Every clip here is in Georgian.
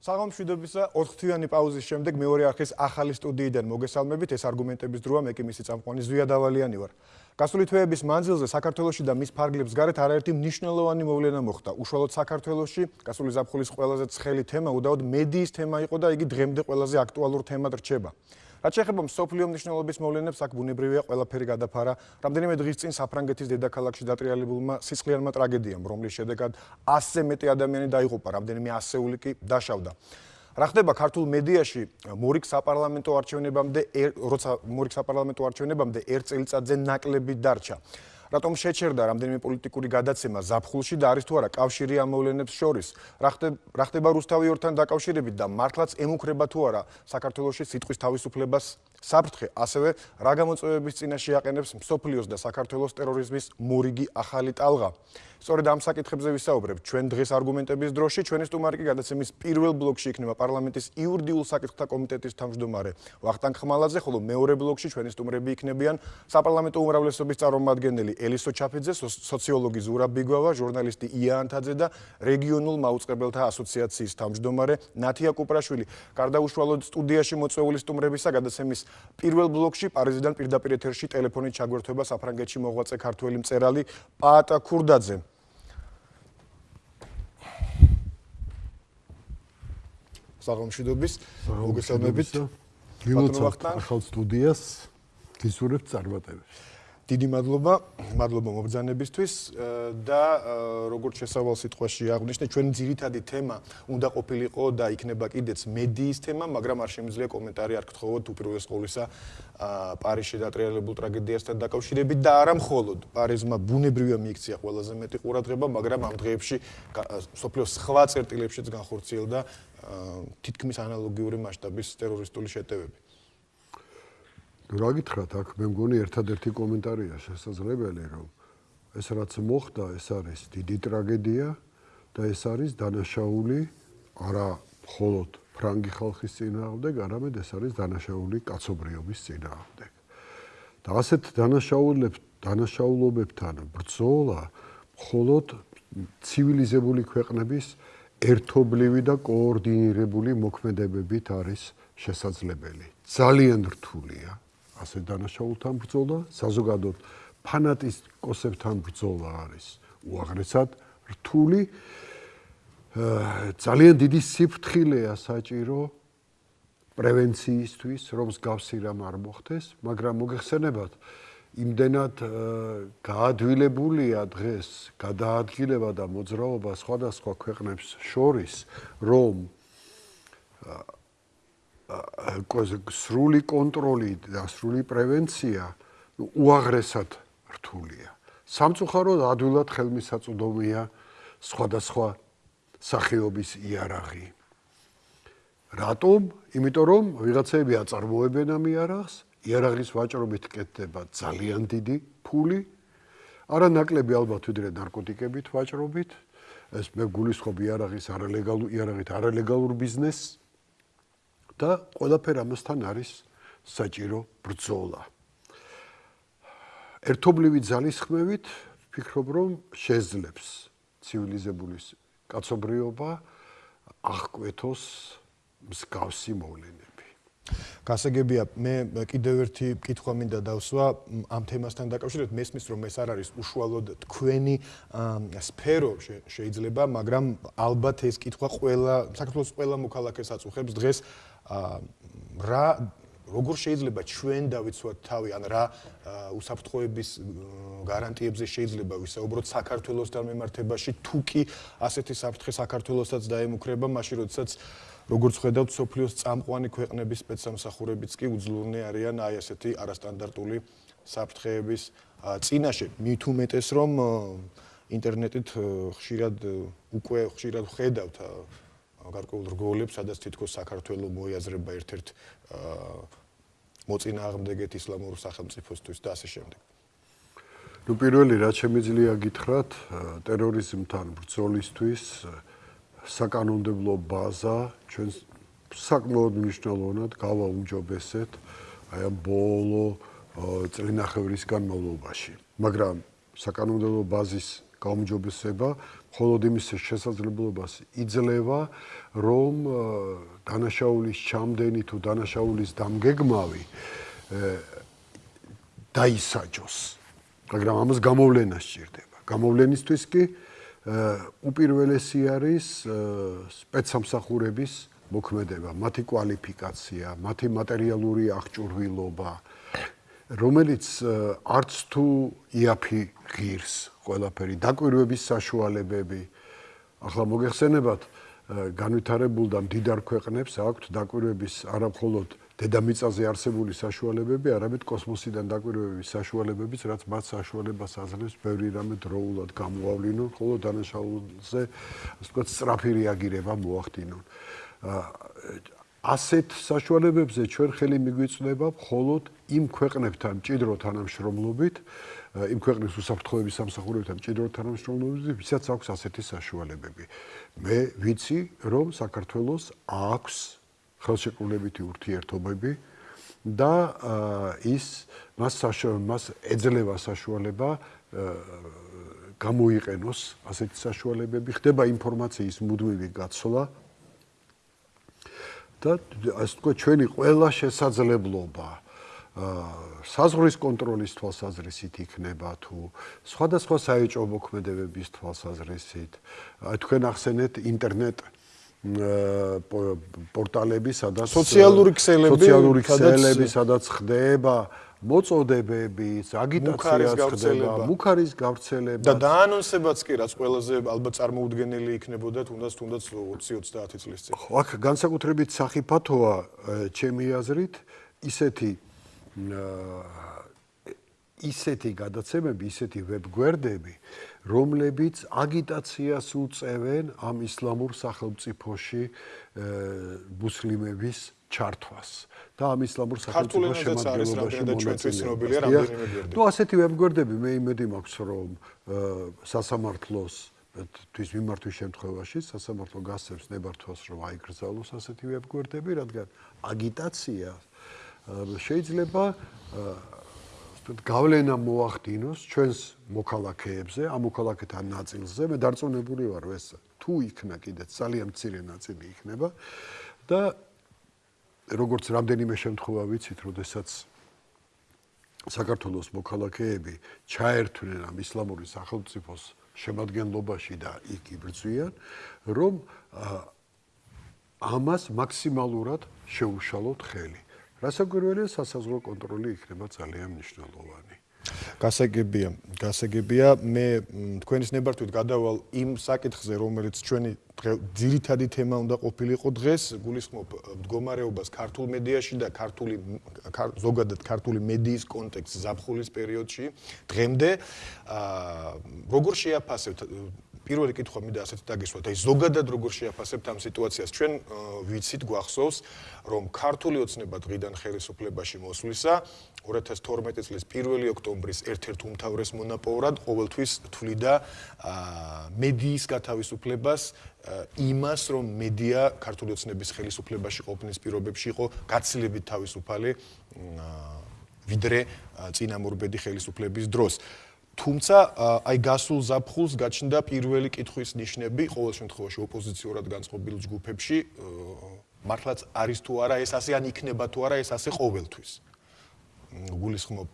საღამოშვიდობისა 4 თვიანი პაუზის შემდეგ მეორე არხის ახალი სტუდიიდან მოგესალმებით. ეს არგუმენტების დროა მე კი მისი წამყვანი ზვია დავალიანი ვარ. გასული თვეების მანძილზე საქართველოსში და მის ფარგლებს გარეთ არაერთი მნიშვნელოვანი მოვლენა მოხდა. უშუალოდ საქართველოსში გასული ზაფხულის ყველაზე ცხელი თემა უდაოდ მედიის თემა იყო და იგი დღემდე ყველაზე აქტუალურ თემად რჩება რაც შეეხება მსოფლიო მნიშვნელობის მოვლენებს, აქ ბუნებრივია ყველაფერი გადაფარა. რამდენიმე დღის წინ საფრანგეთის დედაქალაქში დატრიალებულმა სისხლიანმა ტრაგედიამ, რომლის შედეგად 100-ზე მეტი ადამიანი დაიღუპა, რამდენიმე ასეული კი დაშავდა. რა ხდება ქართულ მედიაში მორიგ საპარლამენტო არჩევნებამდე, როცა მორიგ საპარლამენტო არჩევნებამდე ერთ წელიწადზე ნაკლები დარჩა. რატომ შეჩერდა რამდენიმე პოლიტიკური გადაცემა ზაფხულში და არის თუ არა კავშირი ამ მოვლენებს შორის? რა ხდება რა ხდება რუსთავიორთან დაკავშირებით და მართლაც ემუქრება თუ არა საქართველოს სიტყვის თავისუფლებას საფრთხე, ასევე რა გამოწვევების წინაშე აყენებს მსოფლიოს და საქართველოს ტერორიზმის მორიგი ახალი ტალღა. სწორედ ამ საკითხებზე ვისაუბრებ ჩვენ დღეს არგუმენტების დროში. ჩვენი სტუმარი კი გადაცემის პირველ ბლოკში იქნება პარლამენტის იურიდიულ საკითხთა კომიტეტის თავმჯდომარე ვახტანგ ხმალაძე, ხოლო მეორე ბლოკში ჩვენი სტუმრები იქნებიან საპარლამენტო უმრავლესობის წარმომადგენელი ელისო ჩაფიძე, სოციოლოგი ზურაბ ბიგვავა, ჟურნალისტი ია ანთაძე და რეგიონულ მაუწყებელთა ასოციაციის თავმჯდომარე ნათია კუპრაშვილი. გარდაუშვალოდ სტუდიაში მოწვეული სტუმრებისა გადაცემის პირველ ბლოკში პარიზიდან პირდაპირ ეთერში ტელეფონით ჩაგვერთვება საფრანგეთში მოღვაწე ქართველი მწერალი პაატა ქურდაძე. საღამოშიდობის მოგესალმებით. გილოცავთ ახალ სტუდიას. გისურვებთ წარმატებებს. დიდი მადლობა, მადლობა მობრძანებისთვის და როგორც შესავალ სიტყვაში აღნიშნე, ჩვენი ძირითადი თემა უნდა ყოფილიყო და იქნება კიდეც მედიის თემა, მაგრამ არ შემიძლია კომენტარი არ გთხოვოთ უპირველეს ყოვლისა პარიზში დატრიალებულ ტრაგედიასთან დაკავშირებით და არა მხოლოდ პარიზმა ბუნებრივია მიიქცია ყველაზე მეტი ყურადღება, მაგრამ ამ დღეებში სოფლიოს სხვა წერტილებშიც განხორციელდა თითქმის ანალოგიური მასშტაბის ტერორისტული შეტევები. რა გითხრათ აქ მე მგონი ერთადერთი კომენტარია შესაძლებელი რომ ეს რაც მოხდა ეს არის დიდი ტრაგედია და ეს არის დანაშაული არა მხოლოდ ფრანგი ხალხის წინააღმდეგ არამედ ეს არის დანაშაული კაცობრიობის წინააღმდეგ. და ასეთ დანაშაულებ დანაშაულობებთან ბრძოლა მხოლოდ ცივილიზებული ქვეყნების ერთობლივი და კოორდინირებული მოქმედებებით არის შესაძლებელი. ძალიან რთულია ასე დანაშაულთან ბრძოლა, საზოგადოდ ფანატიკოსებთან ბრძოლა არის უაღრესად რთული. ძალიან დიდი სიფრთხილეა საჭირო პრევენციისთვის, რომ მსგავსი რამ არ მოხდეს, მაგრამ მოგეხსენებათ, იმდენად გაადვილებულია დღეს გადაადგილება და მოძრაობა სხვადასხვა ქვეყნებს შორის, რომ სრული კონტროლი და სრული პრევენცია უაღრესად რთულია. სამწუხაროდ ადვილად ხელმისაწვდომია სხვადასხვა სახეობის იარაღი. რატომ? იმიტომ რომ ვიღაცები აწარმოებენ ამ იარაღს, იარაღის ვაჭრობით კეთდება ძალიან დიდი ფული, არა ნაკლები ალბათ ვიდრე ნარკოტიკებით ვაჭრობით. ეს მე გულისხმობ იარაღის არალეგალურ იარაღით არალეგალურ ბიზნესს. და ყველაფერ ამასთან არის საჭირო ბრძოლა. ერთობლივი ძალისხმევით ვფიქრობ, რომ შეძლებს ცივილიზებული კაცობრიობა აღკვეთოს მსგავსი მოვლენები. გასაგებია, მე კიდევ ერთი კითხვა მინდა დავსვა ამ თემასთან დაკავშირებით. მესმის რომ ეს არ არის უშუალოდ თქვენი სფერო შეიძლება, მაგრამ ალბათ ეს კითხვა ყველა საქართველოს ყველა მოქალაქეს აწუხებს დღეს რა როგორ შეიძლება ჩვენ დავიცვათ თავი? ან რა უსაფრთხოების გარანტიებზე შეიძლება ვისაუბროთ საქართველოსთან მიმართებაში? თუ კი ასეთი საფრთხე საქართველოსაც დაემუქრება მაშინ როდესაც როგორც ხედავთ სოფლიოს წამყვანი ქვეყნების სპეცსამსახურებიც კი უძლურნი არიან აი ასეთი არასტანდარტული საფრთხეების წინაშე. მით უმეტეს რომ ინტერნეტით ხშირად უკვე ხშირად ხედავთ გარკვეულ რგოლებს, სადაც თითქოს საქართველოს მოიაზრება ერთ-ერთ მოწინააღმდეგეთ ისლამურ სახელმწიფოსთვის და ასე შემდეგ. ნუ პირველი რაც შემიძლია გითხრათ, ტერორიზმთან ბრძოლისთვის საკანონმდებლო ბაზა ჩვენ საკმაოდ მნიშვნელოვნად გავაუმჯობესეთ აი ამ ბოლო წლინახევრის განმავლობაში. მაგრამ საკანონმდებლო ბაზის გაუმჯობესება, მხოლოდ იმის შესაძლებლობას იძლევა, რომ დანაშაულის ჩამდენი თუ დანაშაულის დამგეგმავი დაისაჯოს. მაგრამ ამას გამოვლენა სჭირდება. გამოვლენისთვის კი უპირველესი არის სპეცსამსახურების მოქმედება, მათი კვალიფიკაცია, მათი მატერიალური აღჭურვილობა, რომელიც არც თუ იაფი ღირს ყველაფერი, დაკვირვების საშუალებები. ახლა მოგეხსენებათ, განვითარებულ და მდიდარ ქვეყნებს აქვთ დაკვირვების არამხოლოდ დედამიწაზე არსებული საშუალებები, არამედ კოსმოსიდან დაკვირვების საშუალებებიც, რაც მათ საშუალებას აძლევს ბევრი რამე დროულად გამოავლინონ, ხოლო დანაშაულზე, ასე ვთქვათ, სწრაფი რეაგირება მოახდინონ. ასეთ საშუალებებზე ჩვენ ხელი მიგვიწვდება მხოლოდ იმ ქვეყნებთან მჭიდრო თანამშრომლობით, იმ ქვეყნის უსაფრთხოების სამსახურებთან მჭიდრო თანამშრომლობით, ვისაც აქვს ასეთი საშუალებები. მე ვიცი, რომ საქართველოს აქვს ხელშეკრულებითი ურთიერთობები და ის მას მას ეძლევა საშუალება გამოიყენოს ასეთი საშუალებები, ხდება ინფორმაციის მუდმივი გაცვლა და ასე თქვა ჩვენი ყველა შესაძლებლობა საზღვრის კონტროლის თვალსაზრისით იქნება თუ სხვადასხვა საეჭვო მოქმედებების თვალსაზრისით. თქვენ ახსენეთ ინტერნეტ პორტალები სადაც სოციალური ქსელები სოციალური ქსელები სადაც ხდება მოწოდებები, აგიტაციას ხდება, მუქარის გავრცელება. და დაანონსებაც კი რაც ყველაზე ალბათ წარმოუდგენელი იქნებოდა თუნდაც თუნდაც 20-30 წლის წინ. ხო, აქ განსაკუთრებით სახიფათოა ჩემი აზრით ისეთი ისეთი გადაცემები, ისეთი ვებგვერდები, რომლებიც აგიტაციას უწევენ ამ ისლამურ სახელმწიფოში მუსლიმების ჩართვას. და ამ ისლამურ სახელმწიფოს შემადგენლობაში მონაწილეობას. ნუ ასეთი ვებგვერდები მე იმედი მაქვს რომ სასამართლოს თვის მიმართვის შემთხვევაში სასამართლო გასცემს ნებართვას რომ აიგრძალოს ასეთი ვებგვერდები, რადგან აგიტაცია შეიძლება გავლენა მოახდინოს ჩვენს მოქალაქეებზე, ამ მოქალაქეთა ნაწილზე. მე დარწმუნებული ვარ, ეს თუ იქნა კიდე ძალიან მცირე ნაწილი იქნება და როგორც რამდენიმე შემთხვევა ვიცით, როდესაც საქართველოს მოქალაქეები ჩაერთვნენ ამ ისლამური სახელმწიფოს შემადგენლობაში და იქ იბრძვიან, რომ ამას მაქსიმალურად შეუშალოთ ხელი. რასაკვირველია სასაზღვრო კონტროლი იქნება ძალიან მნიშვნელოვანი. გასაგებია, გასაგებია, მე თქვენის ნებართვით გადავალ იმ საკითხზე, რომელიც ჩვენი ძირითადი თემა უნდა ყოფილიყო დღეს, გულისხმობ მდგომარეობას ქართულ მედიაში და ქართული ზოგადად ქართული მედიის კონტექსტ ზაფხულის პერიოდში. დღემდე აა როგორ შეაფასებთ პირველი კითხვა მინდა ასეთი დაგისვათ, აი ზოგადად როგორ შეაფასებთ ამ სიტუაციას? ჩვენ ვიცით, გვახსოვს, რომ ქართული ოცნება დღიდან ხელისუფლებაში მოსვლისა 2012 წლის 1 ოქტომბრის ერთ-ერთ უმთავრეს მონაპოვრად ყოველთვის თვლიდა მედიის გათავისუფლებას იმას, რომ მედია ქართული ოცნების ხელისუფლებაში ყოფნის პირობებში იყო გაცილებით თავისუფალი ვიდრე წინამორბედი ხელისუფლების დროს. თუმცა აი გასულ ზაფხულს გაჩნდა პირველი კითხვის ნიშნები ყოველ შემთხვევაში ოპოზიციურად განწყობილ ჯგუფებში მართლაც არის თუ არა ეს ასე ან იქნება თუ არა ეს ასე ყოველთვის. გულისხმობ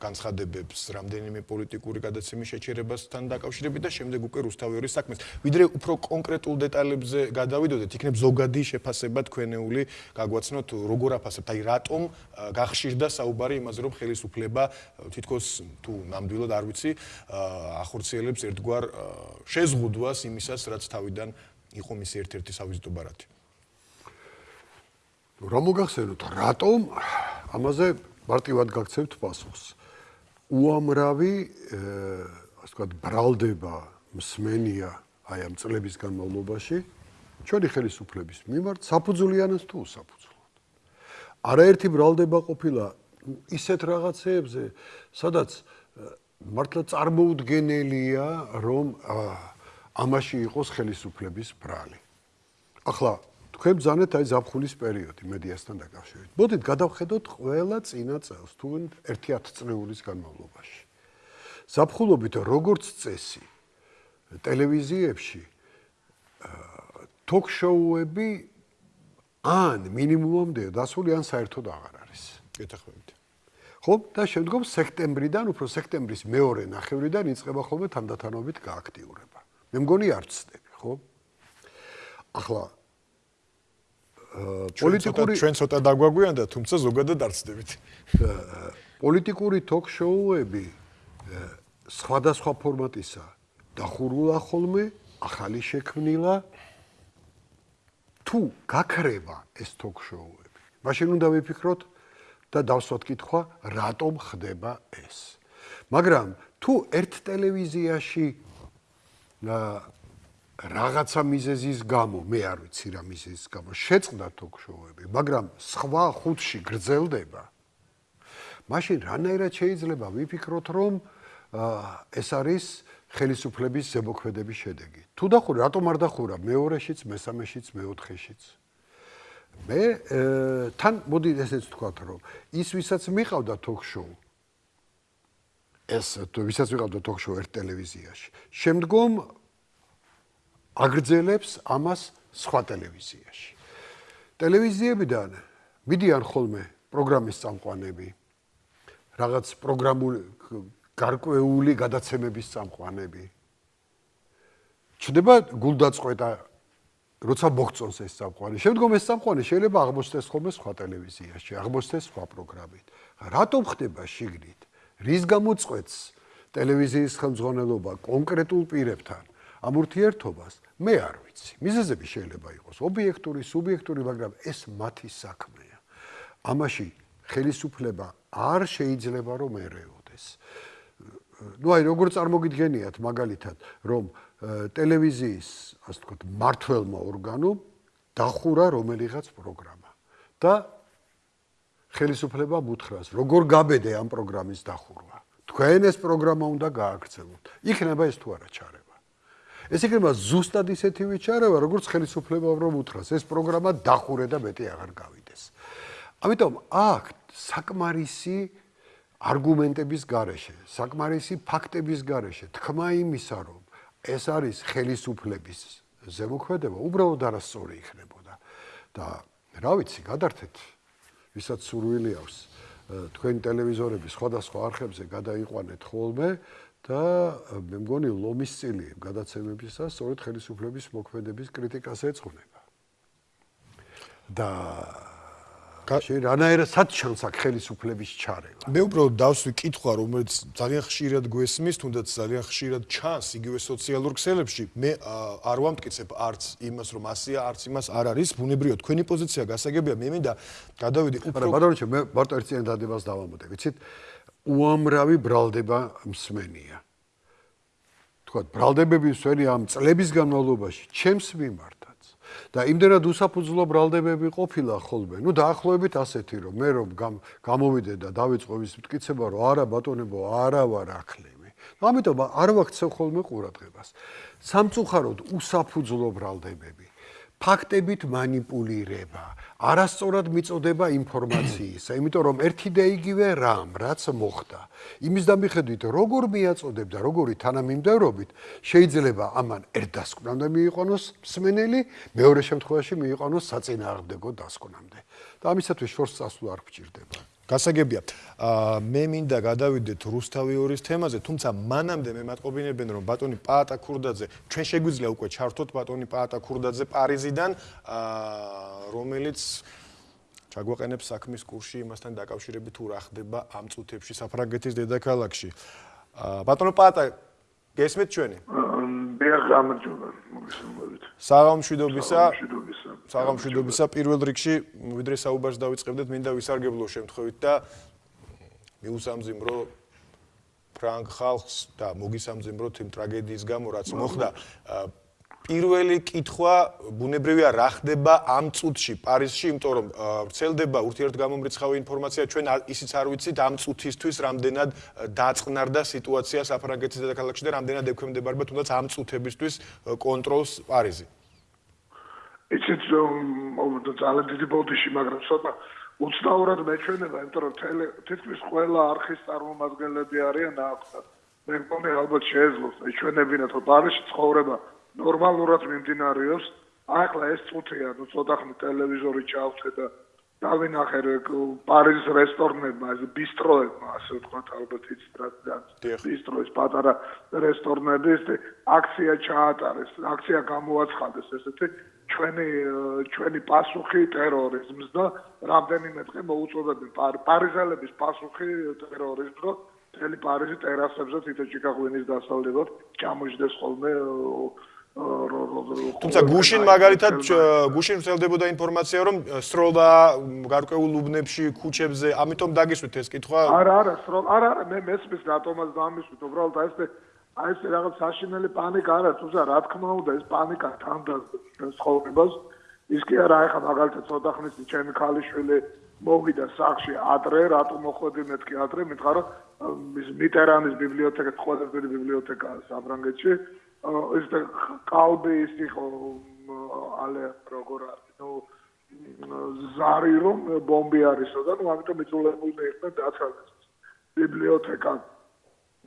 განცხადებებს რამდენიმე პოლიტიკური გადაცემის შეჩერებასთან დაკავშირებით და შემდეგ უკვე რუსთავიორის საქმეს. ვიდრე უფრო კონკრეტულ დეტალებზე გადავიდოდეთ, იქნებ ზოგადი შეფასება თქვენეული გაგვაცნოთ როგორ აფასებთ, აი რატომ გახშირდა საუბარი იმაზე, რომ ხელისუფლება თითქოს თუ ნამდვილად არ ვიცი, ახორციელებს ერთგვარ შეზღუდვას იმისას, რაც თავიდან იყო მისი ერთ-ერთი სავიზიტო ბარათი. რა მოგახსენოთ, რატომ ამაზე მარტივად გაგცევთ პასუხს? უამრავი ასე ვთქვათ ბრალდება მსმენია აი ამ წლების განმავლობაში ჩვენი ხელისუფლების მიმართ საფუძვლიანად თუ უსაფუძვლოდ. არაერთი ბრალდება ყოფილა ისეთ რაღაცეებზე, სადაც მართლა წარმოუდგენელია, რომ ამაში იყოს ხელისუფლების ბრალი. ახლა თქვენ ბზანეთ აი ზაფხულის პერიოდი მედიასთან დაკავშირებით. მოდით გადავხედოთ ყველა წინა წელს, თუ ერთი 10 წლების განმავლობაში. ზაფხულობით როგორც წესი ტელევიზიებში ток-შოუები ან მინიმუმამდე დასული ან საერთოდ აღარ არის. გეთახმებით. ხო და შემდგომ სექტემბრიდან უფრო სექტემბრის მეორე ნახევრიდან იწყება ხოლმე თანდათანობით გააქტიურება. მე მგონი არ ცდები, ხო? ახლა პოლიტიკური ჩვენ ცოტა დაგვაგვიანდა, თუმცა ზოგადად არ ცდებით. პოლიტიკური ток-შოუები სხვადასხვა ფორმატისა დახურულა ხოლმე, ახალი შექმნილა თუ გაქრება ეს ток-შოუები. მაშინ უნდა ვიფიქროთ და დავსვათ კითხვა, რატომ ხდება ეს. მაგრამ თუ ერთ ტელევიზიაში აა რაღაცა მიზეზის გამო, მე არ ვიცი რა მიზეზის გამო, შეწყდა ток-შოუები, მაგრამ სხვა ხუთში გრძელდება. მაშინ რანაირად შეიძლება ვიფიქროთ, რომ ეს არის ხელისუფლების ზემოქმედების შედეგი. თუ დახურა, რატომ არ დახურა მეორეშიც, მესამეშიც, მეოთხეშიც? მე э, თან მოდი ესეც ვთქვათ, რომ ის ვისაც მიყავდა ток-შოუ ეს ვისაც ვიყავდა ток-შოუ ერთ ტელევიზიაში. შემდგომ აგრძელებს ამას სხვა ტელევიზიაში. ტელევიზიებიდან მიდიან ხოლმე პროგრამის წამყვანები, რაღაც პროგრამული გარკვეული გადაცემების წამყვანები. ჩდება გულდაწყვეტა როცა მოგწონს ეს წამყვანი. შემდგომ ეს წამყვანი შეიძლება აღმოჩნდეს ხოლმე სხვა ტელევიზიაში, აღმოჩნდეს სხვა პროგრამით. რატომ ხდება შიგნით? რის გამოწყვეტს ტელევიზიის ხელმძღვანელობა კონკრეტულ პირებთან? ამ ურთიერთობას მე არ ვიცი. მიზეზები შეიძლება იყოს ობიექტური, სუბიექტური, მაგრამ ეს მათი საქმეა. ამაში ხელისუფლება არ შეიძლება რომ ერეოდეს. ну აი როგორ წარმოგიდგენიათ მაგალითად რომ ტელევიზიის ასე ვთქვათ მართლმა ორგანომ დახურა რომელიღაც პროგრამა და ხელისუფლება მუთხრას როგორ გაბედე ამ პროგრამის დახურვა თქვენ ეს პროგრამა უნდა გააქცევოთ იქნება ეს თუ არა ჩარე ეს იქნება ზუსტად ისეთი ვიჩარევა, როგორც ხელისუფლება რომ უთხრას, ეს პროგრამა დახურე და მეტი აღარ გავიდეს. ამიტომ აქ საკმარისი არგუმენტების გარეშე, საკმარისი ფაქტების გარეშე თქმა იმისა, რომ ეს არის ხელისუფლების ზემოქმედება, უბრალოდ არასწორი იქნებოდა. და რა ვიცი, გადართეთ, ვისაც სურვილი აქვს, თქვენ ტელევიზორები სხვადასხვა არხებზე გადაიყვანეთ ხოლმე და მე მგონი ლომის წილი გადაცემებისა სწორედ ხელისუფლების მოქმედების კრიტიკას ეძღვნება. და რანაირად ჩანს აქ ხელისუფლების ჩარევა. მე უბრალოდ დავსვი კითხვა, რომელიც ძალიან ხშირად გვესმის, თუნდაც ძალიან ხშირად ჩანს იგივე სოციალურ ქსელებში. მე არ ვამტკიცებ არც იმას, რომ ასია, არც იმას არ არის. ბუნებრივად თქვენი პოზიცია გასაგებია. მე მინდა გადავიდე უფრო არა, ბატონო, მე მარტო ერთ წინ დადებას დავამოდე, ვიცით? უამრავი ბრალდება მსმენია. თქვა, ბრალდებები მსმენი ამ წლების განმავლობაში ჩემს მიმართაც და იმდენად უსაფუძვლო ბრალდებები ყოფილა ხოლმე. ნუ დაახლოებით ასეთი, რომ მე რომ გამოვიდე და დავიწყო ის მტკიცება, რომ არა ბატონებო, არა ვარ ახლები. ამიტომ არ ვაქცევ ხოლმე ყურადღებას. სამწუხაროდ უსაფუძვლო ბრალდებები, ფაქტებით манипулирება, არასწორად მიწოდება ინფორმაციისა, იმიტომ რომ ერთი და იგივე რამ, რაც მოხდა, იმის დამიხედვით, როგორ მიაწოდებ და როგორი თანამიმდევრობით, შეიძლება ამან ერთ დასკვნამდე მიიყვანოს მსმენელი, მეორე შემთხვევაში მიიყვანოს საწინააღმდეგო დასკვნამდე. და ამისათვის შორს წასვლა არ გჭირდება. გასაგებია. აა მე მინდა გადავიდეთ რუსთავიორის თემაზე, თუმცა მანამდე მე მატყობინებენ რომ ბატონი პაატა ქურდაძე, ჩვენ შეგვიძლია უკვე ჩართოთ ბატონი პაატა ქურდაძე პარიზიდან, აა რომელიც ჩაგვაყენებს საქმის კურსში იმასთან დაკავშირებით თუ რა ხდება ამ წუთებში საფრანგეთის დედაქალაქში. აა ბატონო პაატა გესმით ჩვენი? მე გამარჯობა, მოგესალმებით. საღამშვიდობისა. საღამშვიდობისა. საღამშვიდობისა პირველ რიგში ვიდრე საუბარს დავიწყებდეთ მინდა ვისარგებლო შემთხვევით და მიუსამძიმრო ფრანგ ხალხს და მოგისამძიმროთ იმ ტრაგედიის გამო რაც მოხდა პირველი კითხვა ბუნებრივია რა ხდება ამ წუთში პარიზში, იმიტომ რომ ვრცელდება ურთიერთგამომრიცხავი ინფორმაცია, ჩვენ ისიც არ ვიცით ამ წუთისთვის რამდენად დაწყნარდა სიტუაცია საფრანგეთის დედაქალაქში და რამდენად ექვემდებარება თუნდაც ამ წუთებისთვის კონტროლს პარიზი. იცით რომ ძალიან დიდი ბოდიში, მაგრამ ცოტა უცნაურად მეჩვენება, იმიტომ რომ თითქმის ყველა არხის წარმომადგენლები არიან აქ. მე მგონი ალბათ შეეძლოს ჩვენებინათ რომ პარიზში ცხოვრება ნორმალურად მიმდინარეობს. ახლა ეს წუთია ნუ ცოტა ხნით ტელევიზორი ჩავწე და დავინახე პარიზის რესტორნებმა ეს ბისტროებმა ასე ვთქვათ ალბათ იცით ბისტროის პატარა რესტორნები ეს აქცია ჩაატარეს აქცია გამოაცხადეს ესეთი ჩვენი ჩვენი პასუხი ტერორიზმს და რამდენიმე დღე მოუწოდებენ. პარიზელების პასუხი ტერორიზმს რომ თელი პარიზი ტერასებზე თითო ჭიქაღვინის დასავლდებად ჩამოждდეს ხოლმე თუმცა გუშინ მაგალითად გუშინ ვრცელდებოდა ინფორმაცია რომ სროლა გარკვეულ უბნებში ქუჩებზე ამიტომ დაგისვით ეს კითხვა? არა არა სროლა არა არა მე მესმის რატომაც დამისვით უბრალოდ აი ეს აი ეს რაღაც საშინელი პანიკა არა თუმცა რა თქმა უნდა ეს პანიკა თანდას ცხოვრებას. ის კი არა ეხა მაგალითად ცოტა ხნის ჩემი ქალიშვილი მოვიდა სახში ადრე რატო მოხვედი მეთქი ადრე მითხარ რომ ის მიტერანის ბიბლიოთეკა ყოველდღიური ბიბლიოთეკა საფრანგეთში ეს კალბი ის იყო ალე როგორ არის ნუ ზარი რომ ბომბი არისო და ნუ ამიტომ იწულებულნი იყვნენ დაცალეს. ბიბლიოთეკა.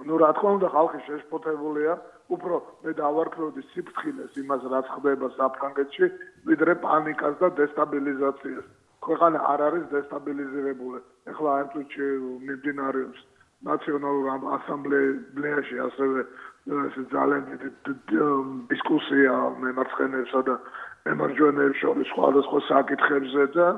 ну რა თქმა უნდა ხალხი შეშფოთებულია. უფრო მე დავარქროდი სიფრთხილეს იმას რაც ხდება საფრანგეთში ვიდრე პანიკას და დესტაბილიზაციას. ქვეყანა არ არის დესტაბილიზირებული. ეხლა ამ წუთში მიმდინარეობს ნაციონალურ ასამბლეაში ასევე ეს ძალიან დისკუსია მემარცხენეებსა და მემარჯვენეებს შორის სხვადასხვა საკითხებზე და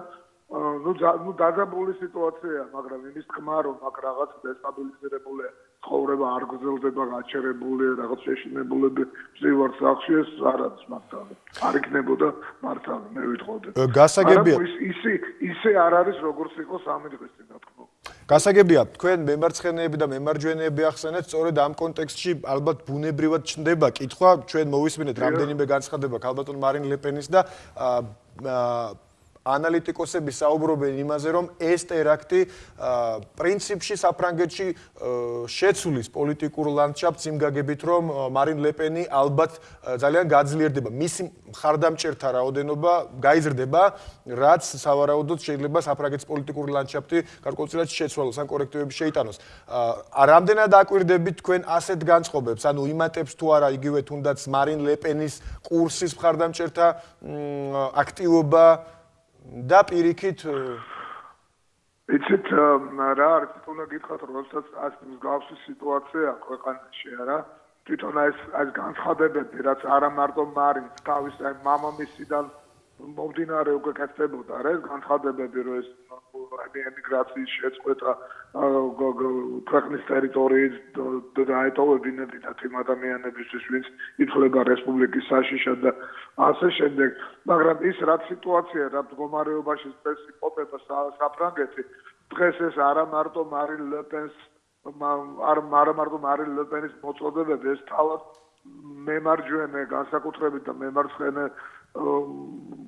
ну ну დაგაბული სიტუაცია მაგრამ იმის თქმა რომ აქ რაღაც დესტაბილიზირებული ცხოვრება არ გრძელდება გაჩერებული რაღაც შეშინებულები ზივარ სახში ეს არ არის მართალი. არ იქნებოდა მართალი მე ვიტყოდი. გასაგებია ისე ისე არ არის როგორც იყო სამი დღის წინ რა თქმა გასაგებია თქვენ მემარცხენეები და მემარჯვენეები ახსენეთ სწორედ ამ კონტექსტში ალბათ ბუნებრივად ჩნდება კითხვა ჩვენ მოვისმინეთ რამდენიმე განცხადება ქალბატონ მარინ ლეპენის და ანალიტიკოსები საუბრობენ იმაზე, რომ ეს ტერაქტი პრინციპში საფრანგეთში შეცვლის პოლიტიკურ ლანდშაფტს იმ გაგებით, რომ მარინ ლეპენი ალბათ ძალიან გაძლიერდება. მისი მხარდამჭერთა რაოდენობა გაიზრდება, რაც სავარაუდოდ შეიძლება საფრანგეთის პოლიტიკური ლანდშაფტი გარკვეულწილად შეცვალოს ან კორექტივები შეიტანოს. რამდენად აკვირდებით თქვენ ასეთ განწყობებს? ანუ იმატებს თუ არა იგივე თუნდაც მარინ ლეპენის კურსის მხარდამჭერთა აქტივობა და პირიქით იცით რა არის თუნდა გითხათ რომ როდესაც ასე მსგავსი სიტუაცია ქვეყანაში არა? თვითონ ეს ეს განცხადებები რაც არა მარტო მარინ თავის მამამისიდან მომდინარე უკვე კეთდებოდა რა ეს განცხადებები რომ ეს ემიგრაციის შეწყვეტა ქვეყნის ტერიტორიის დაეტოვებინებინათ იმ ადამიანებისთვის ვინც ითვლება რესპუბლიკის საშიშად და ასე შემდეგ მაგრამ ის რა სიტუაცია რა მდგომარეობაში წესი ყოფება საფრანგეთი დღეს ეს არა მარტო მარინ ლეპენს არ არა მარტო მარინ ლეპენის მოწოდებები ეს თავად მემარჯვენე განსაკუთრებით და მემარცხენე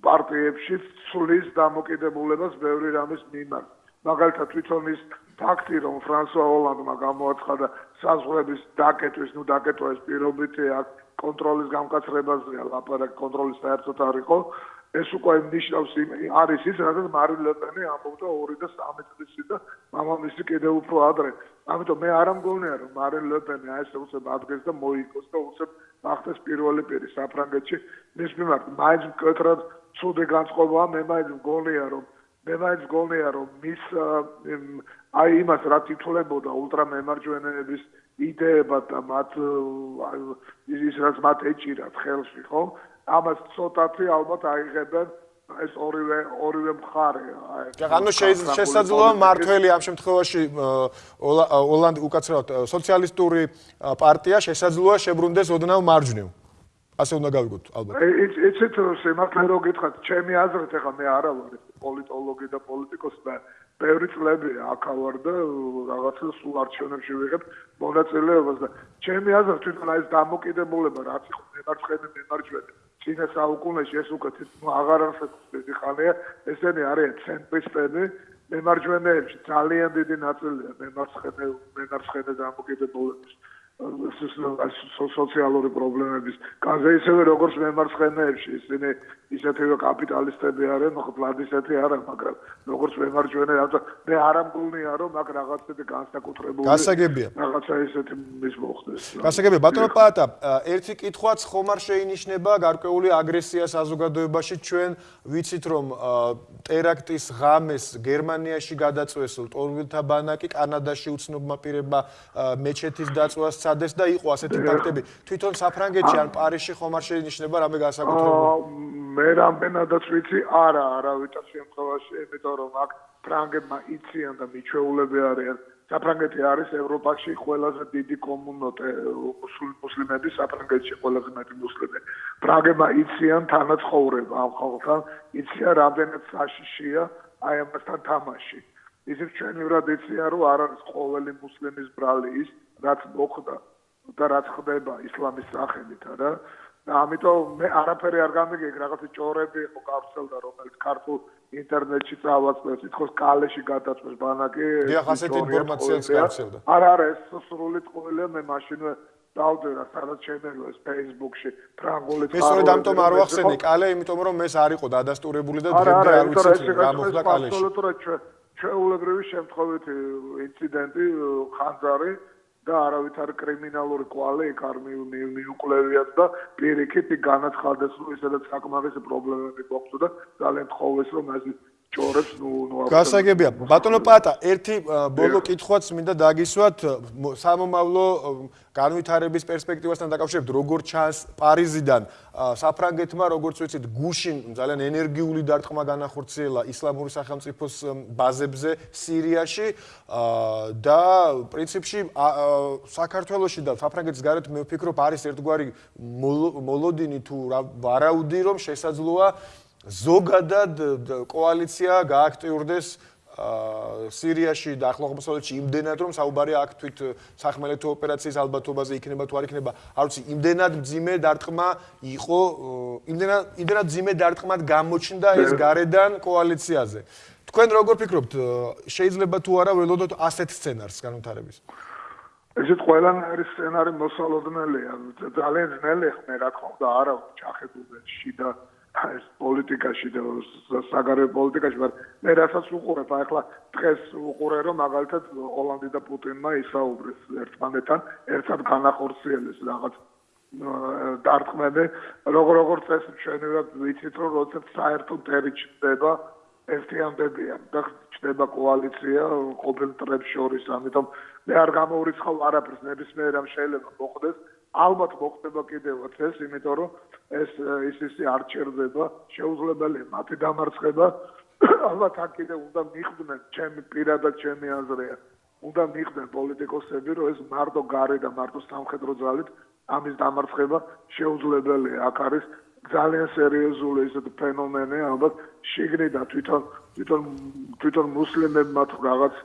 პარტიებში ცulis დამოკიდებულებას ბევრი რამის მიმართ. მაგალითად თვითონ ის ფაქტი, რომ ფრანსუა ოლანდმა გამოაცხადა საზღვრების დაკეტვის, ну დაკეტვა ეს პირობითი აქ კონტროლის გამკაცრებაზეა, ლაპარაკი კონტროლის საერთოდ არ იყო. ეს უკვე ნიშნავს არის ის, რადგან მარინ ლეპენი ამბობდა 2 და 3 წლის წინ და მამამისი კიდევ უფრო ადრე. ამიტომ მე არ ამგონია, რომ მარინ ლეპენი აი ესე უცებ ადგეს და მოიგოს და უცებ ახდეს პირველი პირი საფრანგეთში მის მიმართ მაინც მკეთრად ცუდი განწყობაა მე მაინც მგონია რომ მე მაინც მგონია რომ მის აი იმას რა თითოლებოდა ულტრამემარჯვენეების იდეებად და მათ ის რაც მათ ეჭირათ ხელში ხო? ამას ცოტათი ალბათ აიღებენ ეს ორივე ორივე მხარე აი ანუ შესაძლოა მართველი ამ შემთხვევაში ოლანდი უკაცრავად სოციალისტური პარტია შესაძლოა შებრუნდეს ოდნავ მარჯვნივ. ასე უნდა გავიგოთ ალბათ. ეცეთ შემართლე რო გითხრათ ჩემი აზრით ეხლა მე არა ვარ პოლიტოლოგი და პოლიტიკოსი და ბევრი წლები აქავარ და რაღაცა სულ არჩევნებში ვიღებ მონაწილეობას და ჩემი აზრით თვითონ აი ეს დამოკიდებულება რაც იყო მემარცხენე მემარჯვენე წინა საუკუნეში ეს თვითონ აღარ არსებობს ხალხია ესენი არიან ცენტრისტები მემარჯვენეებში ძალიან დიდი ნაწილია მემარცხენე მემარცხენე დამოკიდებულების სოციალური პრობლემების განზე ისევე როგორც მემარცხენეებში ისინი ისეთივე კაპიტალისტები არიან, ხო პლანისეთი არა, მაგრამ როგორც მემარჯვენე რაღაცა მე არ ამგონია რომ მაგ რაღაცები განსაკუთრებული გასაგებია. რაღაცა ისეთი მის მოხდეს. გასაგებია, ბატონო პაატა, ერთი კითხვაც ხომ არ შეინიშნება გარკვეული აგრესია საზოგადოებაში ჩვენ ვიცით რომ ტერაქტის ღამეს გერმანიაში გადაწვეს ტორვილთა ბანაკი, კანადაში უცნობმა პირებმა მეჩეთის დაწვას წადეს და იყო ასეთი ფაქტები. თვითონ საფრანგეთში ან პარიზში ხომ არ შეინიშნება რამე განსაკუთრებული? მე რამდენადაც ვიცი, არა, არავითარ შემთხვევაში, იმიტომ რომ აქ ფრანგებმა იციან და მიჩვეულები არიან. საფრანგეთი არის ევროპაში ყველაზე დიდი კომუნოტე მუსლიმების საფრანგეთში ყველაზე მეტი მუსლიმები. ფრანგებმა იციან თანაცხოვრება ამ ხალხთან, იციან რამდენად საშიშია აი ამასთან თამაში. ისიც ჩვენივრად იციან, რომ არ არის ყოველი მუსლიმის ბრალი ის, რაც მოხდა და რაც ხდება ისლამის სახელით, არა? და ამიტომ მე არაფერი არ გამიგე რაღაცა ჭორები იყო გავრცელდა რომელიც ქართულ ინტერნეტში წავაწყდეს თქოს კალეში გადაწყვეს ბანაკი დიახ ასეთი ინფორმაციაც გავრცელდა არა არა ეს სრული წყვილია მე მაშინვე დავდერა სადაც შემეძლო ეს Facebook-ში ფრანგული წყარო. მე სწორედ ამიტომ არ ვახსენე კალე, იმიტომ რომ ეს არ იყო დადასტურებული და დღემდე არ ვიცი რა მოხდა კალეში. აბსოლუტურად ჩვეულებრივი შემთხვევითი ინციდენტი ხანძარი და არავითარ კრიმინალური კვალი იქ არ მიუკლევიათ და პირიქით განაცხადეს რომ ესადაც საკმარის პრობლემები გვაქვს და ძალიან თხოვეს რომ ეს ჭორებს ნუ ნუ გასაგებია. ბატონო პატა ერთი ბოლო კითხვაც მინდა დაგისვათ. სამომავლო განვითარების პერსპექტივასთან დაკავშირებით როგორ ჩანს პარიზიდან საფრანგეთმა როგორც ვიცით გუშინ ძალიან ენერგიული დარტყმა განახორციელა ისლამური სახელმწიფოს ბაზებზე სირიაში და პრინციპში საქართველოსში და საფრანგეთის გარეთ მე ვფიქრობ არის ერთგვარი მოლოდინი თუ ვარაუდი რომ შესაძლოა ზოგადად კოალიცია გააქტიურდეს სირიაში და ახლომოსავლეთში იმდენად რომ საუბარი აქ თვით სახმელეთო ოპერაციის ალბათობაზე იქნება თუ არ იქნება. არ ვიცი იმდენად ძიმე დარტყმა იყო იმდენად იმდენად ძიმე დარტყმად გამოჩნდა ეს გარედან კოალიციაზე. თქვენ როგორ ფიქრობთ? შეიძლება თუ არა ველოდოთ ასეთ სცენარს განვითარების? ესეთ ყველანაირი სცენარი მოსალოდნელია. ძალიან ძნელი ხმე რა თქმა უნდა არა ჩახებულში და ეს პოლიტიკაში და საგარეო პოლიტიკაში, მაგრამ მე რასაც უყურებ, ახლა დღეს უყურე რომ მაგალითად ოლანდი და პუტინმა ისაუბრეს ერთმანეთთან, ერთად განახორციელეს რაღაც დარტყმები, როგორ როგორ წესი ჩვენივად ვიცით რომ როდესაც საერთო ტერი ჩდება ერთიანდებიან და ჩდება კოალიცია ყოფილ ტრებს შორის, ამიტომ მე არ გამოურიცხავ არაფერს, ნებისმიერ რამ შეიძლება მოხდეს. ალბათ მოხდება კიდევაც ეს, იმიტომ რომ ეს ის ისე არ ჩერდება, შეუძლებელია მათი დამარცხება. ალბათ აქ კიდე უნდა მიხვდნენ ჩემი პირადად ჩემი აზრია. უნდა მიხვდნენ პოლიტიკოსები, რომ ეს მარტო გარე და მარტო სამხედრო ძალით ამის დამარცხება შეუძლებელია. აქ არის ძალიან სერიოზული ესეთი ფენომენი, ალბათ შიგნიდან თვითონ თვითონ თვითონ მუსლიმებმა თუ რაღაც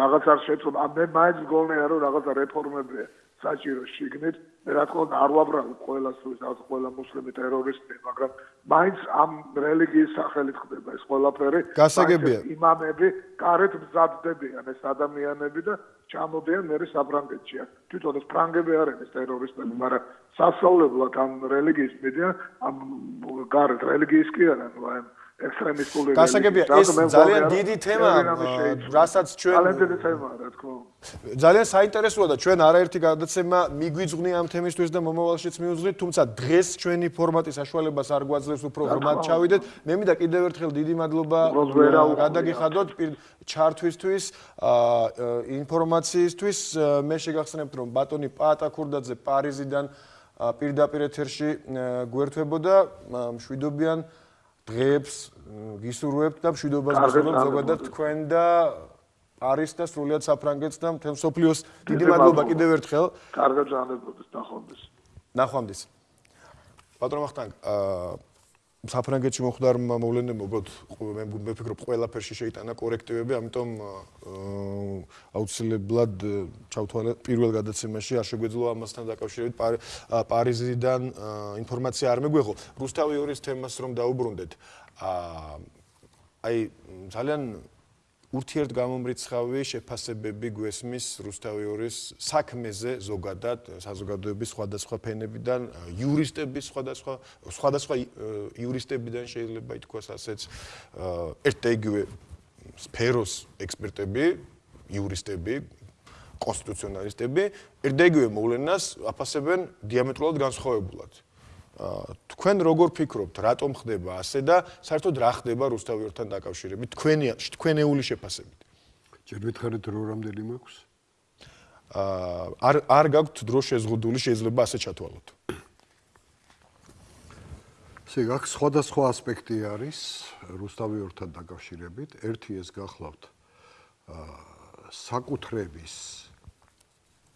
რაღაც არ შეეძლო. მე მაინც გონია რომ რაღაცა რეფორმებია. საჭირო შიგნით რა თქმა უნდა არ ვაბრალებ ყველას ვისაც ყველა მუსლიმი ტერორისტია მაგრამ მაინც ამ რელიგიის სახელით ხდება ეს ყველაფერი. გასაგებია. იმამები კარეთ მზადდებიან ეს ადამიანები და ჩამოდიან მერე საფრანგეთში. თვითონ ეს ფრანგები არიან ეს ტერორისტები მაგრამ სასწავლებლად ამ რელიგიის მიდიან ამ კარეთ რელიგიის კი არა ნუ აი ექსტრემისტული გასაგებია ეს ძალიან დიდი თემაა რასაც ჩვენ ძალიან დიდი თემაა რა თქმა უნდა ძალიან საინტერესოა და ჩვენ არაერთი გადაცემა მიგვიძღვნი ამ თემისთვის და მომავალშიც მიუძღვნით თუმცა დღეს ჩვენი ფორმატი საშუალებას არ გვაძლევს უფრო ღრმად ჩავიდეთ მე მინდა კიდევ ერთხელ დიდი მადლობა გადაგიხადოთ ჩართვისთვის ინფორმაციისთვის. მე შეგახსენებთ რომ ბატონი პაატა ქურდაძე პარიზიდან პირდაპირ ეთერში გვერდებოდა მშვიდობიან დღეებს გისურვებთ და მშვიდობას გისურვებთ ზოგადად თქვენ და არის და სრულიად საფრანგეთს და მთელ სოფლიოს დიდი მადლობა კიდევ ერთხელ. კარგად ზანდებოდეს ნახვამდის. ნახვამდის. პატრონ ვახტანგ, აა საფრანგეთში მოხდარმა მოვლენებმა უბრალოდ მე მე ვფიქრობ ყველაფერში შეიტანა კორექტივები, ამიტომ აუცილებლად ჩავთვალე პირველ გადაცემაში არ შეგვეძლო ამასთან დაკავშირებით პარიზიდან ინფორმაცია არ მეგვეღო. რუსთავი ორის თემას რომ დაუბრუნდეთ. აი ძალიან ურთიერთგამომრიცხავი შეფასებები გვესმის რუსთავიორის საქმეზე ზოგადად საზოგადოების სხვადასხვა ფენებიდან, იურისტების სხვადასხვა სხვადასხვა იურისტებიდან შეიძლება ითქვას ასეც ერთ და იგივე სფეროს ექსპერტები, იურისტები, კონსტიტუციონალისტები ერთ და იგივე მოვლენას აფასებენ დიამეტრულად განსხვავებულად. თქვენ როგორ ფიქრობთ, რატომ ხდება ასე და საერთოდ რა ხდება რუსთავიორთან დაკავშირებით თქვენი თქვენეული შეფასებით? ჯერ მითხარით რო რამდენი მაქვს? აა არ არ გაქვთ დრო შეზღუდული, შეიძლება ასე ჩათვალოთ. ესე გაქვს სხვადასხვა ასპექტი არის რუსთავიორთან დაკავშირებით. ერთი ეს გახლავთ აა საკუთრების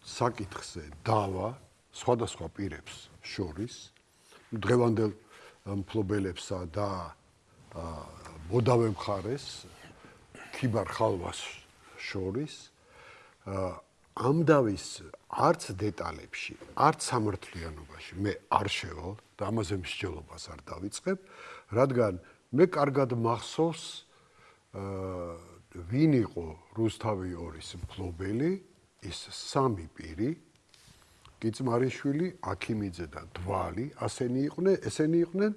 საკითხზე დავა სხვადასხვა პირებს შორის დღევანდელ მფლობელებსა და მოდავე მხარეს ქიბარ ხალვას შორის ამ დავის არც დეტალებში, არც სამართლიანობაში მე არ შევალ და ამაზე მსჯელობას არ დავიწყებ, რადგან მე კარგად მახსოვს ვინ იყო რუსთავი ორის მფლობელი, ის სამი პირი, გიწმარიშვილი, აქიმიძე და დვალი, ასენი იყვნენ, ესენი იყვნენ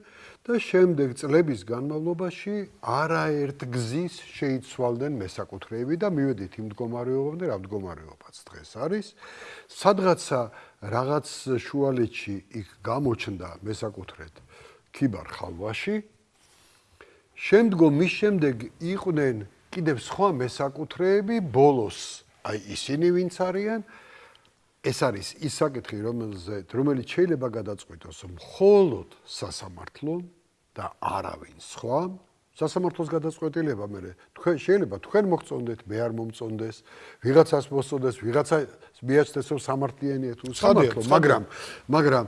და შემდეგ წლების განმავლობაში არაერთ გზის შეიცვალდნენ მესაკუთრეები და მივედით იმ მდგომარეობამდე, რა მდგომარეობაც დღეს არის. სადღაცა რაღაც შუალეთში იქ გამოჩნდა მესაკუთრეთ ქიბარ ხალვაში. შემდგომ მის შემდეგ იყვნენ კიდევ სხვა მესაკუთრეები ბოლოს, აი ისინი ვინც არიან, ეს არის ის საკითხი, რომელზე რომელიც შეიძლება გადაწყვიტოს მხოლოდ სასამართლო და არავინ სხვა. სასამართლოს გადაწყვეტილება მე თქვენ შეიძლება თქვენ მოგწონდეთ, მე არ მომწონდეს, ვიღაცას მოსწონდეს, ვიღაცა მიაჩნდეს რომ სამართლიანია თუ სამართლო, მაგრამ მაგრამ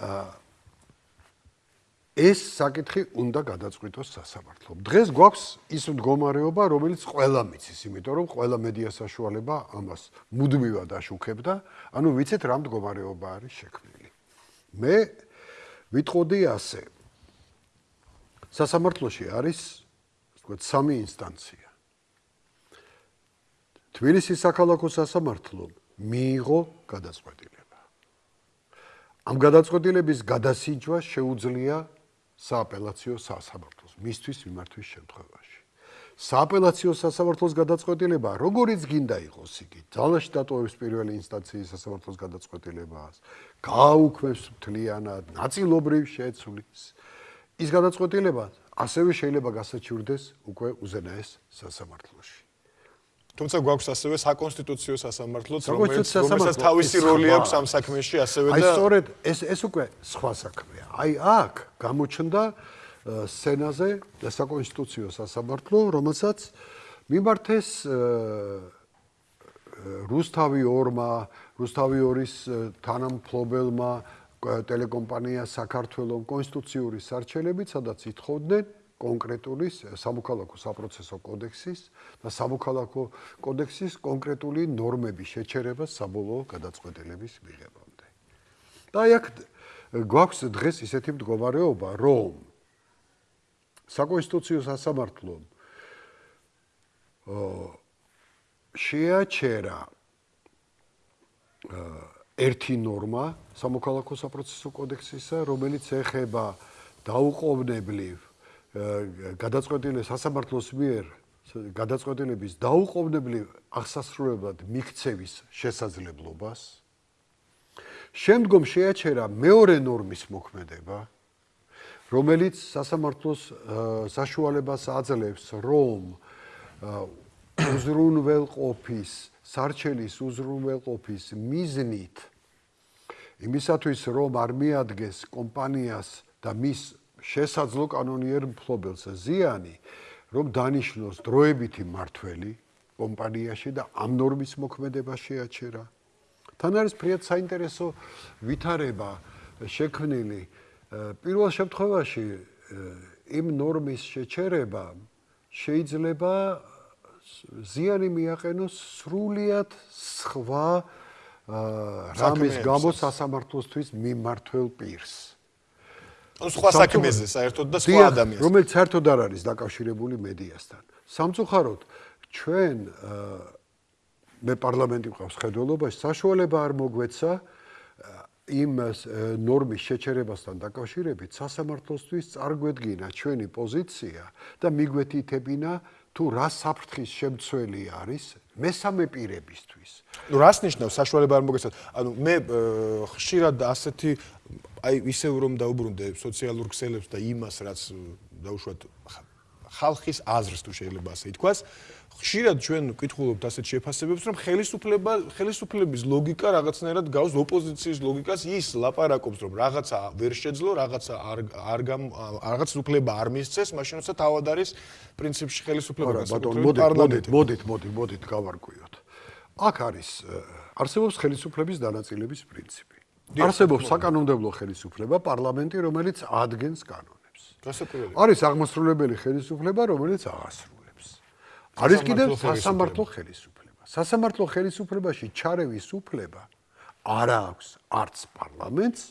აა ეს საკითხი უნდა გადაწყვიტოს სასამართლომ. დღეს გვაქვს ის მდგომარეობა, რომელიც ყველა მიცის, იმიტომ რომ ყველა მედია საშუალება ამას მუდმივად აშუქებდა, ანუ ვიცით რა მდგომარეობა არის შექმნილი. მე ვიტყოდი ასე. სასამართლოში არის, თქვა, სამი ინსტანცია. თბილისის საქალაქო სასამართლო მიიღო გადაწყვეტილება. ამ გადაწყვეტილების გადასინჯვა შეუძლია სააპელაციო სასამართლოს მისთვის მიმართვის შემთხვევაში. სააპელაციო სასამართლოს გადაწყვეტილება, როგორიც გინდა იყოს იგი, ძალაში დატოვებს პირველი ინსტანციის სასამართლოს გადაწყვეტილებას, გააუქმებს მთლიანად, ნაწილობრივ შეცვლის. ის გადაწყვეტილება ასევე შეიძლება გასაჩივრდეს უკვე უზენაეს სასამართლოში. თუმცა გვაქვს ასევე საკონსტიტუციო სასამართლოც, რომელიც რომელსაც თავისი როლი აქვს ამ საქმეში, ასევე და აი სწორედ ეს ეს უკვე სხვა საქმეა. აი აქ გამოჩნდა სენაზე საკონსტიტუციო სასამართლო, რომელსაც მიმართეს რუსთავი ორმა, რუსთავი ორის თანამფლობელმა ტელეკომპანია საქართველოს კონსტიტუციური სარჩელებით, სადაც ითხოვდნენ კონკრეტული სამოქალაქო საპროცესო კოდექსის და სამოქალაქო კოდექსის კონკრეტული ნორმების შეჩერება საბოლოო გადაწყვეტილების მიღებამდე. და აქ გვაქვს დღეს ისეთი მდგომარეობა, რომ საკონსტიტუციო სასამართლო შეაჩერა ერთი ნორმა სამოქალაქო საპროცესო კოდექსისა, რომელიც ეხება დაუყოვნებლივ გადაწყვეტილების სასამართლოს მიერ გადაწყვეტილების დაუყოვნებლივ აღსასრულებლად მიქცევის შესაძლებლობას. შემდგომ შეაჩერა მეორე ნორმის მოქმედება რომელიც სასამართლოს საშუალებას აძლევს რომ უზრუნველყოფის სარჩელის უზრუნველყოფის მიზნით იმისათვის რომ არ მიადგეს კომპანიას და მის შესაძლო კანონიერ მფლობელს ზიანი, რომ დანიშნოს დროებითი მართველი კომპანიაში და ამ ნორმის მოქმედება შეაჩერა. თან არის ფრიად საინტერესო ვითარება შექმნილი პირველ შემთხვევაში იმ ნორმის შეჩერება შეიძლება ზიანი მიაყენოს სრულიად სხვა რამის გამო სასამართლოსთვის მიმართულ პირს. სხვა საქმეზე საერთოდ და სხვა ადამიანს რომელიც საერთოდ არ არის დაკავშირებული მედიასთან. სამწუხაროდ ჩვენ მე პარლამენტი მყავს ხედველობაში, საშუალება არ მოგვეცა იმ ნორმის შეჩერებასთან დაკავშირებით სასამართლოსთვის წარგვედგინა ჩვენი პოზიცია და მიგვეთითებინა თუ რა საფრთხის შემცველი არის მესამე პირებისთვის. ნუ რას ნიშნავს საშუალება არ მოგეცათ? ანუ მე ხშირად ასეთი აი ისევ რომ დაუბრუნდე სოციალურ ქსელებს და იმას რაც დაუშვათ ხალხის აზრს თუ შეიძლება ასე ითქვას, ხშირად ჩვენ ვკითხულობთ ასეთ შეფასებებს, რომ ხელისუფლება, ხელისუფლების ლოგიკა რაღაცნაირად გავს ოპოზიციის ლოგიკას, ის ლაპარაკობს, რომ რაღაცა ვერ შეძლო, რაღაცა არ არ რაღაც უფლება არ მისცეს, მაშინ როცა თავად არის პრინციპში ხელისუფლება განსაკუთრებით პარლამენტი. მოდით, მოდით, მოდით გავარკვიოთ. აქ არის არსებობს ხელისუფლების დანაწილების პრინციპი. არსებობს საკანონმდებლო ხელისუფლება, პარლამენტი, რომელიც ადგენს კანონებს. არის აღმასრულებელი ხელისუფლება, რომელიც აღასრულებს. არის კიდევ სასამართლო ხელისუფლება. სასამართლო ხელისუფლებაში ჩარევის უფლება არ აქვს არც პარლამენტს,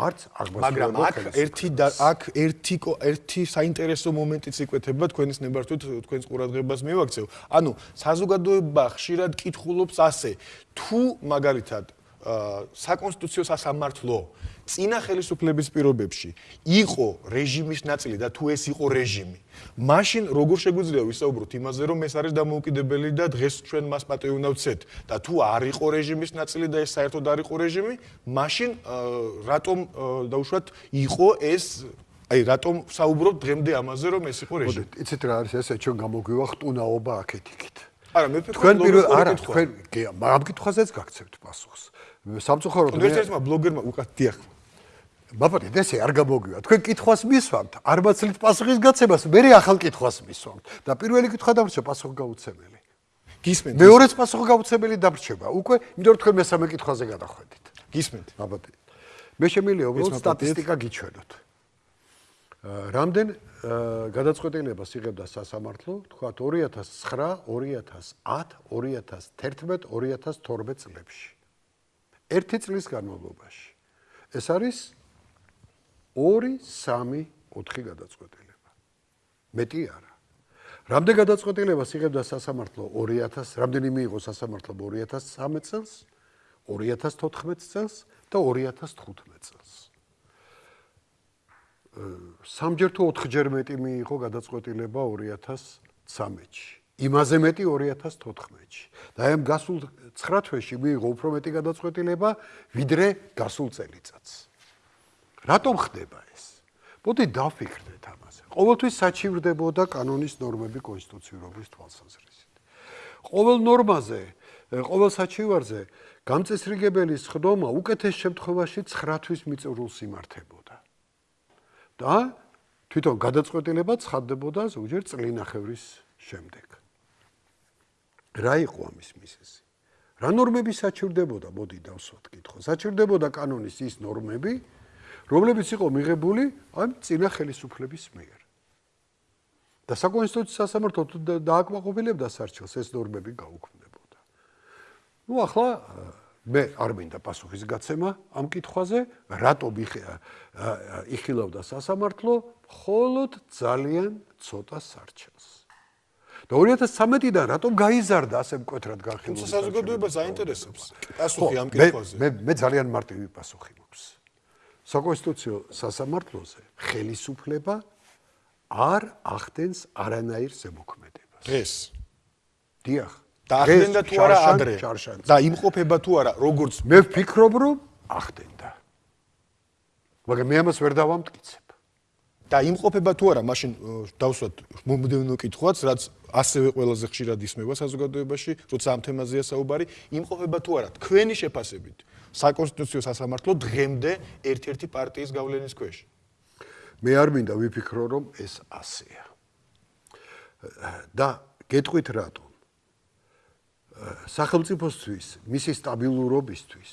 არც აღმასრულებელ ხელისუფლებას. მაგრამ აქ ერთი აქ ერთი ერთი საინტერესო მომენტიც იკვეთება თქვენის ნებართვით თქვენს ყურადღებას მივაქცევ. ანუ საზოგადოება ხშირად კითხულობს ასე: თუ მაგალითად საკონსტიტუციო სასამართლო წინა ხელისუფლების პირობებში იყო რეჟიმის ნაწილი და თუ ეს იყო რეჟიმი მაშინ როგორ შეგვიძლია ვისაუბროთ იმაზე რომ ეს არის დამოუკიდებელი და დღეს ჩვენ მას პატეონავცეთ და თუ არ იყო რეჟიმის ნაწილი და ეს საერთოდ არ იყო რეჟიმი მაშინ რატომ დაუშვათ იყო ეს აი რატომ საუბრობთ დღემდე ამაზე რომ ეს იყო რეჟიმი? იცით რა არის ესე ჩვენ გამოგვივახ ტუნაობა აქეთ იქით. არა მე ფიქრობ თქვენ პირველ არა თქვენ მაგ კითხვაზეც გაგცევთ პასუხს სამწუხაროდ მე ერთ-ერთმა ბლოგერმა უკეთ დიახ. ბაბარი ესე არ გამოგვივა თქვენ კითხვას მისვამთ არ მაცლით პასუხის გაცემას. მე ახალ კითხვას მისვამთ? და პირველი კითხვა დამრჩა პასუხი გაუცემელი. გისმენთ მეორეც პასუხი გაუცემელი დამრჩება უკვე იმიტომ რომ თქვენ მესამე კითხვაზე გადახვედით. გისმენთ. ბაბარი მე შემიძლია უბრალოდ სტატისტიკა გიჩვენოთ. რამდენ გადაწყვეტილებას იღებდა სასამართლო? თქვა 2009 2010 2011 2012 წლებში ერთი წლის განმავლობაში. ეს არის 2 3 4 გადაწყვეტილება. მეტი არა. რამდენ გადაწყვეტილებას იღებდა სასამართლო 2000, რამდენი მიიღო სასამართლო 2013 წელს, 2014 წელს და 2015 წელს. სამჯერ თუ ოთხჯერ მეტი მიიღო გადაწყვეტილება 2013-ში. იმაზე მეტი 2014-ში. და აი ამ გასულ 9 თვეში მიიღო უფრო მეტი გადაწყვეტილება ვიდრე გასულ წელიწადს. რატომ ხდება ეს? მოდი დავფიქრდეთ ამაზე. ყოველთვის საჩივრდებოდა კანონის ნორმები კონსტიტუციურობის თვალსაზრისით. ყოველ ნორმაზე, ყოველ საჩივარზე გამწესრიგებელი სხდომა უკეთეს შემთხვევაში 9 თვის მიწურულს იმართებოდა. და თვითონ გადაწყვეტილება ცხადდებოდა ზოგჯერ წლინახევრის შემდეგ. რა იყო ამის მიზეზი? რა ნორმები საჩურდებოდა, მოდი დავსვათ კითხვა. საჩურდებოდა კანონის ის ნორმები, რომლებიც იყო მიღებული ამ წინა ხელისუფლების მიერ. და საკონსტიტუციო სასამართლო დააკმაყოფილებდა სარჩელს ეს ნორმები გაუქმდებოდა. ნუ ახლა მე არ მინდა პასუხის გაცემა ამ კითხვაზე, რატო იხილავდა სასამართლო მხოლოდ ძალიან ცოტა სარჩელს. და 2013-დან რატომ გაიზარდა ასე მკვეთრად განხილული? თუმცა საზოგადოება საინტერესებს პასუხი ამ კითხვაზე. მე მე ძალიან მარტივი პასუხი მაქვს. საკონსტიტუციო სასამართლოზე ხელისუფლება არ ახდენს არანაირ ზემოქმედებას. დღეს. დიახ. და ახდენდა თუ არა ადრე? და იმყოფება თუ არა, როგორც მე ვფიქრობ, რომ ახდენდა. მაგრამ მე ამას ვერ დავამტკიცებ. და იმყოფება თუ არა, მაშინ დავსვათ მომდევნო კითხვაც, რაც ასევე ყველაზე ხშირად ისმება საზოგადოებაში, როცა ამ თემაზეა საუბარი, იმყოფება თუ არა თქვენი შეფასებით საკონსტიტუციო სასამართლო დღემდე ერთ-ერთი პარტიის გავლენის ქვეშ. მე არ მინდა ვიფიქრო, რომ ეს ასეა. და გეტყვით რატომ? სახელმწიფოსთვის, მისი სტაბილურობისთვის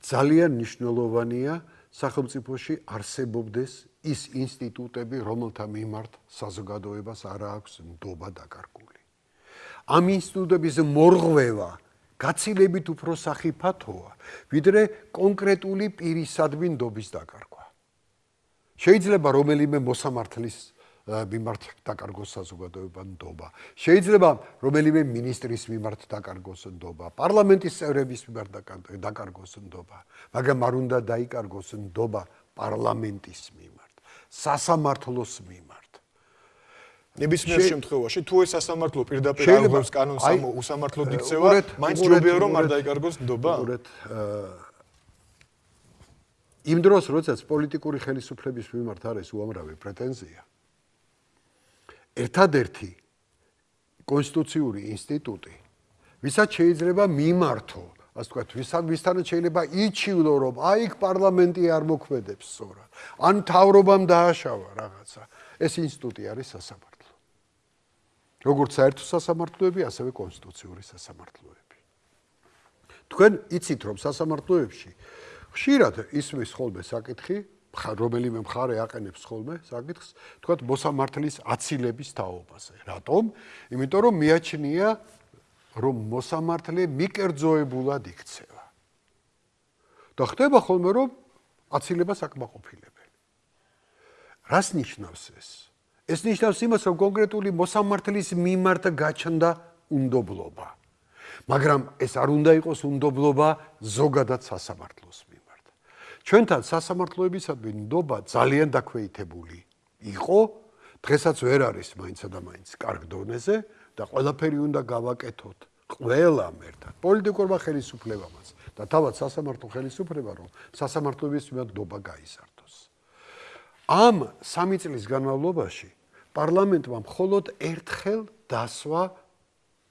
ძალიან მნიშვნელოვანია სახელმწიფოში არსებობდეს ის ინსტიტუტები, რომელთა მიმართ საზოგადოებას არ აქვს ნდობა დაკარგული. ამ ინსტიტუტების მორღვევა გაცილებით უფრო სახიფათოა, ვიდრე კონკრეტული პირისადმი ნდობის დაკარგვა. შეიძლება რომელიმე მოსამართლის მიმართ დაკარგოს საზოგადოება ნდობა. შეიძლება რომელიმე მინისტრის მიმართ დაკარგოს ნდობა, პარლამენტის წევრების მიმართ დაკარგოს ნდობა, მაგრამ არ უნდა დაიკარგოს ნდობა პარლამენტის მიმართ, სასამართლოს მიმართ. ნებისმიერ შემთხვევაში თუ ეს სასამართლო პირდაპირ აღგვევს კანონს ამ უსამართლო დიქცევა, მაინც ჯობია რომ არ დაიკარგოს ნდობა. უბრალოდ იმ დროს, როდესაც პოლიტიკური ხელისუფლების მიმართ არის უამრავი პრეტენზია, ერთადერთი კონსტიტუციური ინსტიტუტი, ვისაც შეიძლება მიმართო, ასე ვთქვათ, ვისაც ვისთანაც შეიძლება იჩივლო, რომ აი იქ პარლამენტი არ მოქმედებს სწორად, ან თავრობამ დააშავა რაღაცა, ეს ინსტიტუტი არის სასამართლო. როგორც საერთო სასამართლოები, ასევე კონსტიტუციური სასამართლოები. თქვენ იცით, რომ სასამართლოებში ხშირად ისმის ხოლმე საკითხი, რომელიმე მხარე აყენებს ხოლმე საკითხს, თქვათ მოსამართლის აცილების თაობაზე. რატომ? იმიტომ რომ მიაჩნია რომ მოსამართლე მიკერძოებულად იქცევა. და ხდება ხოლმე რომ აცილება საკმაყოფილებელი. რას ნიშნავს ეს? ეს ნიშნავს იმას, რომ კონკრეტული მოსამართლის მიმართ გაჩნდა უნდობლობა. მაგრამ ეს არ უნდა იყოს უნდობლობა ზოგადად სასამართლოს. ჩვენთან სასამართლოებისადმი ნდობა ძალიან დაქვეითებული იყო დღესაც ვერ არის მაინცა და მაინც კარგ დონეზე და ყველაფერი უნდა გავაკეთოთ. ყველამ ერთად პოლიტიკურმა ხელისუფლებამაც. და თავად სასამართლო ხელისუფლება რომ სასამართლოების მიმართ ნდობა გაიზარდოს ამ სამი წლის განმავლობაში პარლამენტმა მხოლოდ ერთხელ დასვა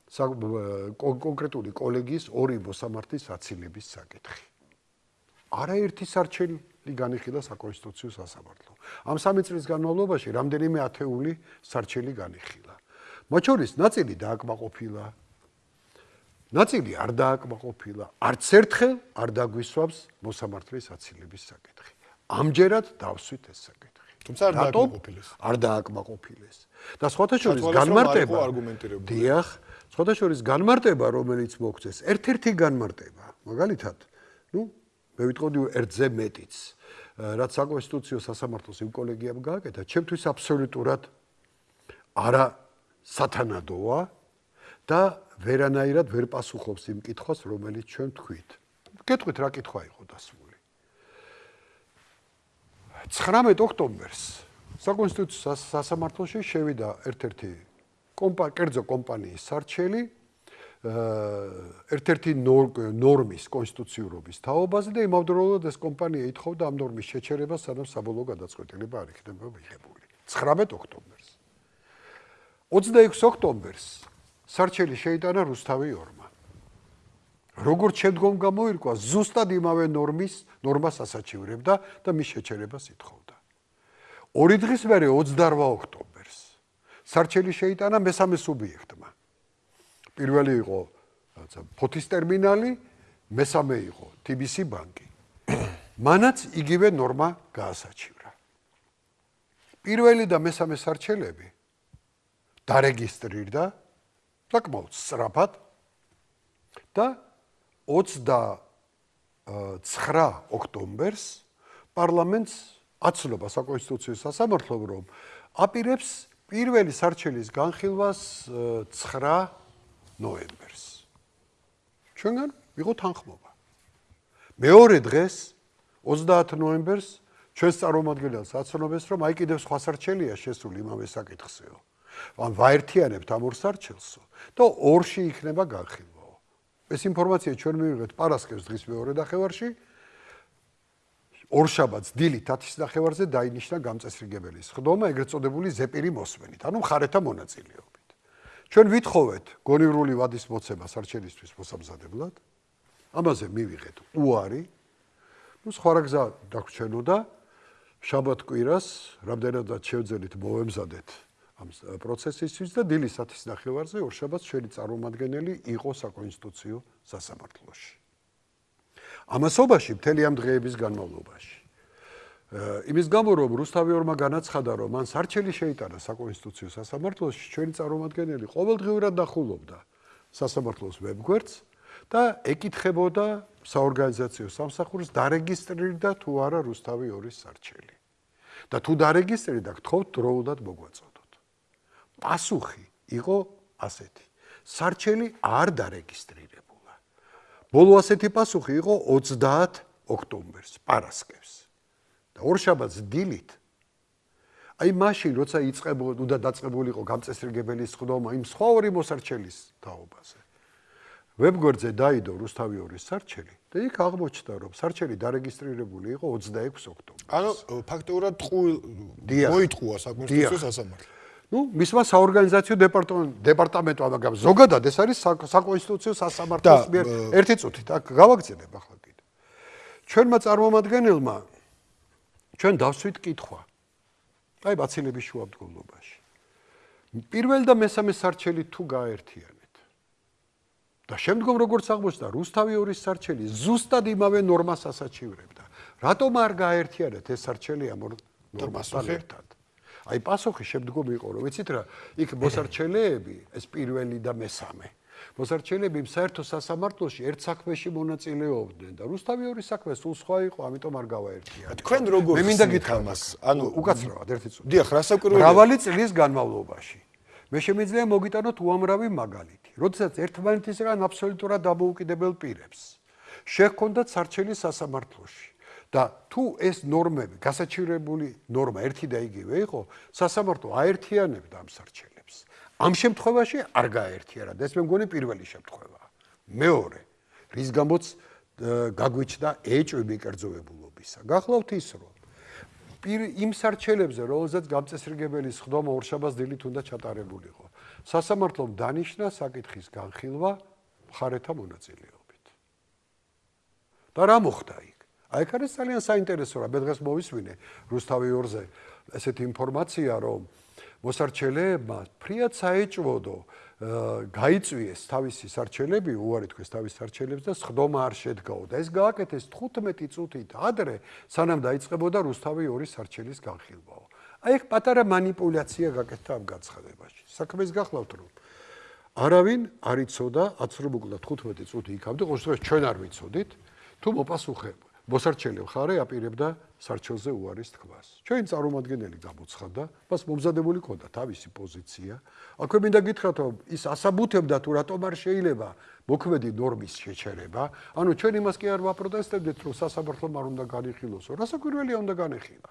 კონკრეტული კოლეგიის ორი მოსამართლის აცილების საკითხი. არაერთი სარჩელი განიხილა საკონსტიტუციო სასამართლო. ამ სამი წლის განმავლობაში რამდენიმე ათეული სარჩელი განიხილა. მათ შორის ნაწილი დააკმაყოფილა. ნაწილი არ დააკმაყოფილა. არც ერთხელ არ დაგვისვამს მოსამართლის აცილების საკითხი. ამჯერად დავსვით ეს საკითხი. თუმცა არ დააკმაყოფილეს. არ დააკმაყოფილეს. და სხვათა შორის განმარტება დიახ, სხვათა შორის განმარტება რომელიც მოგწეს, ერთ-ერთი განმარტება, მაგალითად, ну, მე ვიტყოდი ერთზე მეტიც რაც საკონსტიტუციო სასამართლოს იმ კოლეგიამ გააკეთა ჩემთვის აბსოლუტურად არა სათანადოა და ვერანაირად ვერ პასუხობს იმ კითხვას რომელიც ჩვენ თქვით გეტყვით რა კითხვა იყო დასმული 19 ოქტომბერს საკონსტიტუციო სასამართლოში შევიდა ერთ-ერთი კომპა კერძო კომპანიის სარჩელი ერთ-ერთი ნორმის კონსტიტუციურობის თაობაზე და იმავდროულად ეს კომპანია ითხოვდა ამ ნორმის შეჩერებას, სანამ საბოლოო გადაწყვეტილება არ იქნება მიღებული. 19 ოქტომბერს. 26 ოქტომბერს სარჩელი შეიტანა რუსთავი ორმა. როგორც შემდგომ გამოირკვა, ზუსტად იმავე ნორმის ნორმას ასაჩივრებდა და მის შეჩერებას ითხოვდა. ორი დღის მერე 28 ოქტომბერს სარჩელი შეიტანა მესამე სუბიექტმა. პირველი იყო ფოთის ტერმინალი, მესამე იყო TBC ბანკი. მანაც იგივე ნორმა გაასაჩივრა. პირველი და მესამე სარჩელები დარეგისტრირდა საკმაოდ სწრაფად და 29 ოქტომბერს პარლამენტს აცნობა საკონსტიტუციო სასამართლომ რომ აპირებს პირველი სარჩელის განხილვას 9 ნოემბერს. ჩვენგან იყო თანხმობა. მეორე დღეს 30 ნოემბერს ჩვენს წარმომადგენელს აცნობეს, რომ აი კიდევ სხვა სარჩელია შესული იმავე საკითხზეო. ან ვაერთიანებთ ამ ორ სარჩელსო და ორში იქნება განხილვა. ეს ინფორმაცია ჩვენ მივიღეთ პარასკევს დღის მეორე ნახევარში. ორშაბათს დილით 10-ის ნახევარზე დაინიშნა გამწესრიგებელი სხდომა, ეგრეთ წოდებული ზეპირი მოსვენით, ანუ ხარეთა მონაწილეობა. ჩვენ ვითხოვეთ გონივრული ვადის მოცემა სარჩელისთვის მოსამზადებლად. ამაზე მივიღეთ უარი. ნუ სხვა რა გზა დაგვრჩენოდა შაბათ კვირას, რამდენადაც შევძელით მოვემზადეთ ამ პროცესისთვის და დილის 10-ის ნახევარზე ორშაბათს შენი წარმომადგენელი იყო საკონსტიტუციო სასამართლოში. ამასობაში მთელი ამ დღეების განმავლობაში იმის გამო რომ რუსთავი ორმა განაცხადა რომ მან სარჩელი შეიტანა საკონსტიტუციო სასამართლოში ჩვენი წარმომადგენელი ყოველდღიურად დახულობდა სასამართლოს ვებგვერდს და ეკითხებოდა საორგანიზაციო სამსახურს დარეგისტრირდა თუ არა რუსთავი ორის სარჩელი და თუ დარეგისტრირდა გთხოვთ დროულად მოგვაწოდოთ პასუხი იყო ასეთი. სარჩელი არ დარეგისტრირებულა. ბოლო ასეთი პასუხი იყო 30 ოქტომბერს, პარასკევს. და ორშაბათს დილით აი მაშინ როცა იწყებოდა უნდა დაწყებულიყო გამწესრიგებელი სხდომა იმ სხვა ორი მოსარჩელის თაობაზე. ვებგვერდზე დაიდო რუსთავიორის სარჩელი და იქ აღმოჩნდა რომ სარჩელი დარეგისტრირებული იყო 26 ოქტომბერს. ანუ ფაქტობრივად ტყუილ მოიტყუა საკონსტიტუციო სასამართლო. Ну მისმა საორგანიზაციო დეპარტამენტ დეპარტამენტო მაგრამ ზოგადად ეს არის საკონსტიტუციო სასამართლოს მიერ ერთი წუთით აქ გავაგზავნებ ახლა კიდე ჩვენმა წარმომადგენელმა ჩვენ დავსვით კითხვა აი ბაცილების შუამდგომლობაში პირველ და მესამე სარჩელი თუ გაერთიანეთ და შემდგომ როგორც აღმოჩნდა რუსთავი ორის სარჩელი ზუსტად იმავე ნორმას ასაჩივრებდა რატომ არ გაერთიანეთ ეს სარჩელი ამ ნორმასთან ერთად აი პასუხი შემდგომ იყო რომ ვიცით რა იქ მოსარჩელეები ეს პირველი და მესამე მოსარჩელეები საერთო სასამართლოში ერთ საქმეში მონაწილეობდნენ და რუსთავი ორი საქმე სულ სხვა იყო ამიტომ არ გავაერთია თქვენ როგორ მე მინდა გითხრათ მას ანუ უკაცრავად ერთი წუთი. დიახ რასაკვირველია მრავალი წლის განმავლობაში. მე შემიძლია მოგიტანოთ უამრავი მაგალითი როდესაც ერთმანეთისგან აბსოლუტურად დამოუკიდებელ პირებს შეჰქონდათ სარჩელი სასამართლოში და თუ ეს ნორმები გასაჩივრებული ნორმა ერთი და იგივე იყო, სასამართლო აერთიანებდა ამ სარჩელებს. ამ შემთხვევაში არ გააერთიანა. ეს მე მგონი პირველი შემთხვევაა. მეორე, რის გამოც გაგვიჩნდა ეჭვები კერძოებულობისა. გახლავთ ის, რომ პირ იმ სარჩელებზე, რომელზეც გამწესრიგებელი სხდომა ორშაბათს დილით უნდა ჩატარებულიყო, სასამართლომ დანიშნა საკითხის განხილვა მხარეთა მონაწილეობით. და რა მოხდა იქ? აი ეგ არის ძალიან საინტერესო რა. მე დღეს მოვისმინე რუსთავი ორზე ესეთი ინფორმაცია, რომ მოსარჩელებმა ფრიად საეჭვოდო გაიწვიეს თავისი სარჩელები, უარი თქვენს თავის სარჩელებს და ხდომა არ შედგაო და ეს გააკეთეს 15 წუთით ადრე, სანამ დაიწყებოდა რუსთავი ორი სარჩელის განხილვაო. აი ეგ პატარა манипуляცია გაკეთდა ამ განცხადებაში. საქმეს გახლავთ რომ არავინ არ იცოდა, აც რომ მოკლედ 15 წუთი იქამდე, ყოველ შემთხვევაში ჩვენ არ ვიცოდით, თუ მოპასუხე მოსარჩელი მხარე აპირებდა სარჩელზე უარის თქმას. ჩვენი წარმომადგენელი გამოცხადდა, მას მომზადებული ქონდა თავისი პოზიცია. აქვე მინდა გითხრათ, რომ ის ასაბუთებდა თუ რატომ არ შეიძლება მოქმედი ნორმის შეჩერება. ანუ ჩვენ იმას კი არ ვაპროტესტებდით, რომ სასამართლომ არ უნდა განიხილოსო. რასაკვირველია უნდა განეხილა.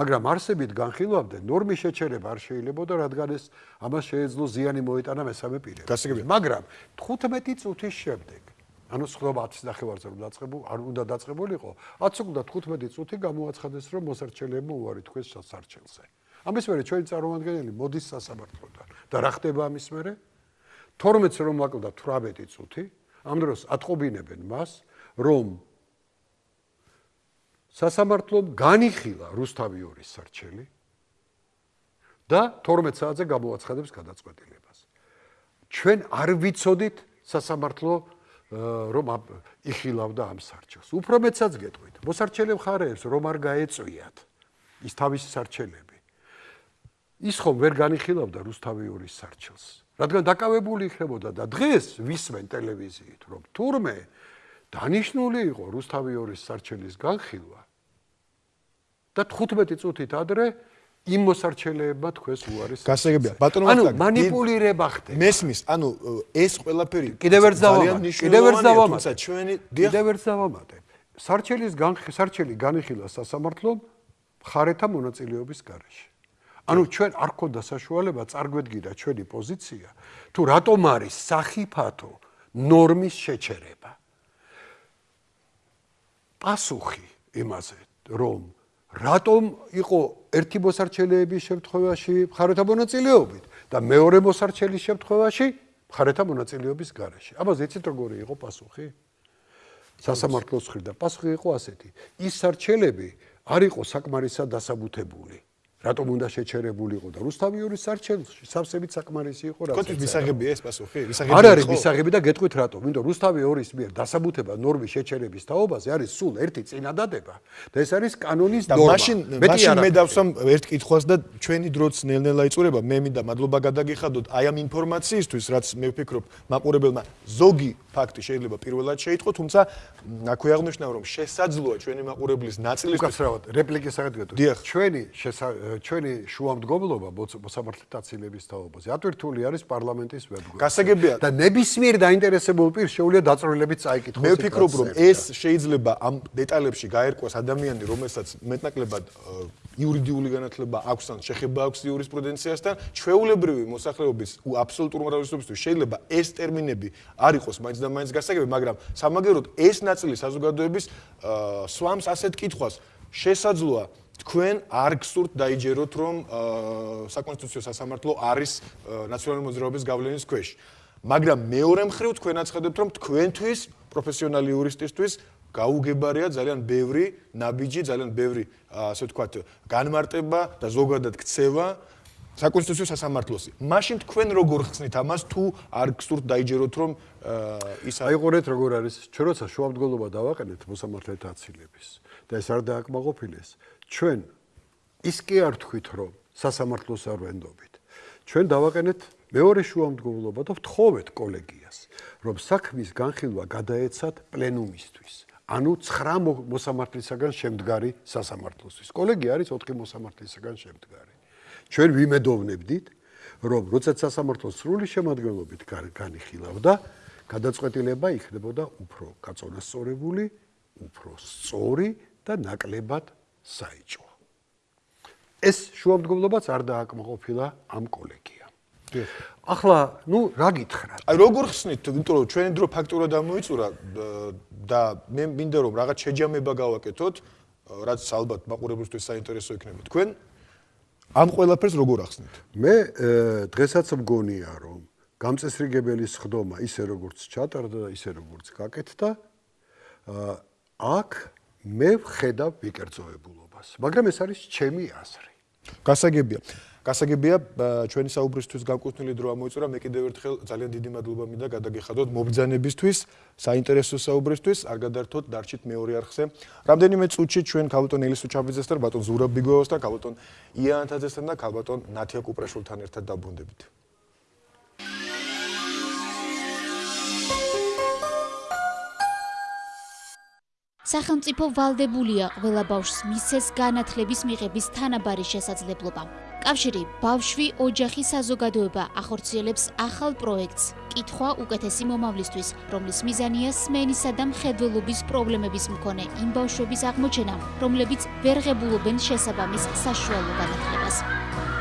მაგრამ არსებით განხილვამდე ნორმის შეჩერება არ შეიძლებოდა, რადგან ეს ამას შეეძლო ზიანი მოეტანა მესამე პირებს. მაგრამ 15 წუთის შემდეგ ანუ სხდომა 10 ნახევარზე რომ დაწყებულ არ უნდა დაწყებულიყო. 10 უნდა 15 წუთი გამოაცხადეს რომ მოსარჩელებმა უარი თქვეს სასარჩელზე. ამის მერე ჩვენი წარმომადგენელი მოდის სასამართლოდან. და რა ხდება ამის მერე? 12-ს რომ აკლდა 18 წუთი ამ დროს ატყობინებენ მას რომ სასამართლომ განიხილა რუსთავი ორის სარჩელი და 12 საათზე გამოაცხადებს გადაწყვეტილებას. ჩვენ არ ვიცოდით სასამართლო რომ იხილავდა ამ სარჩელს. უფრო მეცაც გეტყვით. მოსარჩელე მხარეებს რომ არ გაეწვიათ ის თავისი სარჩელები. ის ხომ ვერ განიხილავდა რუსთავიურის სარჩელს. რადგან დაკავებული იქნებოდა და დღეს ვისმენ ტელევიზიით რომ თურმე დანიშნული იყო რუსთავიურის სარჩელის განხილვა და 15 წუთით ადრე იმ მოსარჩელეებმა თქვენს უარის გასაგებია. ბატონო ანუ манипулирება ხდება. მესმის ანუ ეს ყველაფერი კიდევ ერთს დავამატე კიდევ ერთს დავამატე თუმცა ჩვენი კიდევ ერთს დავამატე. სარჩელის სარჩელი განიხილა სასამართლომ ხარეთა მონაწილეობის გარეშე. ანუ ჩვენ არ გქონდა საშუალება წარგვედგინა ჩვენი პოზიცია თუ რატომ არის სახიფათო ნორმის შეჩერება? პასუხი იმაზე რომ რატომ იყო ერთი მოსარჩელეების შემთხვევაში მხარეთა მონაწილეობით და მეორე მოსარჩელის შემთხვევაში მხარეთა მონაწილეობის გარეშე. ამაზე ეცით როგორი იყო პასუხი? სასამართლოს ხრიდან პასუხი იყო ასეთი: ის სარჩელები არ იყო საკმარისად დასაბუთებული. რატომ უნდა შეჩერებულიყო და რუსთავიურის სარჩელში სავსებით საკმარისი იყო რა. კოთის მისაღებია ეს პასუხი? მისაღები არ არის მისაღები და გეტყვით რატომ? იმიტომ რუსთავი ორის მიერ დასაბუთება ნორმის შეჩერების თაობაზე არის სულ ერთი წინადადება და ეს არის კანონის ნორმა. და მაშინ მაშინ მე დავსვამ ერთ კითხვას და ჩვენი დროც ნელ-ნელა იწურება. მე მინდა მადლობა გადაგიხადოთ აი ამ ინფორმაციისთვის, რაც მე ვფიქრობ მაყურებელმა ზოგი ფაქტი შეიძლება პირველად შეიტყო, თუმცა აქვე აღნიშნა რომ შესაძლოა ჩვენი მაყურებლის ნაწილი უკაცრავად რეპლიკის აღდგენოთ. ჩვენი ჩვენი შუამდგომლობა მოსამართლეთა დაცილების თაობაზე ატვირთული არის პარლამენტის ვებგვერდზე. გასაგებია და ნებისმიერ დაინტერესებულ პირს შეუძლია დაწვრილებით წაიკითხოს. მე ვფიქრობ, რომ ეს შეიძლება ამ დეტალებში გაერკვას ადამიანი, რომელსაც მეტნაკლებად იურიდიული განათლება აქვს ან შეხება აქვს იურისპრუდენციასთან, ჩვეულებრივი მოსახლეობის აბსოლუტურ მრავალისობისთვის შეიძლება ეს ტერმინები არ იყოს მაინც და მაინც გასაგები, მაგრამ სამაგეროდ ეს ნაწილი საზოგადოების სვამს ასეთ კითხვას შესაძლოა თქვენ არ გსურთ დაიჯეროთ რომ საკონსტიტუციო სასამართლო არის ნაციონალური მოძრაობის გავლენის ქვეშ. მაგრამ მეორე მხრივ თქვენ აცხადებთ რომ თქვენთვის პროფესიონალი იურისტისთვის გაუგებარია ძალიან ბევრი ნაბიჯი ძალიან ბევრი ასე ვთქვათ განმარტება და ზოგადად ქცევა საკონსტიტუციო სასამართლოსი. მაშინ თქვენ როგორ ხსნით ამას? თუ არ გსურთ დაიჯეროთ რომ ის აიყურეთ როგორ არის ჩვენ როცა შუამდგომლობა დავაყენეთ მოსამართლეთა აცილების და ეს არ დააკმაყოფილეს ჩვენ ის კი არ თქვით რომ სასამართლოს არ ვენდობით. ჩვენ დავაყენეთ მეორე შუამდგომლობა და ვთხოვეთ კოლეგიას რომ საქმის განხილვა გადაეცათ პლენუმისთვის. ანუ 9 მოსამართლისაგან შემდგარი სასამართლოსთვის. კოლეგია არის 4 მოსამართლისაგან შემდგარი. ჩვენ ვიმედოვნებდით რომ როდესაც სასამართლოს სრული შემადგენლობით განიხილავდა გადაწყვეტილება იქნებოდა უფრო გაწონასწორებული უფრო სწორი და ნაკლებად საიჭო. ეს შუამდგომლობაც არ დააკმაყოფილა ამ კოლეგიამ. ახლა, ну, რა გითხრათ? აი, როგორ ხსნით, იმიტომ რომ ჩვენი დრო ფაქტურად ამოიწურა და მე მინდა რომ რაღაც შეჯამება გავაკეთოთ, რაც ალბათ მაყურებლისთვის საინტერესო იქნება. თქვენ ამ ყველაფერს როგორ ახსნით? მე დღესაც მგონია, რომ გამწესრიგებელი სხდომა ისე როგორც ჩატარდა და ისე როგორც გაკეთდა, აქ მე ვხედავ ვიკერძოებულობას, მაგრამ ეს არის ჩემი აზრი. გასაგებია. გასაგებია ჩვენი საუბრისთვის განკუთვნილი დრო ამოიწურა. მე კიდევ ერთხელ ძალიან დიდი მადლობა მინდა გადაგიხადოთ მობძანებისთვის, საინტერესო საუბრისთვის. არ გადართოთ დარჩით მეორე არხზე. რამდენიმე წუთში ჩვენ ქალბატონ ელისუ ჩაბიძესთან, ბატონ ზურაბ ბიგოოსთან, ქალბატონ იანთაძესთან და ქალბატონ ნათია კუპრაშვილთან ერთად დაბრუნდებით. სახელმწიფო ვალდებულია ყველა ბავშვს მისცეს განათლების მიღების თანაბარი შესაძლებლობა. კავშირი ბავშვი ოჯახი საზოგადოება ახორციელებს ახალ პროექტს კითხვა უკეთესი მომავლისთვის, რომლის მიზანია სმენისა და მხედველობის პრობლემების მქონე იმ ბავშვების აღმოჩენა, რომლებიც ვერ ღებულობენ შესაბამის საშუალო განათლებას.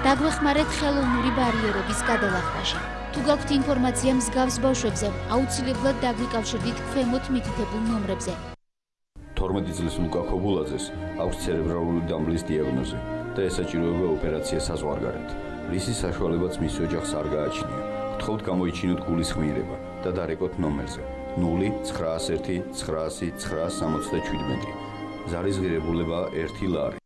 დაგვეხმარეთ ხელოვნური ბარიერების გადალახვაში. თუ გაქვთ ინფორმაცია მსგავს ბავშვებზე, აუცილებლად დაგვიკავშირდით ქვემოთ მითითებულ ნომრებზე 12 წლის ლუკა ხობულაძეს აქვს ცერებრალური დამბლის დიაგნოზი და ესაჭიროება ოპერაცია საზღვარგარეთ. რისი საშუალებაც მის ოჯახს არ გააჩნია. გთხოვთ გამოიჩინოთ გულის ხმირება და დარეკოთ ნომერზე 0901 900 967. ზარის ღირებულება 1 ლარი.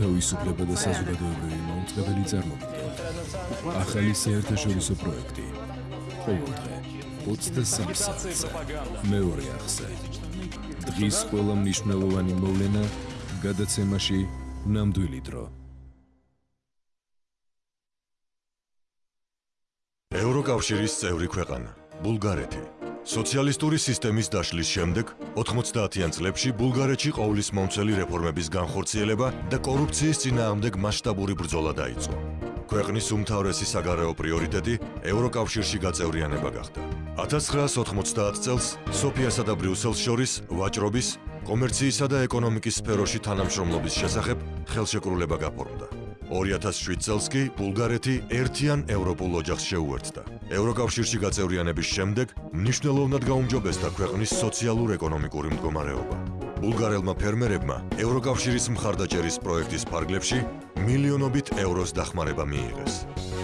თავისუფლება და საზოგადოებრივი მომწყებელი წარმოგიდგენთ. ახალი საერთაშორისო პროექტი. ყოველდღე 23 საათზე. მეორე ახსე. დღის ყველა მნიშვნელოვანი მოვლენა გადაცემაში ნამდვილი დრო. ევროკავშირის წევრი ქვეყანა ბულგარეთი სოციალისტური სისტემის დაშლის შემდეგ 90-იან წლებში ბულგარეთში ყოვლის მომცველი რეფორმების განხორციელება და კორუფციის წინააღმდეგ მასშტაბური ბრძოლა დაიწყო. ქვეყნის უმთავრესი საგარეო პრიორიტეტი ევროკავშირში გაწევრიანება გახდა. 1990 წელს სოფიასა და ბრიუსელს შორის ვაჭრობის, კომერციისა და ეკონომიკის სფეროში თანამშრომლობის შესახებ ხელშეკრულება გაფორმდა. 2007 წელს კი ბულგარეთი ერთიან ევროპულ ოჯახს შეუერთდა. ევროკავშირში გაწევრიანების შემდეგ მნიშვნელოვნად გაუმჯობესდა ქვეყნის სოციალურ-ეკონომიკური მდგომარეობა. ბულგარელმა ფერმერებმა ევროკავშირის მხარდაჭერის პროექტის ფარგლებში მილიონობით ევროს დახმარება მიიღეს.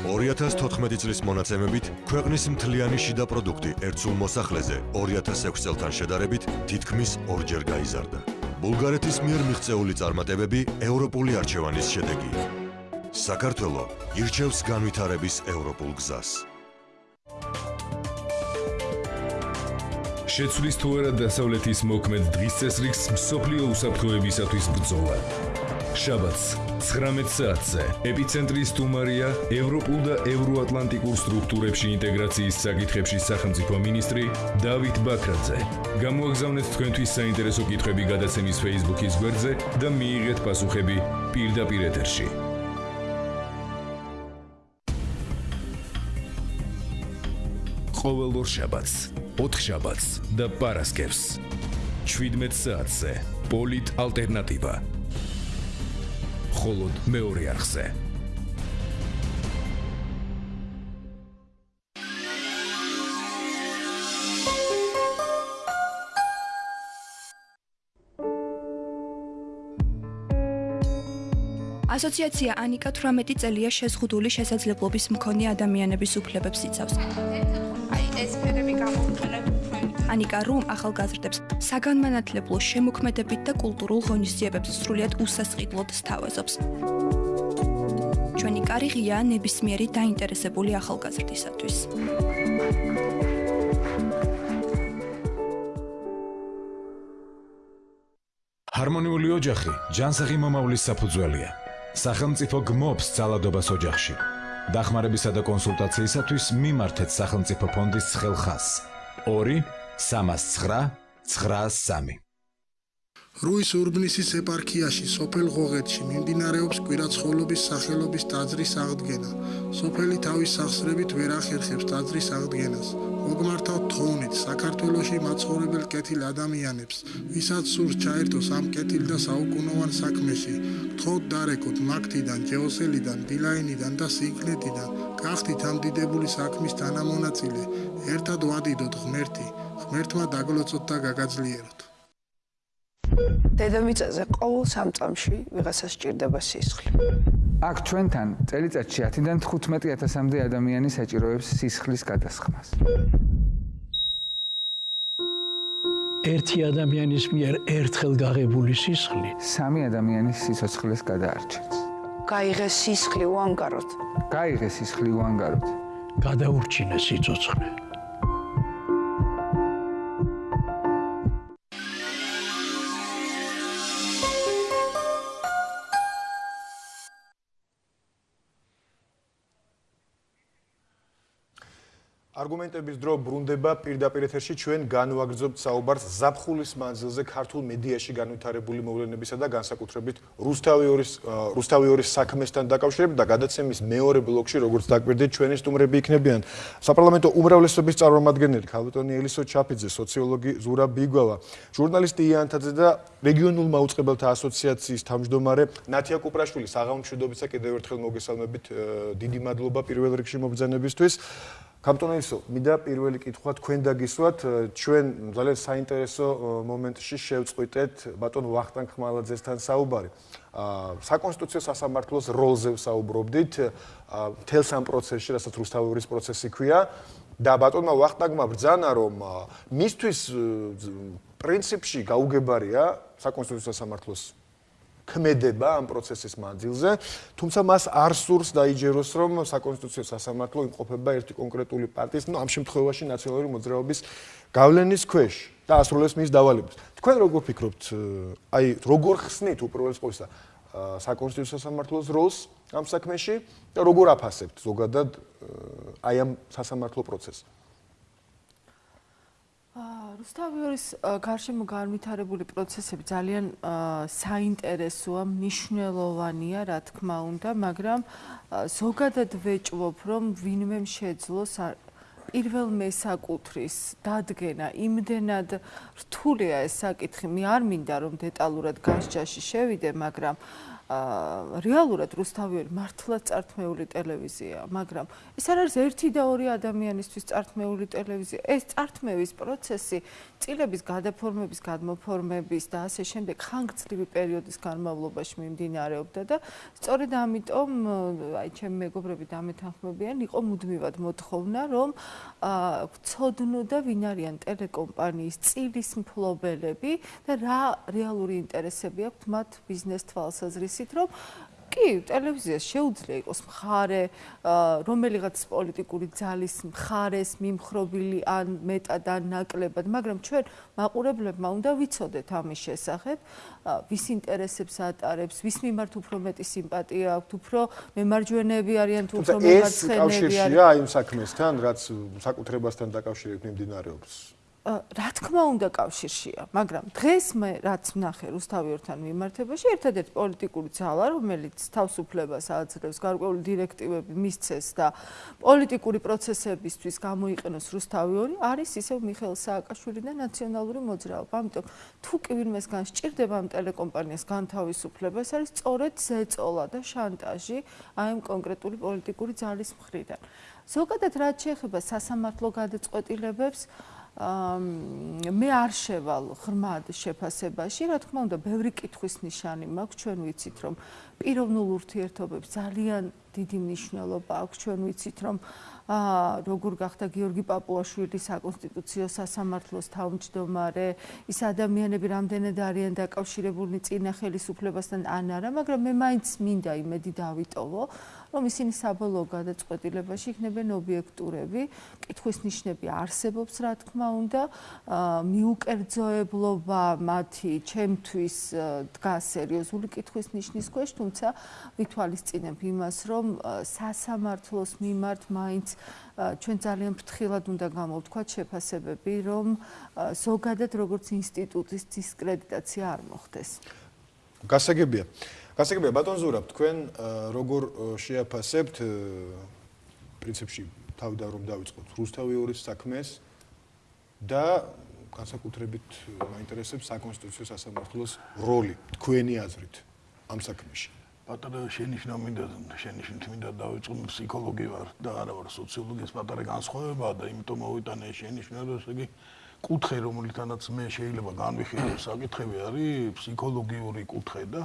2014 წლის მონაცემებით ქვეყნის მთლიანი შიდა პროდუქტი ერთსულ მოსახლეზე 2006 წელთან შედარებით თითქმის ორჯერ გაიზარდა. ბულგარეთის მიერ მიღწეული წარმატებები ევროპული არჩევანის შედეგია. საქართველო ირჩევს განვითარების ევროპულ გზას. შეცვლის თუ არა დასავლეთის მოქმედ დღის წესრიგს მსოფლიო უსაფრთხოებისათვის ბრძოლა. შაბათს 19 საათზე ეპიცენტრის სტუმარია ევროპულ და ევროატლანტიკურ სტრუქტურებში ინტეგრაციის საკითხებში სახელმწიფო მინისტრი დავით ბაქრაძე. გამოაგზავნეთ თქვენთვის საინტერესო კითხვები გადაცემის Facebook-ის გვერდზე და მიიღეთ პასუხები პირდაპირ ეთერში. ყოველ ორ შაბათს, 4 შაბათს და პარასკევს 17 საათზე პოლიტ ალტერნატივა მხოლოდ მეორე არხზე. ასოციაცია ანიკა 18 წელია შეზღუდული შესაძლებლობის მქონე ადამიანების უფლებებს იცავს. ეს ფერები გამოვიყენებ ანიკა რომ ახალგაზრდებს საგანმანათლებლო შემოქმედებით და კულტურულ ღონისძიებებს სრულიად უსასყიდლოდ სთავაზობს. ჩვენი კარიღია ნებისმიერი დაინტერესებული ახალგაზრდისათვის. ჰარმონიული ოჯახი ჯანსაღი მომავლის საფუძველია. სახელმწიფო გმობს ძალადობას ოჯახში. დახმარებისა და კონსულტაციისათვის მიმართეთ სახელმწიფო ფონდის ხელხას 2 309-93 რუის ურბნისის ეპარქიაში სოფელ ღოღეთში მიმდინარეობს კვირაცხოვლობის სახელობის ტაძრის აღდგენა. სოფელი თავის სახსრებით ვერ ახერხებს ტაძრის აღდგენას. მოგმართავთ თხოვნით საქართველოსი მაცხოვრებელ კეთილ ადამიანებს, ვისაც სურს ჩაერთოს ამ კეთილ და საუკუნოვან საქმეში. თხოვთ დარეკოთ მაგთიდან, ჯეოსელიდან, ბილაინიდან და სიგნეტიდან. გახდით ამ დიდებული საქმის თანამონაწილე. ერთად ვადიდოთ ღმერთი. ღმერთმა დაგლოცოთ და გაგაძლიეროთ. დედამიწაზე ყოველ სამწამში ვიღაცას ჭირდება სისხლი. აქ ჩვენთან წელიწადში 10-დან 15000-მდე ადამიანი საჭიროებს სისხლის გადასხმას. ერთი ადამიანის მიერ ერთხელ გაღებული სისხლი სამი ადამიანის სიცოცხლეს გადაარჩენს. გაიღეს სისხლი უანგაროთ. გაიღეს სისხლი უანგაროთ. გადაურჩინეს სიცოცხლე. არგუმენტების დრო ბრუნდება პირდაპირ ეთერში ჩვენ განვაგრძობთ საუბარს ზაფხულის მანძილზე ქართულ მედიაში განვითარებული მოვლენებისა და განსაკუთრებით რუსთავიორის რუსთავიორის საქმესთან დაკავშირებით და გადაცემის მეორე ბლოკში როგორც დაკვირდით ჩვენი სტუმრები იქნებიან. საპარლამენტო უმრავლესობის წარმომადგენელი ქალბატონი ელისო ჩაფიძე სოციოლოგი ზურა ბიგვალა ჟურნალისტი იანთაძე და რეგიონულ მაუწყებელთა ასოციაციის თავმჯდომარე ნათია კუპრაშვილი საღამომშვიდობისა კიდევ ერთხელ მოგესალმებით დიდი მადლობა პირველ რიგში მობრძანებისთვის კაპიტონისო, მინდა პირველი კითხვა თქვენ დაგისვათ, ჩვენ ძალიან საინტერესო მომენტში შევწყვიტეთ ბატონ ვახტანგ ხმალაძესთან საუბარი. აა საკონსტიტუციო სასამართლოს როლზე ვსაუბრობდით, აა თელს ამ პროცესში, რასაც რუსთავის პროცესი ქვია. და ბატონმა ვახტანგმა ბრძანა, რომ მისთვის პრინციპში გაუგებარია საკონსტიტუციო სასამართლოს ქმედება ამ პროცესის მანძილზე, თუმცა მას არ სურს დაიჯეროს, რომ საკონსტიტუციო სასამართლო იმყოფება ერთი კონკრეტული პარტიის, ну, ამ შემთხვევაში ნაციონალური მოძრაობის გავლენის ქვეშ და ასრულებს მის დავალებას. თქვენ როგორ ფიქრობთ, აი, როგორ ხსნით უპირველეს ყოვლისა საკონსტიტუციო სასამართლოს როლს ამ საქმეში და როგორ აფასებთ ზოგადად აი ამ სასამართლო პროცესს? რუსთავიორის გარშემო განვითარებული პროცესები ძალიან საინტერესოა, მნიშვნელოვანია, რა თქმა უნდა, მაგრამ ზოგადად ვეჭვობ, რომ ვინმე შეძლოს პირველ მესაკუთრის დადგენა იმდენად რთულია ეს საკითხი. მე არ მინდა რომ დეტალურად განსჯაში შევიდე, მაგრამ რეალურად რუსთავიერი მართლაც წართმეული ტელევიზია, მაგრამ ეს არ არის ერთი და ორი ადამიანისთვის წართმეული ტელევიზია. ეს წართმევის პროცესი წილების გადაფორმების, გადმოფორმების და ასე შემდეგ ხანგრძლივი პერიოდის განმავლობაში მიმდინარეობდა და სწორედ ამიტომ აი ჩემი მეგობრები დამეთანხმებიან, იყო მუდმივად მოთხოვნა, რომ აა ცოდნოდა ვინ არიან ტელეკომპანიის წილის მფლობელები და რა რეალური ინტერესები აქვთ მათ ბიზნეს თვალსაზრისით, რომ კი, ტელევიზიას შეუძლია იყოს მხარე, რომელიღაც პოლიტიკური ძალის მხარეს მიმხრობილი ან მეტად ან ნაკლებად, მაგრამ ჩვენ მაყურებლებმა უნდა ვიცოდეთ ამის შესახებ, ვის ინტერესებს ატარებს, ვის მიმართ უფრო მეტი სიმპათია აქვთ, უფრო მემარჯვენეები არიან თუ უფრო მემარცხენეები არიან. ეს კავშირია იმ საქმესთან, რაც საკუთრებასთან დაკავშირებით მიმდინარეობს. რა თქმა უნდა კავშირშია, მაგრამ დღეს მე რაც ვნახე რუსთავიორთან მიმართებაში, ერთადერთი პოლიტიკური ძალა, რომელიც თავისუფლებას აძლევს, გარკვეული დირექტივები მისცეს და პოლიტიკური პროცესებისთვის გამოიყენოს რუსთავიორი, არის ისევ მიხეილ სააკაშვილი და ნაციონალური მოძრაობა. ამიტომ თუ კი ვინმეს განსჭირდება ამ ტელეკომპანიას განთავისუფლება, ეს არის სწორედ ზეწოლა და შანტაჟი აი ამ კონკრეტული პოლიტიკური ძალის მხრიდან. ზოგადად რაც შეეხება სასამართლო გადაწყვეტილებებს, მე არ შევალ ღრმად შეფასებაში, რა თქმა უნდა, ბევრი კითხვის ნიშანი მაქვს, ჩვენ ვიცით, რომ პიროვნულ ურთიერთობებს ძალიან დიდი მნიშვნელობა აქვს, ჩვენ ვიცით, რომ აა როგორ გახდა გიორგი პაპუაშვილი საკონსტიტუციო სასამართლოს თავმჯდომარე, ის ადამიანები რამდენად არიან დაკავშირებულნი წინა ხელისუფლებასთან ან არა, მაგრამ მე მაინც მინდა იმედი დავიტოვო, რომ ისინი საბოლოო გადაწყვეტილებაში იქნებიან ობიექტურები, კითხვის ნიშნები არსებობს, რა თქმა უნდა, მიუკერძოებლობა მათი ჩემთვის დგას სერიოზული კითხვის ნიშნის ქვეშ, თუმცა ვითვალისწინებ იმას, რომ სასამართლოს მიმართ მაინც ჩვენ ძალიან ფრთხილად უნდა გამოვთქვათ შეფასებები, რომ ზოგადად როგორც ინსტიტუტის დისკრედიტაცია არ მოხდეს. გასაგებია. გასაგებია ბატონ ზურაბ თქვენ როგორ შეაფასებთ პრინციპში თავდა რომ დავიწყოთ? რუსთავიორის საქმეს და განსაკუთრებით მაინტერესებს საკონსტიტუციო სასამართლოს როლი თქვენი აზრით ამ საქმეში. პატარა შენიშნა მინდა შენიშნით მინდა დავიწყო ფსიქოლოგი ვარ და არა ვარ სოციოლოგი ეს პატარა განსხვავებაა და იმიტომ მოვიტანე შენიშნა რომ ესე იგი კუთხე რომელთანაც მე შეიძლება განვიხილო საკითხები არის ფსიქოლოგიური კუთხე და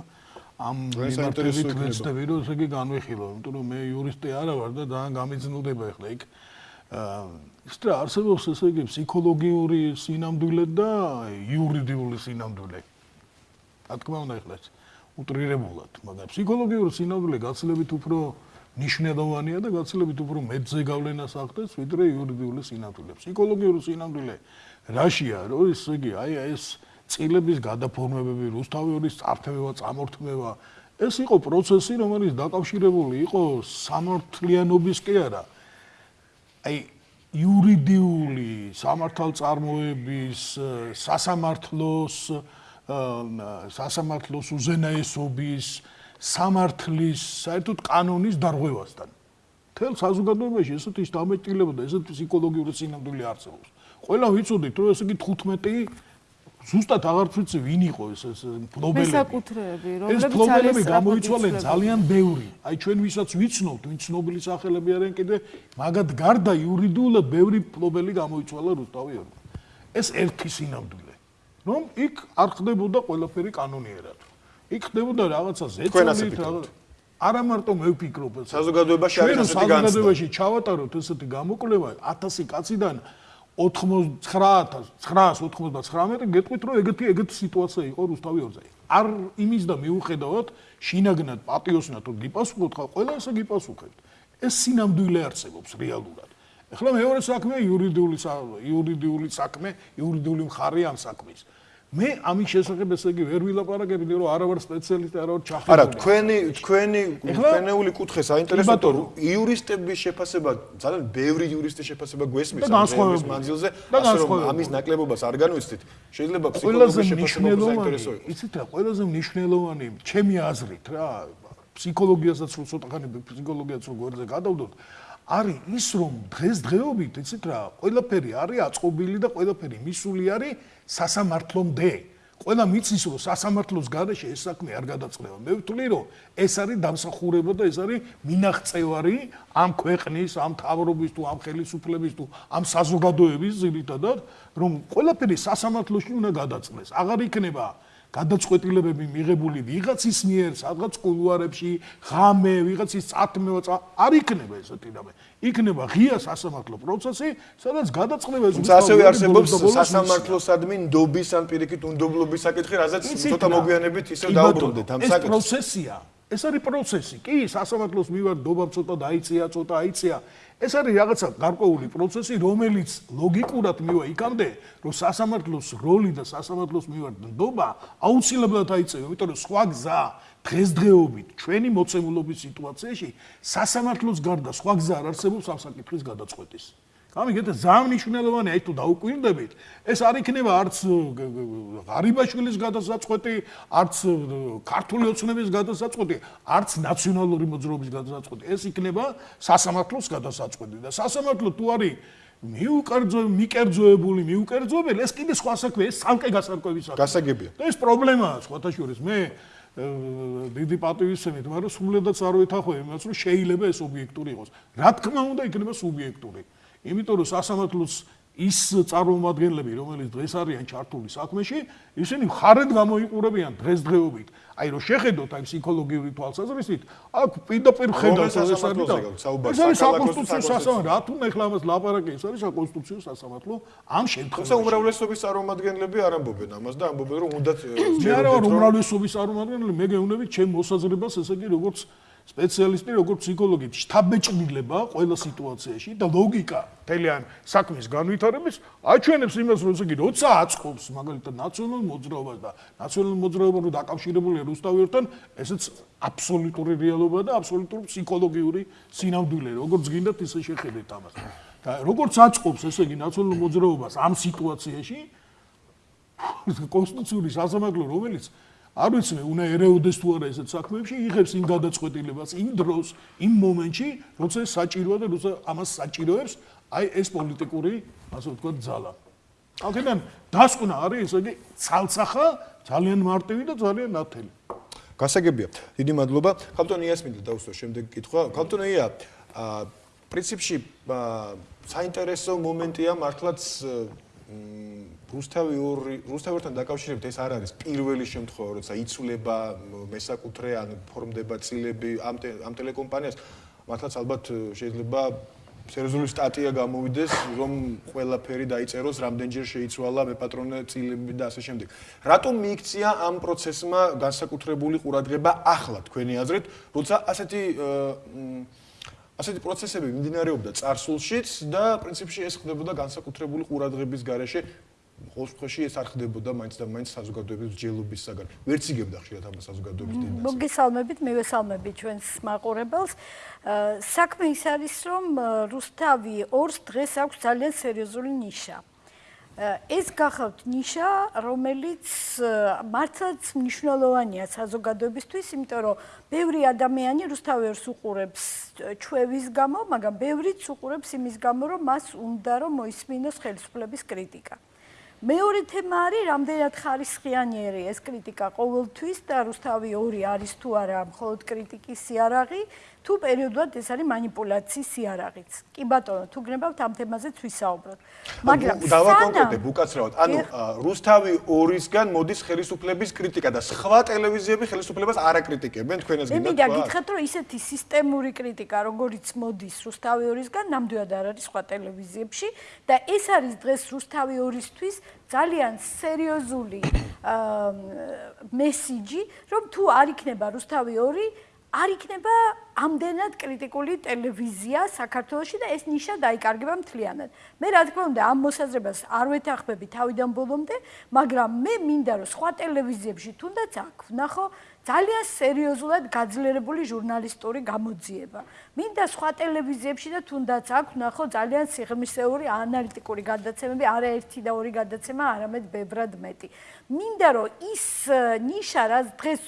ამ მიმართებით ვეცდები რომ ესე იგი განვიხილო, იმიტომ რომ მე იურისტი არა ვარ და ძალიან გამიძნულდება ახლა იქ აა ის რა არსებობს ესე იგი ფსიქოლოგიური სინამდვილე და იურიდიული სინამდვილე. რა თქმა უნდა ახლა უტრირებულად, მაგრამ ფსიქოლოგიური სინამდვილე გაცილებით უფრო ნიშნულოვანია და გაცილებით უფრო მეტზე გავლენას ახდენს ვიდრე იურიდიული სინამდვილე. ფსიქოლოგიური სინამდვილე რაშია, რომ ის იგი აი ეს წილების გადაფორმებები, რუსთავიორის წართმევა, წამორთმევა, ეს იყო პროცესი, რომელიც დაკავშირებული იყო სამართლიანობის კი არა. აი იურიდიული სამართალწარმოების, სასამართლოს, სასამართლოს უზენაესობის, სამართლის, საერთოდ კანონის დარღვევასთან. თელ საზოგადოებაში ესეთი დამეტილება და ესეთი ფსიქოლოგიური სინამდვილე არსებობს. ყველა ვიცოდით, რომ ესე იგი 15 ზუსტად აღარ ვიცი ვინ იყო ეს ეს ფლობელები. მესაკუთრეები, რომლებიც ეს ფლობელები გამოიცვალენ ძალიან ბევრი. აი ჩვენ ვისაც ვიცნობთ, ვინ ცნობილი სახელები არიან კიდე, მაგათ გარდა იურიდიულად ბევრი ფლობელი გამოიცვალა რუსთავიორმა. ეს ერთი სინამდვილე. რომ იქ არ ხდებოდა ყველაფერი კანონიერად. იქ ხდებოდა რაღაცა ზეწოლით, არა მარტო მე ვფიქრობ, საზოგადოებაში არის ასეთი განცდა. საზოგადოებაში ჩავატაროთ ესეთი გამოკვლევა 1000 კაციდან 99999 გეტყვით რომ ეგეთი ეგეთი სიტუაცია იყო რუსთავიორზე. არ იმის და მიუხედავად შინაგნად პატიოსნად თუ გიპასუხოთ ხა ყველა ესე გიპასუხებთ. ეს სინამდვილე არსებობს რეალურად. ეხლა მეორე საქმე იურიდიული იურიდიული საქმე, იურიდიული მხარე ამ საქმის. მე ამის შესახებ ესე იგი ვერ ვილაპარაკებდი რომ არა ვარ სპეციალისტი არა ვარ ჩახერული არა თქვენი თქვენი ფენეული კუთხე საინტერესოა რომ იურისტების შეფასება ძალიან ბევრი იურისტის შეფასება გვესმის ამ მანძილზე ასე რომ ამის ნაკლებობას არ განვიცდით. შეიძლება ფსიქოლოგიის შეფასება საინტერესო იყოს. იცით რა ყველაზე მნიშვნელოვანი ჩემი აზრით რა ფსიქოლოგიასაც რო ცოტახანი ფსიქოლოგიაც რო გვერდზე გადავდოთ არის ის რომ დღეს დღეობით იცით რა ყველაფერი არის აწყობილი და ყველაფერი მისული არის სასამართლომდე. ყველა მიცის რომ სასამართლოს გარეშე ეს საქმე არ გადაწყდება. მე ვთვლი რომ ეს არის დამსახურება და ეს არის მინახწევარი ამ ქვეყნის, ამ თავრობის თუ ამ ხელისუფლების თუ ამ საზოგადოების ძირითადად რომ ყველაფერი სასამართლოში უნდა გადაწყდეს. აღარ იქნება გადაწყვეტილებები მიღებული ვიღაცის მიერ, სადღაც კულუარებში, ღამე, ვიღაცის წათმევა, არ იქნება ესეთი რამე. იქნება ღია სასამართლო პროცესი, სადაც გადაწყდება ეს უცხო ასევე არსებობს სასამართლოსადმი ნდობის ან პირიქით უნდობლობის საკითხი, რაზეც ცოტა მოგვიანებით ისე დაუბრუნდეთ ამ საკითხს. ეს პროცესია. ეს არის პროცესი. კი, სასამართლოს მივარ ნდობა ცოტა დაიწია, ცოტა აიწია. ეს არის რაღაცა გარკვეული პროცესი, რომელიც ლოგიკურად მივა იქამდე, რომ სასამართლოს როლი და სასამართლოს მივართ ნდობა აუცილებლად აიწევა, იმიტომ რომ სხვა გზა დღესდღეობით ჩვენი მოცემულობის სიტუაციაში სასამართლოს გარდა სხვა გზა არ არსებობს ამ საკითხის გადაწყვეტის. ამიტომ ძალიან მნიშვნელოვანია თუ დაუკვირდებით ეს არ იქნება არც ღარიბაშვილის გადასაწყვეტი არც ქართული ოცნების გადასაწყვეტი არც ნაციონალური მოძრაობის გადასაწყვეტი. ეს იქნება სასამართლოს გადასაწყვეტი და სასამართლო თუ არის მიუკერძო მიკერძოებული მიუკერძოებელი ეს კიდე სხვა საქმე ეს სამკე გასარკვევი საქმე გასაგებია. და ეს პრობლემაა სხვათა შორის. მე დიდი პატივისცემით მაგრამ სულედაც არ ვეთახო იმას რომ შეიძლება ეს ობიექტური იყოს. რა თქმა უნდა იქნება სუბიექტური იმიტომ რომ სასამართლოს ის წარმომადგენლები, რომელიც დღეს არიან ჩართული საქმეში, ისინი ხარეთ გამოიყურებიან დღესდღეობით. აი რომ შეხედოთ აი ფსიქოლოგიური თვალსაზრისით, აქ პირდაპირ ხედავთ ეს არის ეს არის საკონსტიტუციო სასამართლო. რა თქმა უნდა, ამას ლაპარაკი ეს არის საკონსტიტუციო სასამართლო ამ შემთხვევაში. ეს უმრავლესობის წარმომადგენლები არ ამბობენ ამას და ამბობენ რომ უნდა მე არა ვარ უმრავლესობის წარმომადგენელი, მე გეუბნები ჩემ მოსაზრებას, ესე იგი როგორც სპეციალისტი როგორც ფსიქოლოგი შთაბეჭდილება ყველა სიტუაციაში და ლოგიკა. თელიან საქმის განვითარების აჩვენებს იმას რომ ისე როცა აწყობს მაგალითად ნაციონალურ მოძრაობას და ნაციონალურ მოძრაობას რო დაკავშირებულია რუსთავერთან ესეც აბსოლუტური რეალობა და აბსოლუტური ფსიქოლოგიური სინამდვილე როგორც გინდათ ისე შეხედეთ ამას. და როგორც აწყობს ესე იგი ნაციონალურ მოძრაობას ამ სიტუაციაში კონსტიტუციური სასამართლო რომელიც არ ვიცი უნდა ერეოდეს თუ არა ესეთ საქმეებში იღებს იმ გადაწყვეტილებას იმ დროს იმ მომენტში როცა საჭიროა და როცა ამას საჭიროებს აი ეს პოლიტიკური ასე ვთქვათ ძალა. აქედან დასკვნა არის ესე იგი ცალცახა ძალიან მარტივი და ძალიან ნათელი. გასაგებია. დიდი მადლობა. ქალტონი იასმინდა დაუსვა შემდეგ კითხვა. ქალტონია პრინციპში საინტერესო მომენტია მართლაც რუსთავი ორი რუსთავთან დაკავშირებით ეს არ არის პირველი შემთხვევა, როცა იცვლება მესაკუთრე ან ფორმდება წილები ამ ამ ტელეკომპანიას. მართლაც ალბათ შეიძლება სერიოზული სტატია გამოვიდეს, რომ ყველაფერი დაიწეროს, რამდენჯერ შეიცვალა მეპატრონე წილები და ასე შემდეგ. რატომ მიიქცია ამ პროცესმა განსაკუთრებული ყურადღება ახლა თქვენი აზრით, როცა ასეთი ასეთი პროცესები მიმდინარეობდა წარსულშიც და პრინციპში ეს ხდებოდა განსაკუთრებული ყურადღების გარეშე ყოველ შემთხვევაში ეს არ ხდებოდა მაინც და მაინც საზოგადოების ჯელობისაგან. ვერც იგებდა ხშირად ამ საზოგადოების დინას. მოგესალმებით, მე ვესალმები ჩვენს მაყურებელს. საქმე ის არის, რომ რუსთავი ორს დღეს აქვს ძალიან სერიოზული ნიშა. ეს გახავთ ნიშა, რომელიც მართლაც მნიშვნელოვანია საზოგადოებისთვის, იმიტომ რომ ბევრი ადამიანი რუსთავერს უყურებს ჩვევის გამო, მაგრამ ბევრიც უყურებს იმის გამო, რომ მას უნდა რომ მოისმინოს ხელისუფლების კრიტიკა. მეორე თემა არის რამდენად ხარისხიანიერი ეს კრიტიკა ყოველთვის და რუსთავი 2 არის თუ არა მხოლოდ კრიტიკის სიარაღი თუ პერიოდულად ეს არის манипуляციის იარაღიც. კი ბატონო, თუ გნებავთ ამ თემაზეც ვისაუბროთ. მაგრამ დავაკონკრეტებ უკაცრავად. ანუ რუსთავი 2-ისგან მოდის ხელისუფლების კრიტიკა და სხვა ტელევიზიები ხელისუფლებას არ აკრიტიკებენ, თქვენას გინდა თქვა. მე მინდა გითხრათ, რომ ისეთი სისტემური კრიტიკა, როგორც მოდის რუსთავი 2-ისგან, ნამდვილად არ არის სხვა ტელევიზიებში და ეს არის დღეს რუსთავი 2-ისთვის ძალიან სერიოზული მესიჯი, რომ თუ არ იქნება რუსთავი 2 არ იქნება ამდენად კრიტიკული ტელევიზია საქართველოში და ეს ნიშა დაიკარგება მთლიანად. მე რა თქმა უნდა ამ მოსაზრებას არ ვეთანხმები თავიდან ბოლომდე, მაგრამ მე მინდა რომ სხვა ტელევიზიებში თუნდაც აქ ვნახო ძალიან სერიოზულად გაძლიერებული ჟურნალისტური გამოძიება. მინდა სხვა ტელევიზიებში და თუნდაც აქ ნახო ძალიან სიღრმისეული ანალიტიკური გადაცემები, არა ერთი და ორი გადაცემა, არამედ ბევრად მეტი. მინდა რომ ის ნიშა რაც დღეს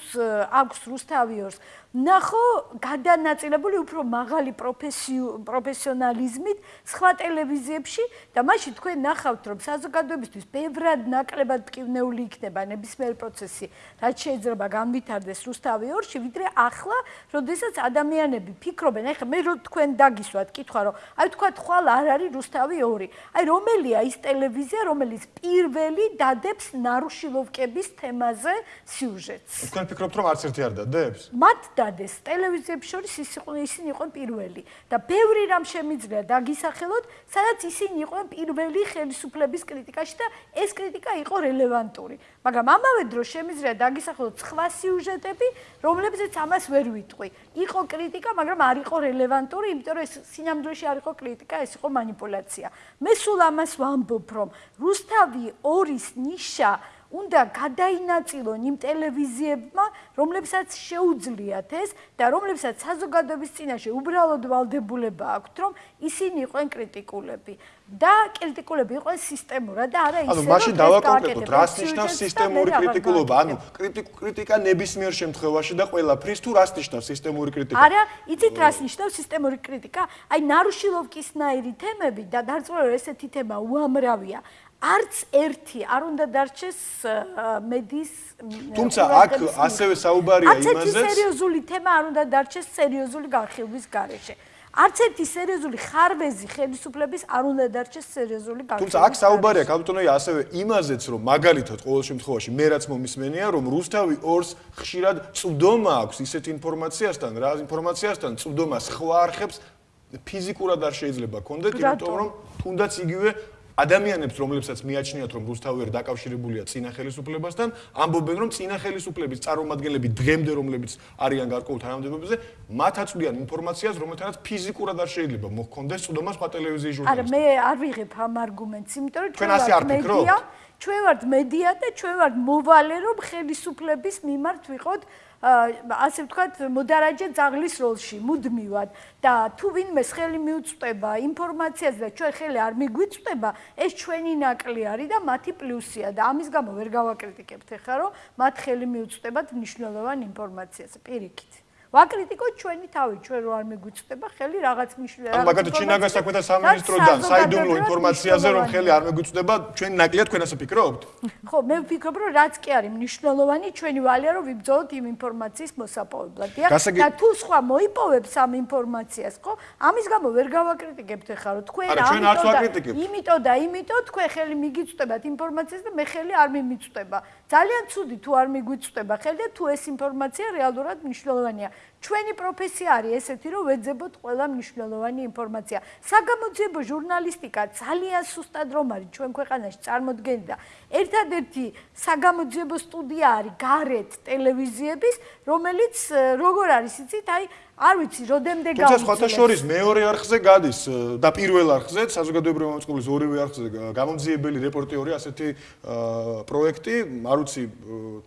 აქვს რუსთავიორს ნახო გადანაწილებული უფრო მაღალი პროფესიონალიზმით სხვა ტელევიზიებში და მაშინ თქვენ ნახავთ რომ საზოგადოებისთვის ბევრად ნაკლებად ტკივნეული იქნება ნებისმიერ პროცესი რაც შეიძლება განვითარდეს რუსთავი ორში ვიდრე ახლა როდესაც ადამიანები ფიქრობენ ეხლა მე რო თქვენ დაგისვათ კითხვა რომ აი თქვა ხვალ არ არის რუსთავი ორი. აი რომელია ის ტელევიზია რომელიც პირველი დადებს შილოვკების თემაზე სიუჟეტს. თქვენ ფიქრობთ, რომ არც ერთი არ დადებს? მათ დადეს. ტელევიზიებს შორის ის იყვნენ ისინი იყვნენ პირველი და ბევრი რამ შემიძლია დაგისახელოთ, სადაც ისინი იყვნენ პირველი ხელისუფლების კრიტიკაში და ეს კრიტიკა იყო რელევანტური. მაგრამ ამავე დროს შემიძლია დაგისახელოთ სხვა სიუჟეტები, რომლებზეც ამას ვერ ვიტყვი. იყო კრიტიკა, მაგრამ არ იყო რელევანტური, იმიტომ რომ ეს სინამდვილეში არ იყო კრიტიკა, ეს იყო მანიპულაცია. მე სულ ამას ვამბობ, რომ რუსთავი ორის ნიშა უნდა გადაინაწილონ იმ ტელევიზიებმა, რომლებსაც შეუძლიათ ეს და რომლებსაც საზოგადოების წინაშე უბრალოდ ვალდებულება აქვთ, რომ ისინი იყვნენ კრიტიკულები და კრიტიკულები იყვნენ სისტემურად და არა ისე რომ ანუ მაშინ დავაკონკრეტოთ, რას ნიშნავს სისტემური კრიტიკულობა? ანუ კრიტიკა ნებისმიერ შემთხვევაში და ყველაფრის თუ რას ნიშნავს სისტემური კრიტიკა? არა, იცით რას ნიშნავს სისტემური კრიტიკა? აი ნარუშილოვკისნაირი თემები და დარწმუნებული ესეთი თემა უამრავია. არც ერთი არ უნდა დარჩეს მედიის თუმცა აქ ასევე საუბარია იმაზე არც ერთი სერიოზული თემა არ უნდა დარჩეს სერიოზული განხილვის გარეშე. არც ერთი სერიოზული ხარვეზი ხელისუფლების არ უნდა დარჩეს სერიოზული განხილვის თუმცა აქ საუბარია კაპიტონოი ასევე იმაზეც რომ მაგალითად ყოველ შემთხვევაში მე რაც მომისმენია რომ რუსთავი ორს ხშირად წვდომა აქვს ისეთ ინფორმაციასთან რა ინფორმაციასთან წვდომა სხვა არხებს ფიზიკურად არ შეიძლება კონდეთ იმიტომ რომ თუნდაც იგივე ადამიანებს, რომლებსაც მიაჩნიათ, რომ რუსთავიერი დაკავშირებულია წინა ხელისუფლებასთან, ამბობენ, რომ წინა ხელისუფლების წარმომადგენლები დღემდე, რომლებიც არიან გარკვეულ თანამდებობებზე, მათ აწვდიან ინფორმაციას, რომელთანაც ფიზიკურად არ შეიძლება მოხონდეს წვდომა სხვა ტელევიზიის ჟურნალისტებს. არა, მე არ ვიღებ ამ არგუმენტს, იმიტომ რომ ჩვენ ვართ მედია, ჩვენ ვართ მედია და ჩვენ ვართ მოვალე, რომ ხელისუფლების მიმართ ვიყოთ ასე ვთქვათ, მოდარაჯე ძაღლის როლში, მუდმივად. და თუ ვინმე ხელი მიუწვდება ინფორმაციაზე და ჩვენ ხელი არ მიგვიწვდება, ეს ჩვენი ნაკლი არის და მათი პლუსია. და ამის გამო ვერ გავაკრიტიკებთ ახლა, რომ მათ ხელი მიუწვდებათ მნიშვნელოვან ინფორმაციაზე, პირიქით. ვაკრიტიკოთ ჩვენი თავი, ჩვენ რო არ მიგვიწვდება ხელი რაღაც მნიშვნელოვანი. ანუ მაგათ ჩინაგას საქმეთა სამინისტროდან საიდუმლო ინფორმაციაზე რომ ხელი არ მიგვიწვდება, ჩვენ ნაკლია თქვენ ასე ფიქრობთ? ხო, მე ვფიქრობ, რომ რაც კი არის მნიშვნელოვანი, ჩვენი ვალია რომ ვიბრძოლოთ იმ ინფორმაციის მოსაპოვებლად. და თუ სხვა მოიპოვებს ამ ინფორმაციას, ხო? ამის გამო ვერ გავაკრიტიკებთ ახლა, რომ თქვენ ამიტომ იმიტომ და იმიტომ თქვენ ხელი მიგიწვდებათ ინფორმაციას და მე ხელი არ მიმიწვდება. ძალიან ცუდი თუ არ მიგვიწვდება ხელი და თუ ეს ინფორმაცია რეალურად მნიშვნელოვანია. ჩვენი პროფესია არის ესეთი, რომ ვეძებოთ ყველა მნიშვნელოვანი ინფორმაცია. საგამოძიებო ჟურნალისტიკა ძალიან სუსტად რომ არის ჩვენ ქვეყანაში წარმოქმნილი. ერთადერთი საგამოძიებო სტუდია არის გარეთ ტელევიზიების, რომელიც როგორ არის იცით, აი არ ვიცი, როდემდე გავიცი. თუმცა სხვათა შორის მეორე არხზე გადის და პირველ არხზე, საზოგადოებრივი მომწყობის ორივე არხზე გამომძიებელი რეპორტიორი ასეთი პროექტი, არ ვიცი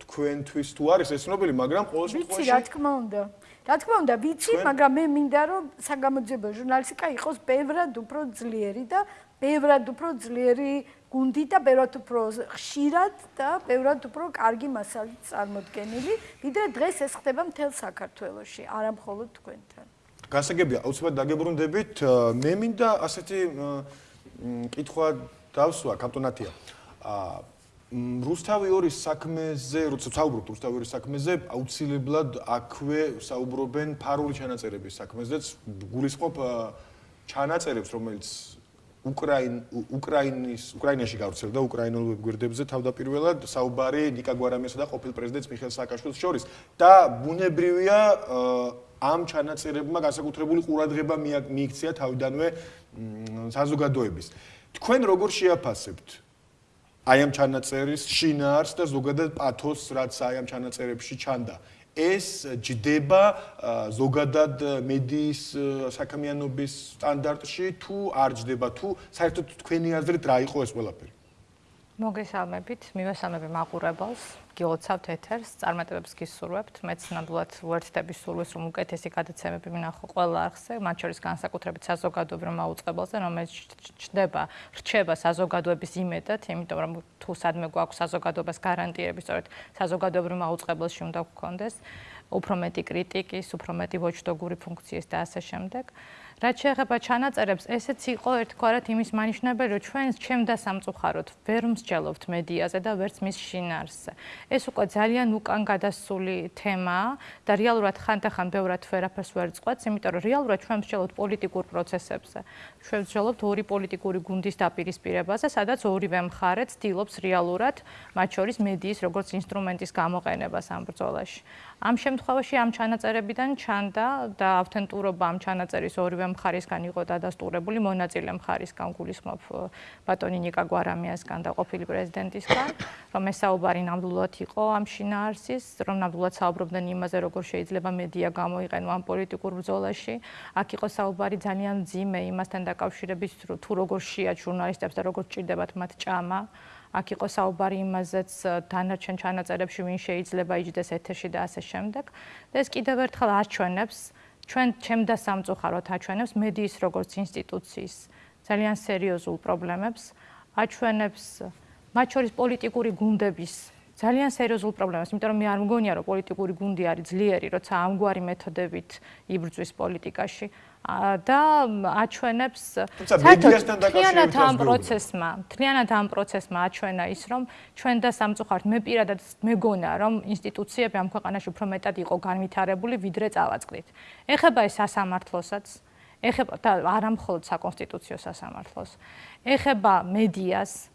თქვენთვის თუ არის ეს ცნობილი, მაგრამ ყოველ შემთხვევაში ვიცი, რა თქმა უნდა. რა თქმა უნდა, ვიცი, მაგრამ მე მინდა რომ საგამოძიებო ჟურნალისტიკა იყოს ბევრად უფრო ძლიერი და ბევრად უფრო ძლიერი გუნდი და ბევრად უფრო ხშირად და ბევრად უფრო კარგი მასალით წარმოდგენილი, ვიდრე დღეს ეს ხდება მთელ საქართველოში, არა მხოლოდ თქვენთან. გასაგებია, აუცილებლად დაგებრუნდებით. მე მინდა ასეთი კითხვა დავსვა კანტონატია. აა რუსთავი ორის საქმეზე, როცა საუბრობთ რუსთავი ორის საქმეზე, აუცილებლად აქვე საუბრობენ ფარული ჩანაწერების საქმეზეც, გულისხმობ ჩანაწერებს, რომელიც უკრაინ უკრაინის უკრაინაში გავრცელდა უკრაინულ ვებგვერდებზე თავდაპირველად საუბარი ნიკა გვარამიასა და ყოფილ პრეზიდენტს მიხელ სააკაშვილის შორის. და ბუნებრივია ამ ჩანაწერებმა განსაკუთრებული ყურადღება მიიქცია თავიდანვე საზოგადოების. თქვენ როგორ შეაფასებთ აი ამ ჩანაწერის შინაარს და ზოგადად პათოს, რაც აი ამ ჩანაწერებში ჩანდა. ეს ჯდება ზოგადად მედიის საქმიანობის სტანდარტში თუ არ ჯდება თუ საერთოდ თქვენი აზრით რა იყო ეს ყველაფერი? მოგესალმებით, მივესალმები მაყურებელს. გილოცავთ ეთერს, წარმატებებს გისურვებთ. მეც ნამდვილად ვერთდები სურვილს, რომ უკეთესი გადაცემები მინახო ყველა არხზე, მათ შორის განსაკუთრებით საზოგადოებრივ მაუწყებელზე, რომელიც ჩდება, რჩება საზოგადოების იმედად, იმიტომ რომ თუ სადმე გვაქვს საზოგადოებას გარანტიები, სწორედ საზოგადოებრივ მაუწყებელში უნდა გქონდეს უფრო მეტი კრიტიკის, უფრო მეტი ვოჩდოგური ფუნქციის და ასე შემდეგ. რაც შეეხება ჩანაწერებს, ესეც იყო ერთგვარად იმის მანიშნებელი, რომ ჩვენ ჩემდა სამწუხაროდ ვერ მსჯელობთ მედიაზე და ვერც მის შინაარსზე. ეს უკვე ძალიან უკან გადასული თემაა და რეალურად ხანდახან ბევრად ვერაფერს ვერ წყვეტს, იმიტომ რომ რეალურად ჩვენ მსჯელობთ პოლიტიკურ პროცესებზე. ჩვენ მსჯელობთ ორი პოლიტიკური გუნდის დაპირისპირებაზე, სადაც ორივე მხარე ცდილობს რეალურად მათ შორის მედიის როგორც ინსტრუმენტის გამოყენებას ამ ბრძოლაში. ამ შემთხვევაში ამ ჩანაწერებიდან ჩანდა და ავთენტურობა ამ ჩანაწერის ორივე მხარისგან იყო დადასტურებული. მონაწილე მხარისგან გულისხმობ ბატონი ნიკა გვარამიასგან და ყოფილი პრეზიდენტისგან რომ ეს საუბარი ნამდვილად იყო ამ შინაარსის რომ ნამდვილად საუბრობდნენ იმაზე როგორ შეიძლება მედია გამოიყენო ამ პოლიტიკურ ბრძოლაში. აქ იყო საუბარი ძალიან ძიმე იმასთან დაკავშირებით თუ როგორ შეა ჟურნალისტებს და როგორ ჭირდებათ მათ ჭამა აქ იყო საუბარი იმაზეც დანარჩენ ჩანაწერებში ვინ შეიძლება იჯდეს ეთერში და ასე შემდეგ. და ეს კიდევ ერთხელ აჩვენებს ჩვენ ჩემდა სამწუხაროდ აჩვენებს მედიის როგორც ინსტიტუციის ძალიან სერიოზულ პრობლემებს აჩვენებს მათ შორის პოლიტიკური გუნდების ძალიან სერიოზულ პრობლემას, იმიტომ რომ მე არ მგონია რომ პოლიტიკური გუნდი არის ძლიერი, როცა ამგვარი მეთოდებით იბრძვის პოლიტიკაში. და აჩვენებს მედიასთან დაკავშირებით ამ პროცესმა, თლიანად ამ პროცესმა აჩვენა ის, რომ ჩვენ და სამწუხაროდ მე პირადად მეგონა, რომ ინსტიტუციები ამ ქვეყანაში უფრო მეტად იყო განვითარებული, ვიდრე წავაწყდით. ეხება ეს სასამართლოსაც, ეხება და არა მხოლოდ საკონსტიტუციო სასამართლოს, ეხება მედიას,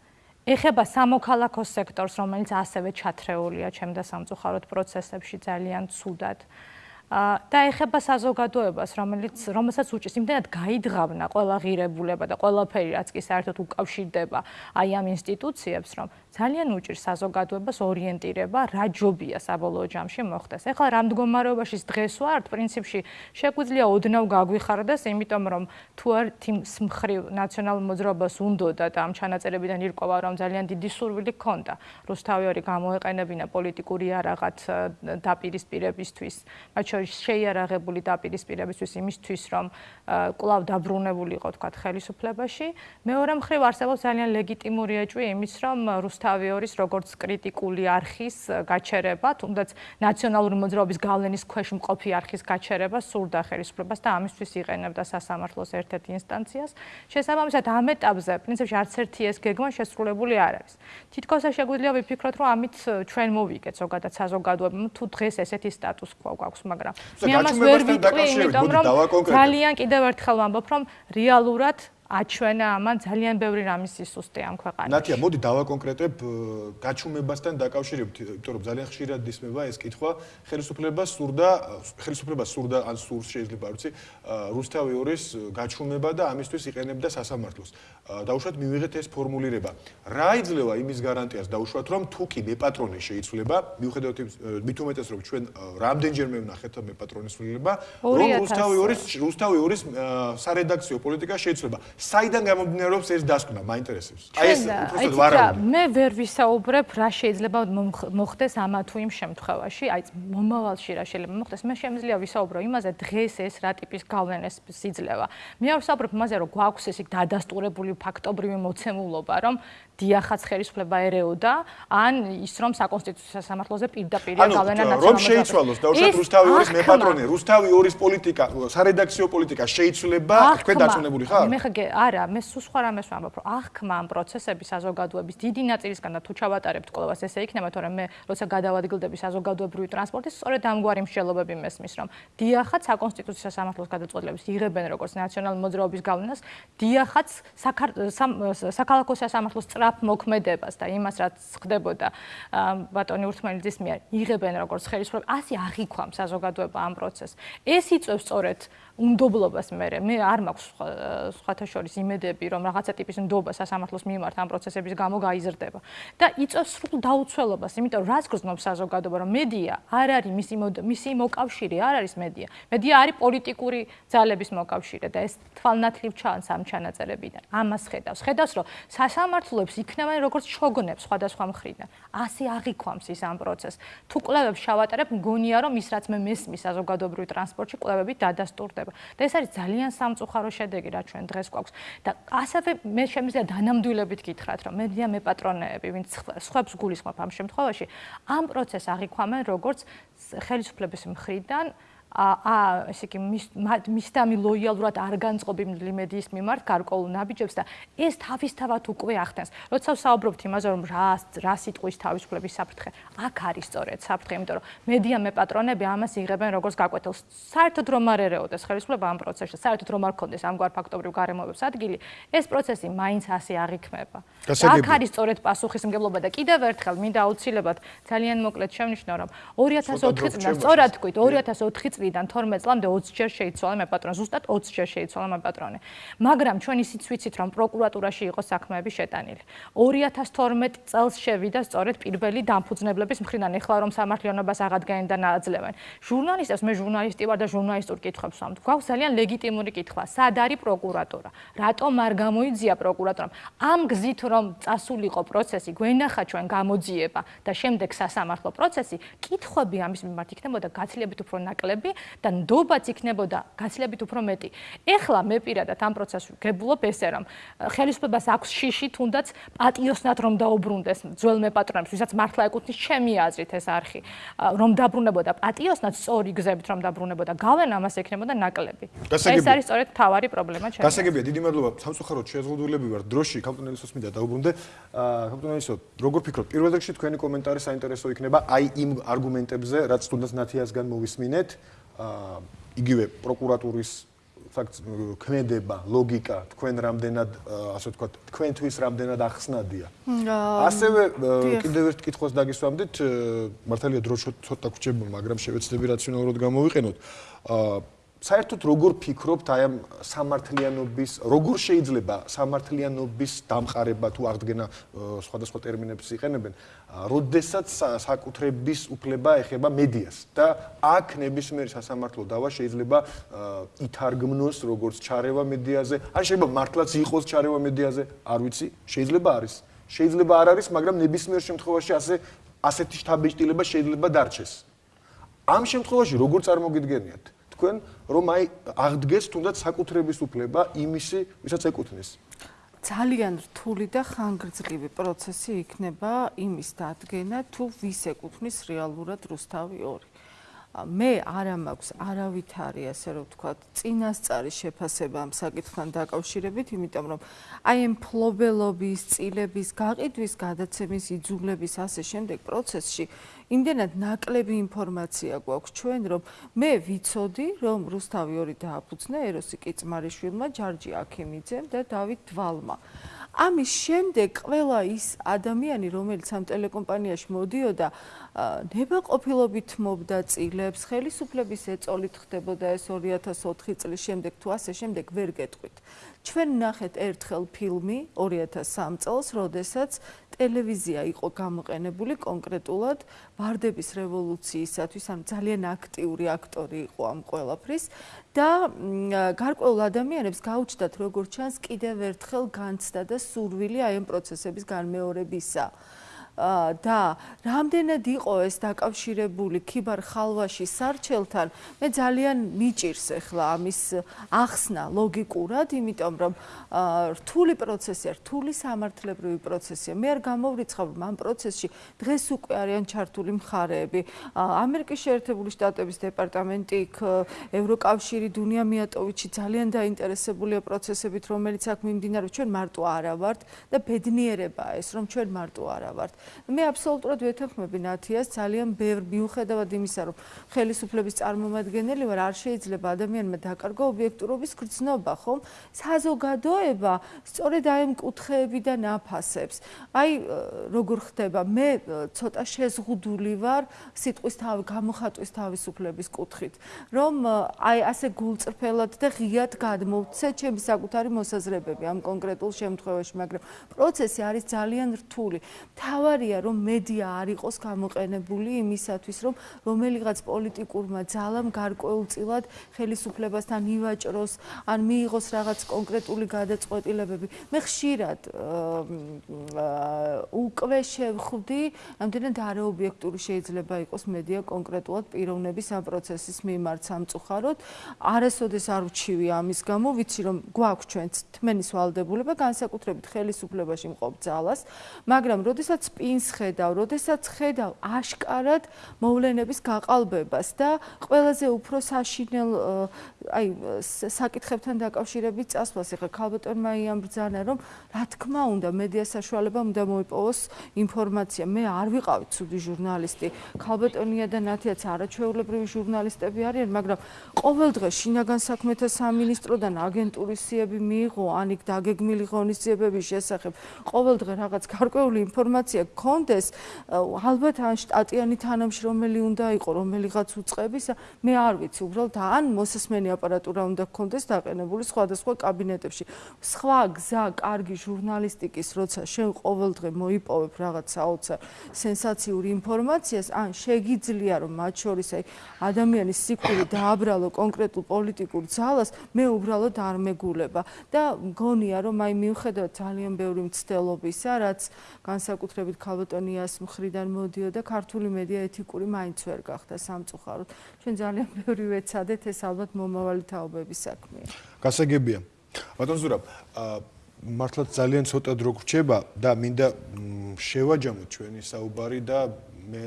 ეხება სამოქალაქო სექტორს, რომელიც ასევე ჩათრეულია ჩემ და სამწუხაროდ პროცესებში ძალიან ცუდად. და ეხება საზოგადოებას, რომელიც რომელსაც უჭის იმდენად გაიძღავნა ყველა ღირებულება და ყველაფერი, რაც კი საერთოდ უკავშირდება აი ამ ინსტიტუციებს, რომ ძალიან უჭირს საზოგადოებას ორიენტირება, რა ჯობია საბოლოო ჯამში მოხდეს. ეხლა რა მდგომარეობაში დღეს ვართ, პრინციპში შეგვიძლია ოდნავ გაგვიხარდეს, იმიტომ რომ თუ არ თიმს მხრივ ნაციონალურ მოძრაობას უნდოდა და ამ ჩანაწერებიდან ირკვევა, რომ ძალიან დიდი სურვილი ჰქონდა რუსთავი ორი გამოეყენებინა პოლიტიკური არაღად დაპირისპირებისთვის, მათ შორის შეიარაღებული დაპირისპირებისთვის იმისთვის, რომ კლავ დაბრუნებული იყო თქვა ხელისუფლებაში. მეორე მხრივ არსებობს ძალიან ლეგიტიმური ეჭვი იმის, რომ რუსთავი ორის როგორც კრიტიკული არქის გაჩერება, თუნდაც ნაციონალური მოძრაობის გავლენის ქვეშ მყოფი არქის გაჩერება სურდა ხელისუფლებას და ამისთვის იყენებდა სასამართლოს ერთ-ერთ ინსტანციას. შესაბამისად, ამ ეტაპზე პრინციპში არც ერთი ეს გეგმა შესრულებული არ არის. თითქოს შეგვიძლია ვიფიქროთ, რომ ამით ჩვენ მოვიგეთ ზოგადად საზოგადოებამ თუ დღეს ესეთი სტატუს კვო გვაქვს, მაგრამ მე ამას ვერ ვიტყვი, იმიტომ რომ ძალიან კიდევ ერთხელ ვამბობ, რომ რეალურად აჩვენა ამან ძალიან ბევრი რამის სისუსტე ამ ქვეყანაში. ნათია, მოდი დავაკონკრეტებ გაჩუმებასთან დაკავშირებით, იმიტომ რომ ძალიან ხშირად ისმება ეს კითხვა, ხელისუფლებას სურდა, ხელისუფლებას სურდა ან სურს შეიძლება არ ვიცი, რუსთავი ორის გაჩუმება და ამისთვის იყენებდა სასამართლოს. დაუშვათ მივიღეთ ეს ფორმულირება. რა იძლევა იმის გარანტიას დაუშვათ, რომ თუ კი მეპატრონე შეიცვლება, მიუხედავად მით უმეტეს რომ ჩვენ რამდენჯერმე ვნახეთ მეპატრონის ცვლილება, რომ რუსთავი ორის რუსთავი ორის სარედაქციო პოლიტიკა შეიცვლება. საიდან გამომდინარეობს ეს დასკვნა? მაინტერესებს. აი ეს უბრალოდ ვარავინ. მე ვერ ვისაუბრებ რა შეიძლება მოხდეს ამა თუ იმ შემთხვევაში, აი მომავალში რა შეიძლება მოხდეს. მე შემიძლია ვისაუბრო იმაზე დღეს ეს რა ტიპის გავლენას სიძლევა. მე არ ვისაუბრებ იმაზე, რომ გვაქვს ეს დადასტურებული ფაქტობრივი მოცემულობა, რომ დიახაც ხელისუფლება ერეოდა, ან ის რომ საკონსტიტუციო სასამართლოზე პირდაპირ გავლენა ნაციონალურ რომ შეიცვალოს და უშუალოდ რუსთავი ორის მეპატრონე, რუსთავი ორის პოლიტიკა, სარედაქციო პოლიტიკა შეიცვლება, თქვენ დაწუნებული ხარ? მე ხე არა, მე სულ სხვა რამეს ვამბობ, რომ აღქმა ამ პროცესების საზოგადოების დიდი ნაწილისგან და თუ ჩავატარებთ ყოველას ესე იქნება, თორემ მე როცა გადავადგილდები საზოგადოებრივი ტრანსპორტის, სწორედ ამგვარი მსჯელობები მესმის, რომ დიახაც საკონსტიტუციო სასამართლოს გადაწყვეტილების იღებენ როგორც ნაციონალური მოძრაობის გავლენას, დიახაც საქალაქო სასამართლოს სწრაფ მოქმედებას და იმას რაც ხდებოდა ბატონი ურთმელიძის მიერ იღებენ როგორც ხელისუფლება, ასე აღიქვამ საზოგადოება ამ პროცესს. ეს იწევს სწორედ უნდობლობას მე მე არ მაქვს სხვათა შორის იმედები რომ რაღაცა ტიპის უნდობა სასამართლოს მიმართ ამ პროცესების გამო გაიზრდება. და იწევს სრულ დაუცველობას იმიტომ რაც გრძნობს საზოგადოება რომ მედია არ არის მისი მისი მოკავშირე არ არის მედია. მედია არის პოლიტიკური ძალების მოკავშირე და ეს თვალნათლივ ჩანს ამ ჩანაწერებიდან. ამას ხედავს. ხედავს რომ სასამართლოებს იქნებიან როგორც შოგონებს სხვადასხვა მხრიდან. ასე აღიქვამს ის ამ პროცესს. თუ კვლევებს შავატარებ მგონია რომ ის რაც მე მესმის საზოგადოებრივ ტრანსპორტში კვლევები დადასტურდება და ეს არის ძალიან სამწუხარო შედეგი რა ჩვენ დღეს გვაქვს. და ასევე მე შემიძლია დანამდვილებით გითხრათ რომ მედია მეპატრონეები ვინც სხვებს გულისხმობ ამ შემთხვევაში ამ პროცესს აღიქვამენ როგორც ხელისუფლების მხრიდან ა ესე იგი მის მისდამი ლოიალურად არ განწყობილი მედიის მიმართ გარკვეულ ნაბიჯებს და ეს თავისთავად უკვე ახდენს. როცა საუბრობთ იმაზე რომ რა რა სიტყვის თავისუფლების საფრთხე, აქ არის სწორედ საფრთხე, იმიტომ რომ მედია მეპატრონები ამას იღებენ როგორც გაკვეთილს. საერთოდ რომ არ ერეოდეს ხელისუფლება ამ პროცესში, საერთოდ რომ არ ქონდეს ამგვარ ფაქტობრივ გარემოებებს ადგილი, ეს პროცესი მაინც ასე არ იქნება. აქ არის სწორედ პასუხისმგებლობა და კიდევ ერთხელ მინდა აუცილებლად ძალიან მოკლედ შევნიშნო რომ 2004 წლიდან სწორად თქვით 2004 წლიდან 12 წლამდე 20 ჯერ შეიცვალა მე პატრონი, ზუსტად 20 ჯერ შეიცვალა მე პატრონი. მაგრამ ჩვენ ისიც ვიცით, რომ პროკურატურაში იყო საქმეები შეტანილი. 2012 წელს შევიდა სწორედ პირველი დამფუძნებლების მხრიდან, ეხლა რომ სამართლიანობას აღადგენენ და ნააძლევენ. ჟურნალისტებს მე ჟურნალისტი ვარ და ჟურნალისტურ კითხვებს ვამთ. გვაქვს ძალიან ლეგიტიმური კითხვა, სად არის პროკურატურა? რატომ არ გამოიძია პროკურატურამ? ამ გზით რომ წასულიყო პროცესი, გვენახა ჩვენ გამოძიება და შემდეგ სასამართლო პროცესი, კითხვები ამის მიმართ იქნებოდა გაცილებით უფრო ნაკლები ვიღებდი და ნდობაც იქნებოდა გაცილებით უფრო მეტი. ეხლა მე პირადად ამ პროცესში გებულობ ესე რომ ხელისუფლებას აქვს შიში თუნდაც პატიოსნად რომ დაუბრუნდეს ძველ მეპატრონებს, ვისაც მართლა ეკუთვნის ჩემი აზრით ეს არხი, რომ დაბრუნებოდა პატიოსნად სწორი გზებით რომ დაბრუნებოდა, გავენ ამას ეკნებოდა ნაკლები. ეს არის სწორედ თავარი პრობლემა ჩემი. გასაგებია, დიდი მადლობა. სამწუხაროდ შეზღუდულები ვარ. დროში კაპიტანელისოს მინდა დაუბრუნდე. კაპიტანელისო, როგორ ფიქრობ, პირველ რიგში თქვენი კომენტარი საინტერესო იქნება აი იმ არგუმენტებზე, რაც თუნდაც ნათიასგან მოვისმინეთ. იგივე პროკურატურის ფაქტ ქმედება, ლოგიკა, თქვენ რამდენად, ასე ვთქვათ, თქვენთვის რამდენად ახსნადია. ასევე კიდევ ერთ კითხვას დაგისვამდით, მართალია დრო ცოტა გრჩებულ, მაგრამ შევეცდები რაციონალურად გამოვიყენოთ. აა საერთოდ როგორ ფიქრობთ აი ამ სამართლიანობის როგორ შეიძლება სამართლიანობის დამყარება თუ აღდგენა სხვადასხვა ტერმინებს იყენებენ როდესაც საკუთრების უფლება ეხება მედიას და აქ ნებისმიერი სასამართლო დავა შეიძლება ითარგმნოს როგორც ჩარევა მედიაზე. ან შეიძლება მართლაც იყოს ჩარევა მედიაზე არ ვიცი შეიძლება არის. შეიძლება არ არის მაგრამ ნებისმიერ შემთხვევაში ასე ასეთი შთაბეჭდილება შეიძლება დარჩეს. ამ შემთხვევაში როგორ წარმოგიდგენიათ? თქვენ რომ აი აღდგეს თუნდაც საკუთრების უფლება იმისი ვისაც ეკუთვნის. ძალიან რთული და ხანგრძლივი პროცესი იქნება იმის დადგენა თუ ვის ეკუთვნის რეალურად რუსთავი 2 მე არა მაქვს არავითარი ასე რომ ვთქვა წინასწარი შეფასება ამ საკითხთან დაკავშირებით, იმიტომ რომ აი ამ ფლობელობის, წილების, გაყიდვის, გადაცემის, იძულების ასე შემდეგ პროცესში იმდენად ნაკლები ინფორმაცია გვაქვს ჩვენ, რომ მე ვიცოდი, რომ რუსთავი 2 დააფუძნა ეროსი კიწმარიშვილმა, ჯარჯი აქიმიძემ და დავით დვალმა. ამის შემდეგ ყველა ის ადამიანი, რომელიც ამ ტელეკომპანიაში მოდიოდა, ნებაყოფილობით მობდა წილებს, ხელისუფლების ეწოლით ხდებოდა ეს 2004 წლის შემდეგ თუ ასე შემდეგ ვერ გეტყვით. ჩვენ ნახეთ ერთხელ ფილმი 2003 წელს, როდესაც ტელევიზია იყო გამოყენებული კონკრეტულად ვარდების რევოლუციისათვის, ან ძალიან აქტიური აქტორი იყო ამ ყველაფრის და გარკვეულ ადამიანებს გაუჩნდათ როგორ ჩანს კიდევ ერთხელ განცდა და სურვილი აი ამ პროცესების განმეორებისა. და რამდენად იყო ეს დაკავშირებული ქიბარ ხალვაში სარჩელთან? მე ძალიან მიჭირს ახლა ამის ახსნა ლოგიკურად იმიტომ რომ რთული პროცესია რთული სამართლებრივი პროცესია. მე არ გამოვრიცხავ ამ პროცესში დღეს უკვე არიან ჩართული მხარეები. ამერიკის შეერთებული შტატების დეპარტამენტი იქ ევროკავშირი დუნია მიატოვიჩი ძალიან დაინტერესებულია პროცესებით რომელიც აქ მიმდინარეობს ჩვენ მარტო არა ვართ და ბედნიერებაა ეს რომ ჩვენ მარტო არა ვართ მე აბსოლუტურად ვეთანხმები ნათიას ძალიან ბევრ მიუხედავად იმისა, რომ ხელისუფლების წარმომადგენელი ვარ, არ შეიძლება ადამიანმა დაკარგო ობიექტურობის გრძნობა, ხომ? საზოგადოება სწორედ აი ამ კუთხეებიდან აფასებს. აი როგორ ხდება? მე ცოტა შეზღუდული ვარ სიტყვის თავი გამოხატვის თავისუფლების კუთხით, რომ აი ასე გულწრფელად და ღიად გადმოვცე ჩემი საკუთარი მოსაზრებები ამ კონკრეტულ შემთხვევაში, მაგრამ პროცესი არის ძალიან რთული. თავარია რომ მედია არ იყოს გამოყენებული იმისათვის, რომ რომელიღაც პოლიტიკურმა ძალამ გარკვეულწილად ხელისუფლებასთან ივაჭროს, ან მიიღოს რაღაც კონკრეტული გადაწყვეტილებები. მე ხშირად უკვე შევხვდი, ამდენად არაობიექტური შეიძლება იყოს მედია კონკრეტულად პიროვნების ამ პროცესის მიმართ სამწუხაროდ. არასოდეს არ ვჩივი ამის გამო, ვიცი რომ გვაქვს ჩვენც თმენის ვალდებულება განსაკუთრებით ხელისუფლებაში მყოფ ძალას, მაგრამ როდესაც პინს ხედავ, როდესაც ხედავ აშკარად მოვლენების გაყალბებას და ყველაზე უფრო საშინელ აი საკითხებთან დაკავშირებით წასვლას, ეხლა ქალბატონმა იამბრძანა, რომ რა თქმა უნდა, მედია საშუალება უნდა მოიპოვოს ინფორმაცია. მე არ ვიყავი ცუდი ჟურნალისტი. ქალბატონია და ნათიაც არაჩვეულებრივი ჟურნალისტები არიან, მაგრამ ყოველდღე შინაგან საქმეთა სამინისტროდან აგენტურის სიები მიიღო ანიქ დაგეგმილი ღონისძიებების შესახებ. ყოველდღე რაღაც გარკვეული ინფორმაცია გქონდეს, ალბათ ან შტატიანი თანამშრომელი უნდა იყო, რომელიღაც უწყების, მე არ ვიცი, უბრალოდ ან მოსესმენი აპარატურა უნდა გქონდეს დაყენებული სხვადასხვა კაბინეტებში. სხვა გზა, კარგი ჟურნალისტიკის, როცა შენ ყოველდღე მოიპოვებ რაღაც საოცარ სენსაციურ ინფორმაციას, ან შეგიძლია რომ მათ შორის აი ადამიანის სიკვდილი დააბრალო კონკრეტულ პოლიტიკურ ძალას, მე უბრალოდ არ მეგულება და მგონია რომ აი მიუხედავად ძალიან ბევრი მცდელობისა, რაც განსაკუთრებით ქალბატონიას მხრიდან მოდიოდა, ქართული მედია ეთიკური მაინც ვერ გახდა სამწუხაროდ. ჩვენ ძალიან ბევრი ვეცადეთ, ეს ალბათ მომავალი თაობების საქმეა. გასაგებია. ბატონ ზურაბ, მართლაც ძალიან ცოტა დრო გრჩება და მინდა შევაჯამოთ ჩვენი საუბარი და მე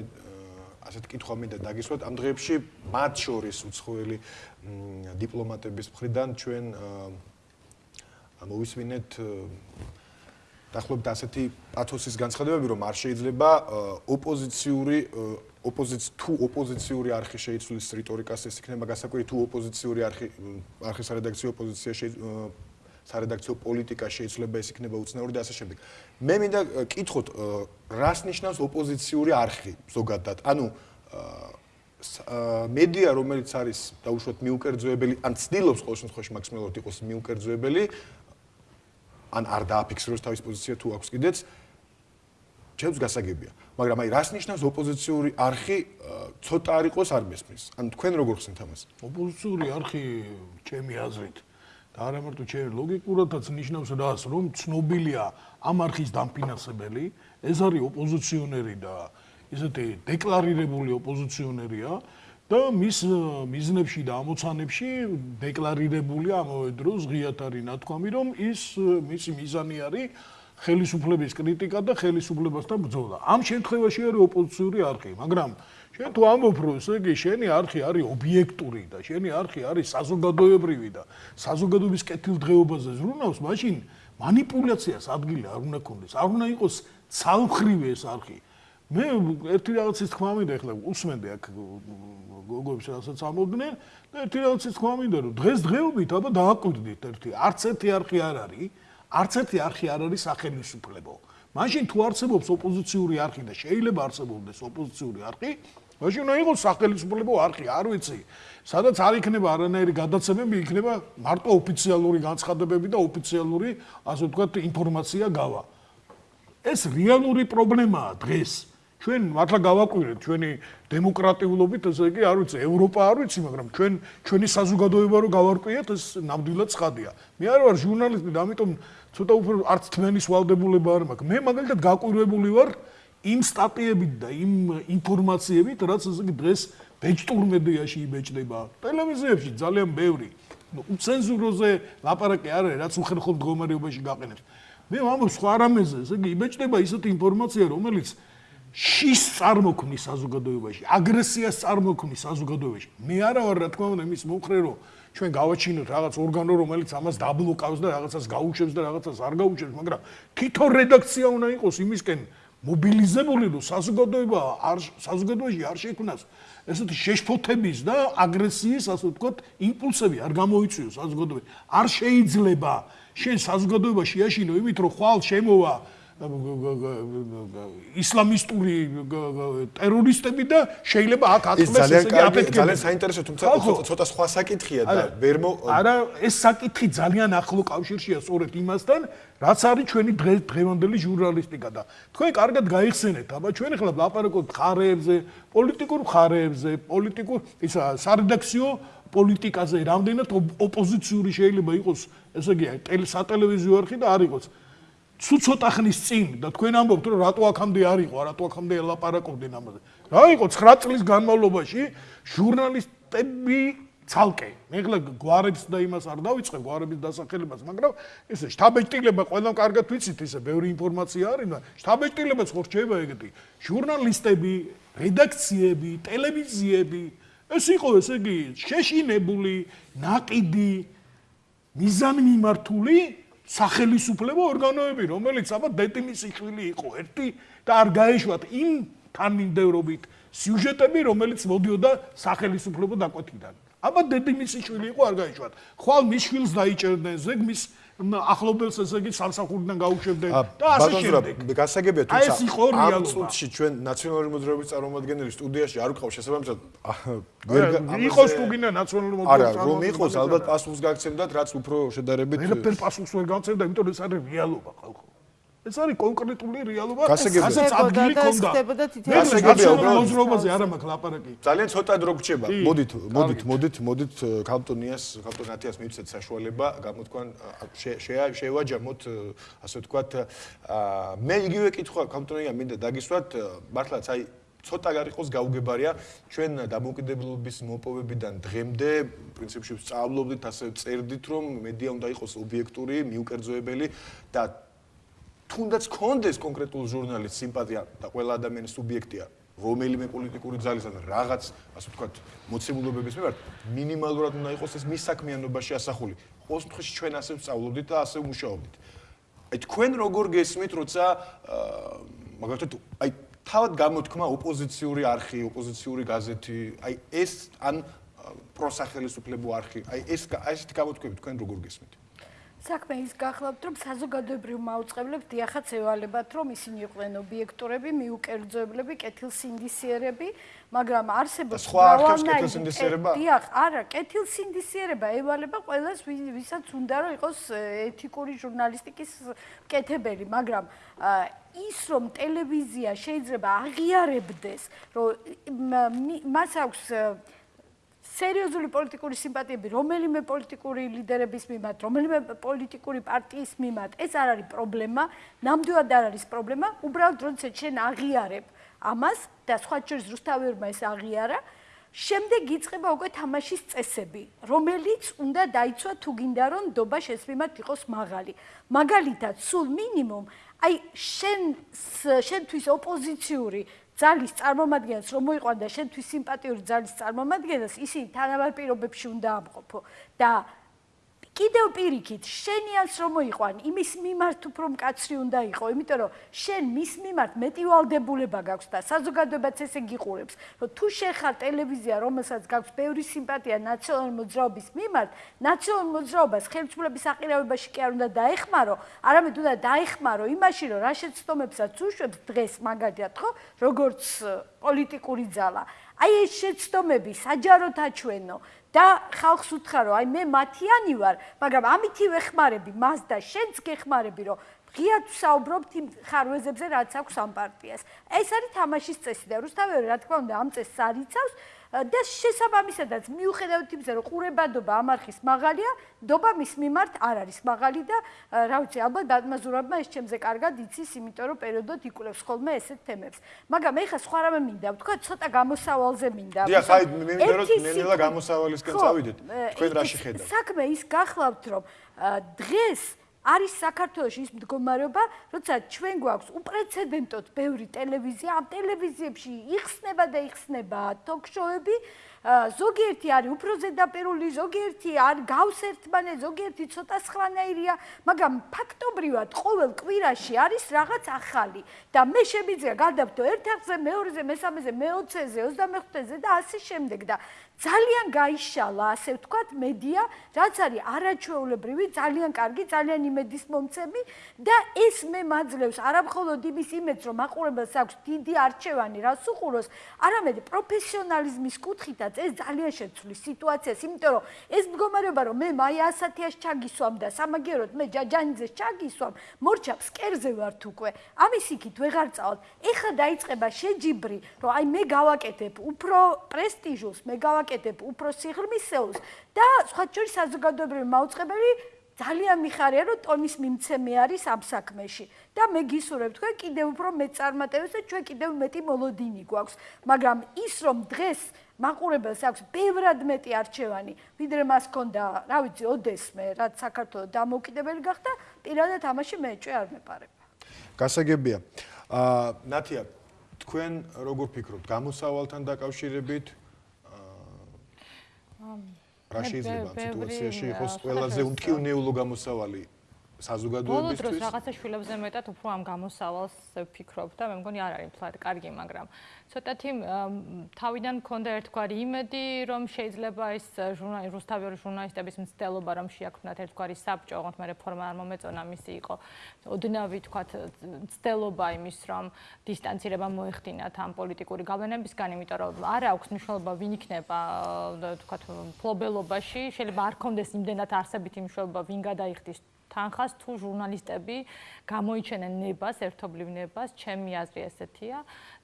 ასეთ კითხვა მინდა დაგისვათ ამ დღეებში მათ შორის უცხოელი დიპლომატების მხრიდან ჩვენ მოვისმინეთ დაახლოებით ასეთი პათოსის განცხადებები რომ არ შეიძლება ოპოზიციური ოპოზიცი თუ ოპოზიციური არხი შეიცვლის რიტორიკას ეს იქნება გასაკვირი თუ ოპოზიციური არხი არხის რედაქციო ოპოზიცია სარედაქციო პოლიტიკა შეიძლება ეს იქნება უცნაური და ასე შემდეგ. მე მინდა კითხოთ, რას ნიშნავს ოპოზიციური არხი ზოგადად? ანუ მედია, რომელიც არის დაუშვათ მიუკერძოებელი, ან ცდილობს ყოველ შემთხვევაში მაქსიმალურად იყოს მიუკერძოებელი, ან არ დააფიქსიროს თავის პოზიცია თუ აქვს კიდეც ჩემს გასაგებია. მაგრამ აი რას ნიშნავს ოპოზიციური არხი ცოტა არ იყოს არ მესმის? ან თქვენ როგორ ხსენთ ამას? ოპოზიციური არხი ჩემი აზრით და არა მარტო ჩემი ლოგიკურადაც ნიშნავს რას, რომ ცნობილია ამ არხის დამფინანსებელი, ეს არის ოპოზიციონერი და ისეთი დეკლარირებული ოპოზიციონერია და მის მიზნებში და ამოცანებში დეკლარირებულია ამავე დროს ღიათ არის ნათქვამი, რომ ის მისი მიზანი არის ხელისუფლების კრიტიკა და ხელისუფლებასთან ბრძოლა. ამ შემთხვევაში არის ოპოზიციური არხი, მაგრამ შენ თუ ამბობ რომ ესე იგი შენი არხი არის ობიექტური და შენი არხი არის საზოგადოებრივი და საზოგადოების კეთილდღეობაზე ზრუნავს, მაშინ манипуляციას ადგილი არ უნდა ქონდეს. არ უნდა იყოს ცალმხრივი ეს არხი. მე ერთი რაღაცის თქვა მინდა ახლა უსმენდი აქ გოგოებს რასაც ამოდნენ და ერთი რაღაცის თქმა მინდა რომ დღეს დღეობით აბა დააკვირდით ერთი არც ერთი არხი არ არის არც ერთი არხი არ არის სახელმწიფო. მაშინ თუ არსებობს ოპოზიციური არხი და შეიძლება არსებობდეს ოპოზიციური არხი, მაშინ უნდა იყოს სახელმწიფო არხი, არ ვიცი. სადაც არ იქნება არანაირი გადაცემები, იქნება მარტო ოფიციალური განცხადებები და ოფიციალური, ასე ვთქვათ, ინფორმაცია გავა. ეს რეალური პრობლემაა დღეს. ჩვენ მართლა გავაკვირეთ ჩვენი დემოკრატიულობით, ესე იგი, არ ვიცი, ევროპა არ ვიცი, მაგრამ ჩვენ ჩვენი საზოგადოება რო გავარკვიეთ, ეს ნამდვილად ცხადია. მე არ ვარ ჟურნალისტი და ამიტომ ცოტა უფრო არც თმენის ვალდებულება არ მაქვს. მე მაგალითად გაკვირვებული ვარ იმ სტატიებით და იმ ინფორმაციებით, რაც ესე იგი დღეს ბეჭდურ მედიაში იბეჭდება. ტელევიზიებში ძალიან ბევრი. ნუ ცენზუროზე ლაპარაკი არ არის, რაც უხერხო მდგომარეობაში გაყენებს. მე ვამბობ სხვა რამეზე, ესე იგი იბეჭდება ისეთი ინფორმაცია, რომელიც შის წარმოქმნის საზოგადოებაში, აგრესიას წარმოქმნის საზოგადოებაში. მე არა ვარ რა თქმა უნდა იმის მომხრე, რომ ჩვენ გავაჩინოთ რაღაც ორგანო, რომელიც ამას დაბლოკავს და რაღაცას გაუშვებს და რაღაცას არ გაუშვებს, მაგრამ თვითონ რედაქცია უნდა იყოს იმისკენ მობილიზებული რომ საზოგადოება არ საზოგადოებაში არ შექმნას ესეთი შეშფოთების და აგრესიის ასე ვთქვათ იმპულსები არ გამოიწვიოს საზოგადოებაში არ შეიძლება შენ საზოგადოებაში აშინო იმით რომ ხვალ შემოვა ისლამისტური ტერორისტები და შეიძლება აქ აწმეს ესეთი აფეთქება. ძალიან საინტერესო, თუმცა ცოტა სხვა საკითხია და ვერ მო არა, ეს საკითხი ძალიან ახლო კავშირშია სწორედ იმასთან, რაც არის ჩვენი დღევანდელი ჟურნალისტიკა და თქვენ კარგად გაიხსენეთ, აბა ჩვენ ახლა ლაპარაკობთ ხარეებზე, პოლიტიკურ ხარეებზე, პოლიტიკურ ისა სარედაქციო პოლიტიკაზე, რამდენად ოპოზიციური შეიძლება იყოს, ესე იგი, სატელევიზიო არხი და არ იყოს. ცუ ცოტა ხნის წინ და თქვენ ამბობთ რომ რატო აქამდე არ იყო, რატო აქამდე ელაპარაკობდნენ ამაზე. რა იყო 9 წლის განმავლობაში ჟურნალისტები ცალკე. მე ხლა გვარებს და იმას არ დავიწყე გვარების დასახელებას, მაგრამ ესე შტაბეჭდილება ყველამ კარგად ვიცით, ესე ბევრი ინფორმაცია არის, მაგრამ შტაბეჭდილებაც ხო რჩება ეგეთი. ჟურნალისტები, რედაქციები, ტელევიზიები, ეს იყო ესე იგი შეშინებული, ნაყიდი, მიზანმიმართული სახელისუფლებო ორგანოები, რომელიც აბა დეტიმისი შვილი იყო ერთი და არ გაეშვათ იმ თანმიმდევრობით სიუჟეტები, რომელიც მოდიოდა სახელისუფლებო დაკვეთიდან. აბა დეტიმისი შვილი იყო არ გაეშვათ. ხვალ მის შვილს დაიჭერდნენ ზეგ მის ახლობელს ესე იგი სამსახურიდან გაუშვებდნენ და ასე შემდეგ. გასაგებია თუმცა ამ წუთში ჩვენ ნაციონალური მოძრაობის წარმომადგენელი სტუდიაში არ ვიყავ შესაბამისად ვერ იყოს თუ გინდა ნაციონალური მოძრაობის არა რომ იყოს ალბათ პასუხს გაგცემდათ რაც უფრო შედარებით ვერაფერ პასუხს ვერ გავცემდა იმიტომ რომ ეს არის რეალობა ხალხო ეს არის კონკრეტული რეალობა ასაც ადგილი ქონდა გასაგებია უბრალოდ. მოძრაობაზე არა მაქვს ლაპარაკი. ძალიან ცოტა დრო გრჩება. მოდით მოდით მოდით მოდით კანტონიას კანტონათიას მივცეთ საშუალება. გამოთქვან შევაჯამოთ ასე ვთქვათ მე იგივე კითხვა კანტონია მინდა დაგისვათ. მართლაც აი ცოტა გარიყოს გაუგებარია ჩვენ დამოუკიდებლობის მოპოვებიდან დღემდე პრინციპში ვსწავლობდით ასე წერდით რომ მედია უნდა იყოს ობიექტური მიუკერძოებელი და თუნდაც კონდეს კონკრეტულ ჟურნალისტ სიმპათია და ყველა ადამიანის სუბიექტია. რომელიმე პოლიტიკური ძალისგან რაღაც ასე ვთქვათ მოცემულობების მიმართ მინიმალურად უნდა იყოს ეს მის საქმიანობაში ასახული. ყოველ შემთხვევაში ჩვენ ასე ვსწავლობდით და ასე ვმუშაობდით. აი თქვენ როგორ გესმით როცა მაგალითად აი თავად გამოთქმა ოპოზიციური არხი ოპოზიციური გაზეთი აი ეს ან პროსახელისუფლებო არხი აი ეს ესეთი გამოთქმები თქვენ როგორ გესმით საქმე ის გახლავთ რომ საზოგადოებრივ მაუწყებლებს დიახაც ევალებათ რომ ისინი იყვნენ ობიექტურები, მიუკერძოებლები, კეთილსინდისიერები, მაგრამ არსებობს მრავალნაირი დიახ, არა, კეთილსინდისიერება ევალება ყველას ვისაც უნდა რომ იყოს ეთიკური ჟურნალისტიკის კეთებელი, მაგრამ ის რომ ტელევიზია შეიძლება აღიარებდეს, რომ მას აქვს სერიოზული პოლიტიკური სიმპათიები რომელიმე პოლიტიკური ლიდერების მიმართ, რომელიმე პოლიტიკური პარტიის მიმართ, ეს არ არის პრობლემა, ნამდვილად არ არის პრობლემა, უბრალოდ როდესაც შენ აღიარებ ამას და სხვა შორის რუსთავერმა ეს აღიარა, შემდეგ იწყება უკვე თამაშის წესები, რომელიც უნდა დაიცვა თუ გინდა რომ დობა შენს მიმართ იყოს მაღალი. მაგალითად, სულ მინიმუმ აი შენ შენთვის ოპოზიციური ძალის წარმომადგენელს რომ მოიყვანდა შენთვის სიმპათიური ძალის წარმომადგენელს ისინი თანაბარ პირობებში უნდა ამყოფო. და კიდევ პირიქით, შენიანს რომ მოიყვან, იმის მიმართ უფრო მკაცრი უნდა იყო, იმიტომ რომ შენ მის მიმართ მეტი ვალდებულება გაქვს და საზოგადოებაც ესე გიყურებს, რომ თუ შენ ხარ ტელევიზია, რომელსაც გაქვს ბევრი სიმპათია ნაციონალური მოძრაობის მიმართ, ნაციონალური მოძრაობას ხელმძღვანელობის აყირავებაში კი არ უნდა დაეხმარო, არამედ უნდა დაეხმარო იმაში, რომ რა შეცდომებსაც უშვებს დღეს მაგალითად, ხო, როგორც პოლიტიკური ძალა. აი ეს შეცდომები საჯაროდ აჩვენო და ხალხს უთხრა აი მე მათიანი ვარ, მაგრამ ამითი ვეხმარები მას და შენც გეხმარები რომ ღიად ვსაუბრობთ იმ ხარვეზებზე რაც აქვს ამ პარტიას. ეს არის თამაშის წესი და რუსთავი რა თქმა უნდა ამ წესს არიცავს, და შესაბამისადაც მიუხედავად იმისა რომ ყურებადობა ამარხის მაღალია დობა მის მიმართ არ არის მაღალი და რა ვიცი ალბათ დადმაზურებმა ეს ჩემზე კარგად იცის იმიტომ რომ პერიოდოდ იკვლევს ხოლმე ესეთ თემებს. მაგრამ ეხა სხვა რამე მინდა ვთქვა ცოტა გამოსავალზე მინდა. დიახ აი მე მინდა რომ ნელა გამოსავალისკენ წავიდეთ თქვენ რა შეხედავთ? საქმე ის გახლავთ რომ დღეს არის საქართველოში ის მდგომარეობა, როცა ჩვენ გვაქვს უპრეცედენტოდ ბევრი ტელევიზია, ამ ტელევიზიებში იხსნება და იხსნება ток-შოუები, ზოგიერთი არის უფრო ზედაპირული, ზოგიერთი არ გავს ერთმანეთს, ზოგიერთი ცოტა სხვანაირია, მაგრამ ფაქტობრივად ყოველ კვირაში არის რაღაც ახალი და მე შემიძლია გადავთო ერთ აღზე, მეორეზე, მესამეზე, მეოცეზე, 25-ზე და ასე შემდეგ და ძალიან გაიშალა, ასე ვთქვათ, მედია, რაც არის არაჩვეულებრივი, ძალიან კარგი, ძალიან იმედის მომცემი და ეს მე მაძლევს არამხოლოდ იმის იმედს, რომ მაყურებელს აქვს დიდი არჩევანი, რას უყუროს, არამედ პროფესიონალიზმის კუთხითაც ეს ძალიან შეცვლის სიტუაციას, იმიტომ რომ ეს მდგომარეობა, რომ მე მაია ასათიას ჩაგისვამ და სამაგეროდ მე ჯაჯანიძეს ჩაგისვამ, მორჩა ფსკერზე ვართ უკვე. ამის იქით ვეღარ წავალ. ეხლა დაიწყება შეჯიბრი, რომ აი მე გავაკეთებ უფრო პრესტიჟულს, მე გავაკეთებ ვაკეთებ უფრო სიღრმისეულს და სხვა შორის საზოგადოებრივი მაუწყებელი ძალიან მიხარია რომ ტონის მიმცემი არის ამ საქმეში. და მე გისურვებ თქვენ კიდევ უფრო მეწარმატებს და ჩვენ კიდევ მეტი მოლოდინი გვაქვს. მაგრამ ის რომ დღეს მაყურებელს აქვს ბევრად მეტი არჩევანი ვიდრე მას ქონდა რა ვიცი ოდესმე რაც საქართველოს დამოუკიდებელი გახდა პირადად ამაში მე ეჭვი არ მეპარება გასაგებია. აა ნათია თქვენ როგორ ფიქრობთ? გამოსავალთან დაკავშირებით რა შეიძლება? სიტუაციაში იყოს ყველაზე უმკივნეულო გამოსავალი საზოგადოებისთვის. ბოლო დროს რაღაცა შვილებზე მეტად უფრო ამ გამოსავალს ვფიქრობ და მე მგონი არ არის ფლად კარგი, მაგრამ ცოტათი თავიდან მქონდა ერთგვარი იმედი, რომ შეიძლება ეს ჟურნალისტ რუსთავი ჟურნალისტების მცდელობა რომ შეაქვნათ ერთგვარი საბჭო, ოღონდ მე რეფორმა არ მომეწონა მისი იყო. ოდნავი თქვა მცდელობა იმის, რომ დისტანცირება მოეხდინათ ამ პოლიტიკური გავლენებისგან, იმიტომ რომ არ აქვს მნიშვნელობა ვინ იქნება თქვა ფლობელობაში, შეიძლება არ კონდეს იმდენად არსებითი მნიშვნელობა ვინ გადაიხდის თანხას თუ ჟურნალისტები გამოიჩენენ ნებას, ერთობლივ ნებას, ჩემი აზრი ესეთია.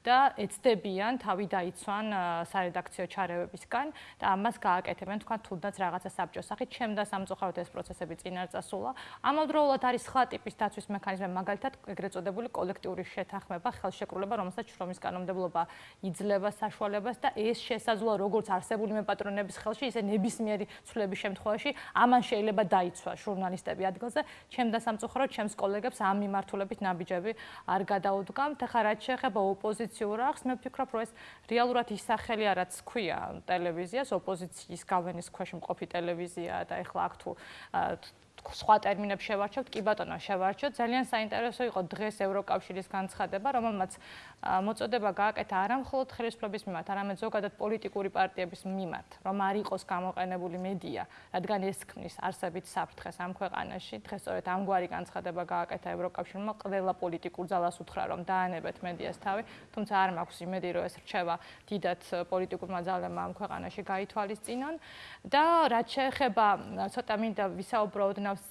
და ეცდებიან თავი დაიცვან სარედაქციო ჩარევებისგან და ამას გააკეთებენ თქვა თუნდაც რაღაცა საბჭოს სახით. ჩემ და სამწუხაროდ ეს პროცესები წინ არ წასულა ამავდროულად არის სხვა ტიპის დაცვის მექანიზმი მაგალითად ეგრეთ წოდებული კოლექტიური შეთანხმება ხელშეკრულება რომელსაც შრომის კანონმდებლობა იძლევა საშუალებას და ეს შესაძლოა როგორც არსებული მეპატრონების ხელში ისე ნებისმიერი ცვლილების შემთხვევაში ამან შეიძლება დაიცვა ჟურნალისტები ადგილზე. ჩემ და სამწუხაროდ ჩემს კოლეგებს ამ მიმართულებით ნაბიჯები არ გადაუდგამთ. ახლა რაც შეეხება ოპოზიციას ოპოზიციურ ახს, მე ვფიქრობ, რომ ეს რეალურად ის სახელი არაც ქვია ტელევიზიას, ოპოზიციის გავლენის ქვეშ მყოფი ტელევიზია და ეხლა აქ თუ სხვა ტერმინებს შევარჩევთ, კი ბატონო, შევარჩევთ. ძალიან საინტერესო იყო დღეს ევროკავშირის განცხადება, რომელმაც მოწოდება გააკეთა არა მხოლოდ ხელისუფლების მიმართ, არამედ ზოგადად პოლიტიკური პარტიების მიმართ, რომ არ იყოს გამოყენებული მედია, რადგან ეს ქმნის არსებით საფრთხეს ამ ქვეყანაში. დღეს სწორედ ამგვარი განცხადება გააკეთა ევროკავშირმა, ყველა პოლიტიკურ ძალას უთხრა, რომ დაანებეთ მედიას თავი, თუმცა არ მაქვს იმედი, რომ ეს რჩევა დიდად პოლიტიკურმა ძალებმა ამ ქვეყანაში გაითვალისწინონ და რაც შეეხება ცოტა მინდა ვისაუბროთ ნავს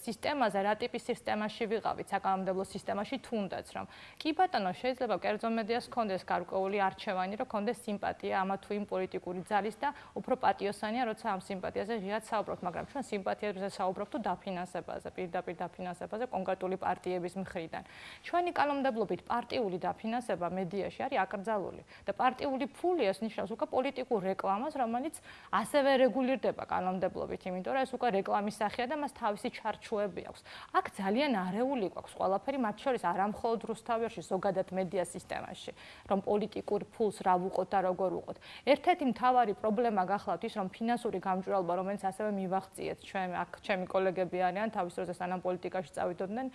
სისტემაზე, რა ტიპის სისტემაში ვიყავით, საკანონმდებლო სისტემაში თუნდაც რომ კი ბატონო შეიძლება კერძო მედიას კონდეს გარკვეული არჩევანი, რომ კონდეს სიმპათია ამა თუ იმ პოლიტიკური ძალის და უფრო პატიოსანია, როცა ამ სიმპათიაზე ღიად საუბრობთ, მაგრამ ჩვენ სიმპათიაზე საუბრობთ თუ დაფინანსებაზე, პირდაპირ დაფინანსებაზე კონკრეტული პარტიების მხრიდან. ჩვენი კანონმდებლობით პარტიული დაფინანსება მედიაში არის აკრძალული და პარტიული ფული ეს ნიშნავს უკვე პოლიტიკურ რეკლამას, რომელიც ასევე რეგულირდება კანონმდებლობით, იმიტომ რომ ეს უკვე რეკლამის სახეა და მას თავისი ჩარჩოები აქვს. აქ ძალიან არეული გვაქვს ყველაფერი, მათ შორის არამხოლოდ რუსთავიაში, ზოგადად მედია სისტემაში, რომ პოლიტიკურ ფულს რა ვუყოთ და როგორ ვუყოთ. ერთ-ერთი მთავარი პრობლემა გახლავთ ის, რომ ფინანსური გამჭვირვალობა, რომელიც ასევე მივახციეთ, ჩვენ აქ ჩემი კოლეგები არიან, თავის დროზე სანამ პოლიტიკაში წავიდოდნენ,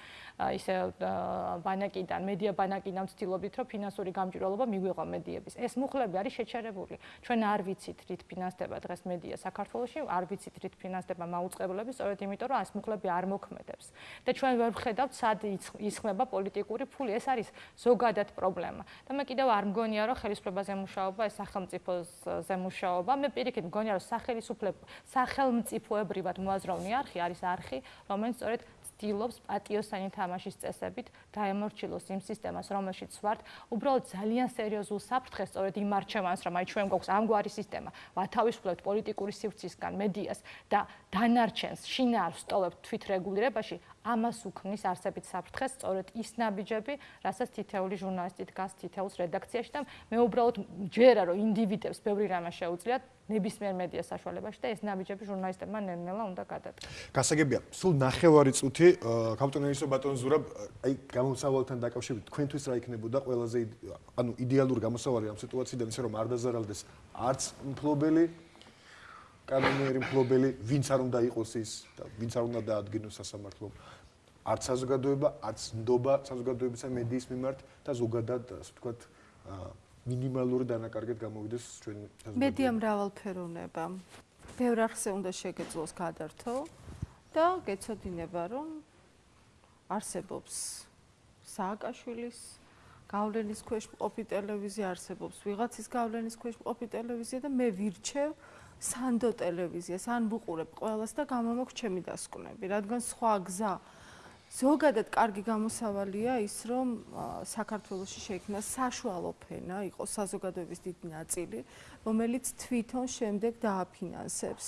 ისე ბანაკიდან, მედია ბანაკიდან ვცდილობთ, რომ ფინანსური გამჭვირვალობა მიგვიღო მედიების. ეს მუხლები არის შეჩერებული. ჩვენ არ ვიცით, რით ფინანსდება დღეს მედია საქართველოში, არ ვიცით, რით ფინანსდება მაუწყებლები, სწორედ იმ იმიტომ რომ ეს მუხლები არ მოქმედებს. და ჩვენ ვერ ვხედავთ სად ისხმება პოლიტიკური ფული. ეს არის ზოგადად პრობლემა. და მე კიდევ არ მგონია რომ ხელისუფლებაზე მუშაობა ეს სახელმწიფოზე მუშაობა მე პირიქით მგონია რომ სახელმწიფო სახელმწიფოებრივად მოაზროვნე არხი არის არხი რომელიც სწორედ ცდილობს პატიოსანი თამაშის წესებით დაემორჩილოს იმ სისტემას, რომელშიც ვართ, უბრალოდ ძალიან სერიოზულ საფრთხეს სწორედ იმ არჩევანს, რომ აი ჩვენ გვაქვს ამგვარი სისტემა, ვათავისუფლებთ პოლიტიკური სივრცისგან მედიას და დანარჩენს შინაარ სტოლებს თვითრეგულირებაში ამას უქმნის არსებით საფრთხეს სწორედ ის ნაბიჯები, რასაც თითეული ჟურნალისტი დგას თითეულს რედაქციაში და მე უბრალოდ ჯერა რომ ინდივიდებს ბევრი რამე შეუძლიათ ნებისმიერ მედია საშუალებაში და ეს ნაბიჯები ჟურნალისტებმა ნელ-ნელა უნდა გადადგეს. გასაგებია, სულ ნახევარი წუთი კაპიტანისო ბატონ ზურაბ, აი გამოსავალთან დაკავშირებით თქვენთვის რა იქნებოდა ყველაზე ანუ იდეალური გამოსავალი ამ სიტუაციიდან ისე რომ არ დაზარალდეს არც მფლობელი კანონიერი მფლობელი, ვინც არ უნდა იყოს ის და ვინც არ უნდა დაადგინოს სასამართლო არც საზოგადოება, არც ნდობა საზოგადოებისა მედიის მიმართ და ზოგადად ასე ვთქვათ მინიმალური დანაკარგეთ გამოვიდეს ჩვენ საზოგადოება. მედია მრავალფეროვნება. ბევრ არხზე უნდა შეგეძლოს გადართო და გეცოდინება, რომ არსებობს სააკაშვილის გავლენის ქვეშ მყოფი ტელევიზია, არსებობს ვიღაცის გავლენის ქვეშ მყოფი ტელევიზია და მე ვირჩევ სანდო ტელევიზიას ან ვუყურებ ყველას და გამომაქვს ჩემი დასკვნები, რადგან სხვა გზა ზოგადად კარგი გამოსავალია ის, რომ საქართველოსში შეიქმნა საშუალო ფენა, იყოს საზოგადოების დიდი ნაწილი, რომელიც თვითონ შემდეგ დააფინანსებს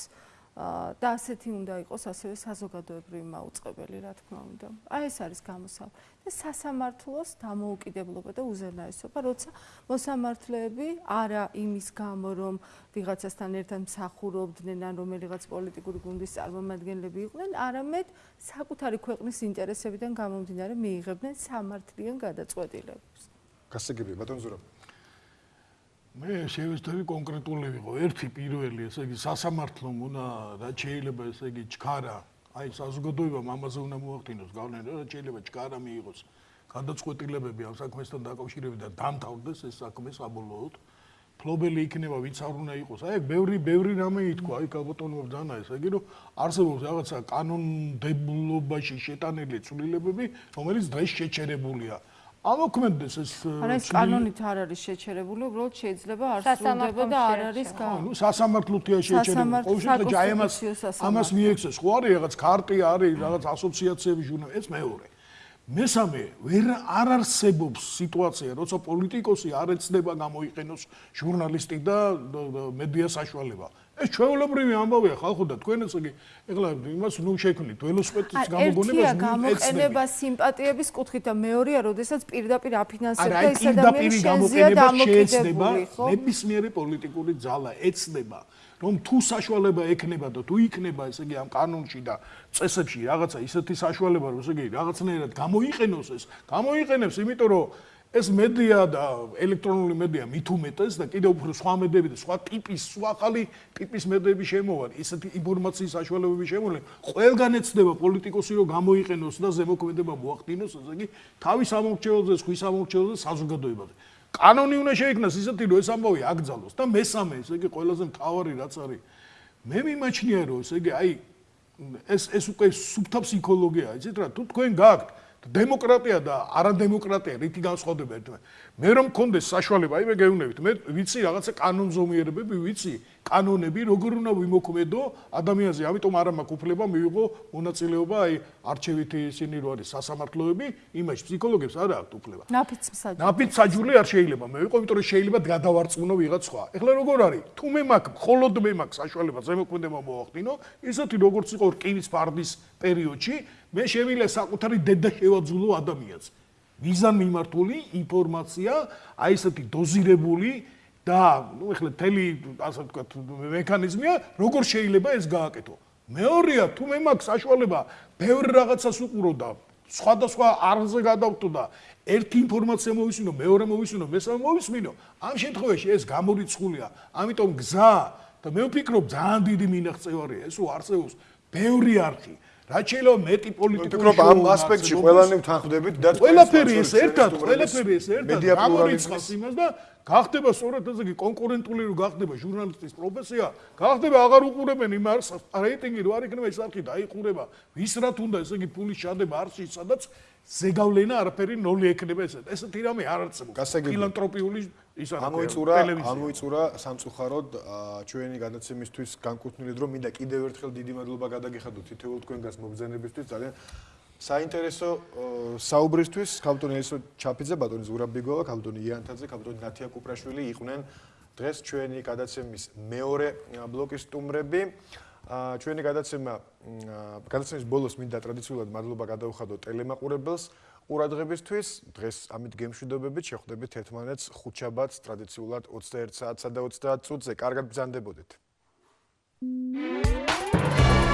და ასეთი უნდა იყოს ასევე საზოგადოებრივი მაუწყებელი, რა თქმა უნდა. აი ეს არის გამოსავალი. და სასამართლოს დამოუკიდებლობა და უზენაესობა, როცა მოსამართლეები არა იმის გამო, რომ ვიღაცასთან ერთად მსახურობდნენ ან რომელიღაც პოლიტიკური გუნდის წარმომადგენლები იყვნენ, არამედ საკუთარი ქვეყნის ინტერესებიდან გამომდინარე მიიღებდნენ სამართლიან გადაწყვეტილებებს. გასაგებია, ბატონ ზურაბ. მე შევეცდები კონკრეტული ვიყო. ერთი პირველი, ესე იგი სასამართლომ უნდა რა შეიძლება ესე იგი ჩქარა აი საზოგადოებამ ამაზე უნდა მოახდინოს გავლენა და შეიძლება ჩქარა მიიღოს გადაწყვეტილებები ამ საქმესთან დაკავშირებით და დამთავრდეს ეს საქმე საბოლოოდ. ფლობელი იქნება ვინც არ უნდა იყოს. აი ბევრი ბევრი რამე ითქვა, აი გაბატონო დანა ეს, აი რომ არსებობს რაღაცა კანონმდებლობაში შეტანილი ცვლილებები, რომელიც დღეს შეჩერებულია. ამოქმედდეს ეს არა ეს კანონით არ არის შეჩერებული, უბრალოდ შეიძლება არ სრულდება და არ არის გა. ნუ სასამართლოთია შეჩერებული. ყოველ შემთხვევაში აი ამას ამას მიექცეს, ხო არის რაღაც კარტი არის, რაღაც ასოციაციების ჟურნალი, ეს მეორე. მესამე, ვერ არ არსებობს სიტუაცია, როცა პოლიტიკოსი არ ეცდება გამოიყენოს ჟურნალისტი და მედია საშუალება. ეს ჩვეულებრივი ამბავია ხალხო და თქვენ ესე იგი ეხლა იმას ნუ შექმნით ველოსპედის გამოგონებას ნუ გამოყენება სიმპათიების კუთხით და მეორეა როდესაც პირდაპირ აფინანსებდა ეს ადამიანი შენზეა დამოკიდებული ხო? ნებისმიერი პოლიტიკური ძალა ეცდება რომ თუ საშუალება ექნება და თუ იქნება ესე იგი ამ კანონში და წესებში რაღაცა ისეთი საშუალება რომ ესე იგი რაღაცნაირად გამოიყენოს ეს გამოიყენებს იმიტომ რომ ეს მედია და ელექტრონული მედია მით უმეტეს და კიდევ უფრო სხვა მედიები და სხვა ტიპის, სხვა ხალი ტიპის მედიები შემოვარ, ისეთი ინფორმაციის საშუალებები შემოვლენ. ყველგან ეცდება პოლიტიკოსი რომ გამოიყენოს და ზემოქმედება მოახდინოს, ასე იგი თავის ამორჩეულზე, ხვის ამორჩეულზე საზოგადოებაზე. კანონი უნდა შეიქმნას ისეთი რომ ეს ამბავი აკრძალოს და მესამე, ესე იგი ყველაზე მთავარი რაც არის. მე მიმაჩნია რომ ესე იგი აი ეს ეს უკვე სუბთა ფსიქოლოგია, იცით რა, თუ თქვენ გაქვთ დემოკრატია და არადემოკრატია რითი განსხვავდება ერთმანეთთან? მე რომ მქონდეს საშუალება, აი მე გეუბნებით, მე ვიცი რაღაცა კანონზომიერებები, ვიცი კანონები, როგორ უნდა ვიმოქმედო ადამიანზე, ამიტომ არ მაქვს უფლება მივიღო მონაწილეობა აი არჩევითი ისინი რო არის სასამართლოები, იმაში ფსიქოლოგებს არ აქვს უფლება. ნაფიც საჯული. ნაფიც საჯული არ შეიძლება მე ვიყო, იმიტომ რომ შეიძლება გადავარწმუნო ვიღაც სხვა. ეხლა როგორ არის? თუ მე მაქვს, მხოლოდ მე მაქვს საშუალება ზემოქმედება მოახდინო, ისეთი როგორც იყო რკინის ფარდის პერიოდში, მე შემიძლია საკუთარი დედა შევაძულო ადამიანს. ვიზან მიმართული ინფორმაცია, აი ესეთი დოზირებული და ნუ ეხლა თელი ასე ვთქვათ მექანიზმია, როგორ შეიძლება ეს გააკეთო. მეორეა, თუ მე მაქვს საშუალება ბევრ რაღაცას უყურო და სხვადასხვა არზე გადავტო და ერთი ინფორმაცია მოვისმინო, მეორე მოვისმინო, მესამე მოვისმინო, ამ შემთხვევაში ეს გამორიცხულია. ამიტომ გზა და მე ვფიქრობ ძალიან დიდი მინაღწევარია ეს უარსეულს ბევრი არქი. რაც შეიძლება მეტი პოლიტიკური ამ ასპექტში ყველანი თანხდებით და ყველაფერი ეს ერთად ყველაფერი ეს ერთად გამორიცხავს იმას და გახდება სწორედ ესე იგი კონკურენტული რო გახდება ჟურნალისტის პროფესია გახდება აღარ უყურებენ იმ არს რეიტინგი რო არ იქნება ის არქი დაიყურება ვის რა თუნდა ესე იგი ფულის ჩადება არსი სადაც ზეგავლენა არაფერი ნოლი ექნება ესეთ ესეთი რამე არ არსებობს. ფილანტროპიული ის არის ამოიწურა ამოიწურა სამწუხაროდ ჩვენი განაცემისთვის განკუთვნილი დრო მინდა კიდევ ერთხელ დიდი მადლობა გადაგიხადოთ თითოეულ თქვენგანს მობზენებისთვის ძალიან საინტერესო საუბრისთვის. ქავტონი ესო ჩაფიძე ბატონი ზურაბიგოვა ქავტონი იანთაძე ქავტონი ნათია კუპრაშვილი იყვნენ დღეს ჩვენი გადაცემის მეორე ბლოკის სტუმრები ჩვენი გადაცემა გადაცემის ბოლოს მინდა ტრადიციულად მადლობა გადაუხადო ტელემაყურებელს ყურადღებისთვის. დღეს ამით გემშვიდობებით შეხვდებით ერთმანეთს ხუთშაბათს ტრადიციულად 21 საათსა და 30 წუთზე. კარგად ბრძანდებოდეთ. Thank you.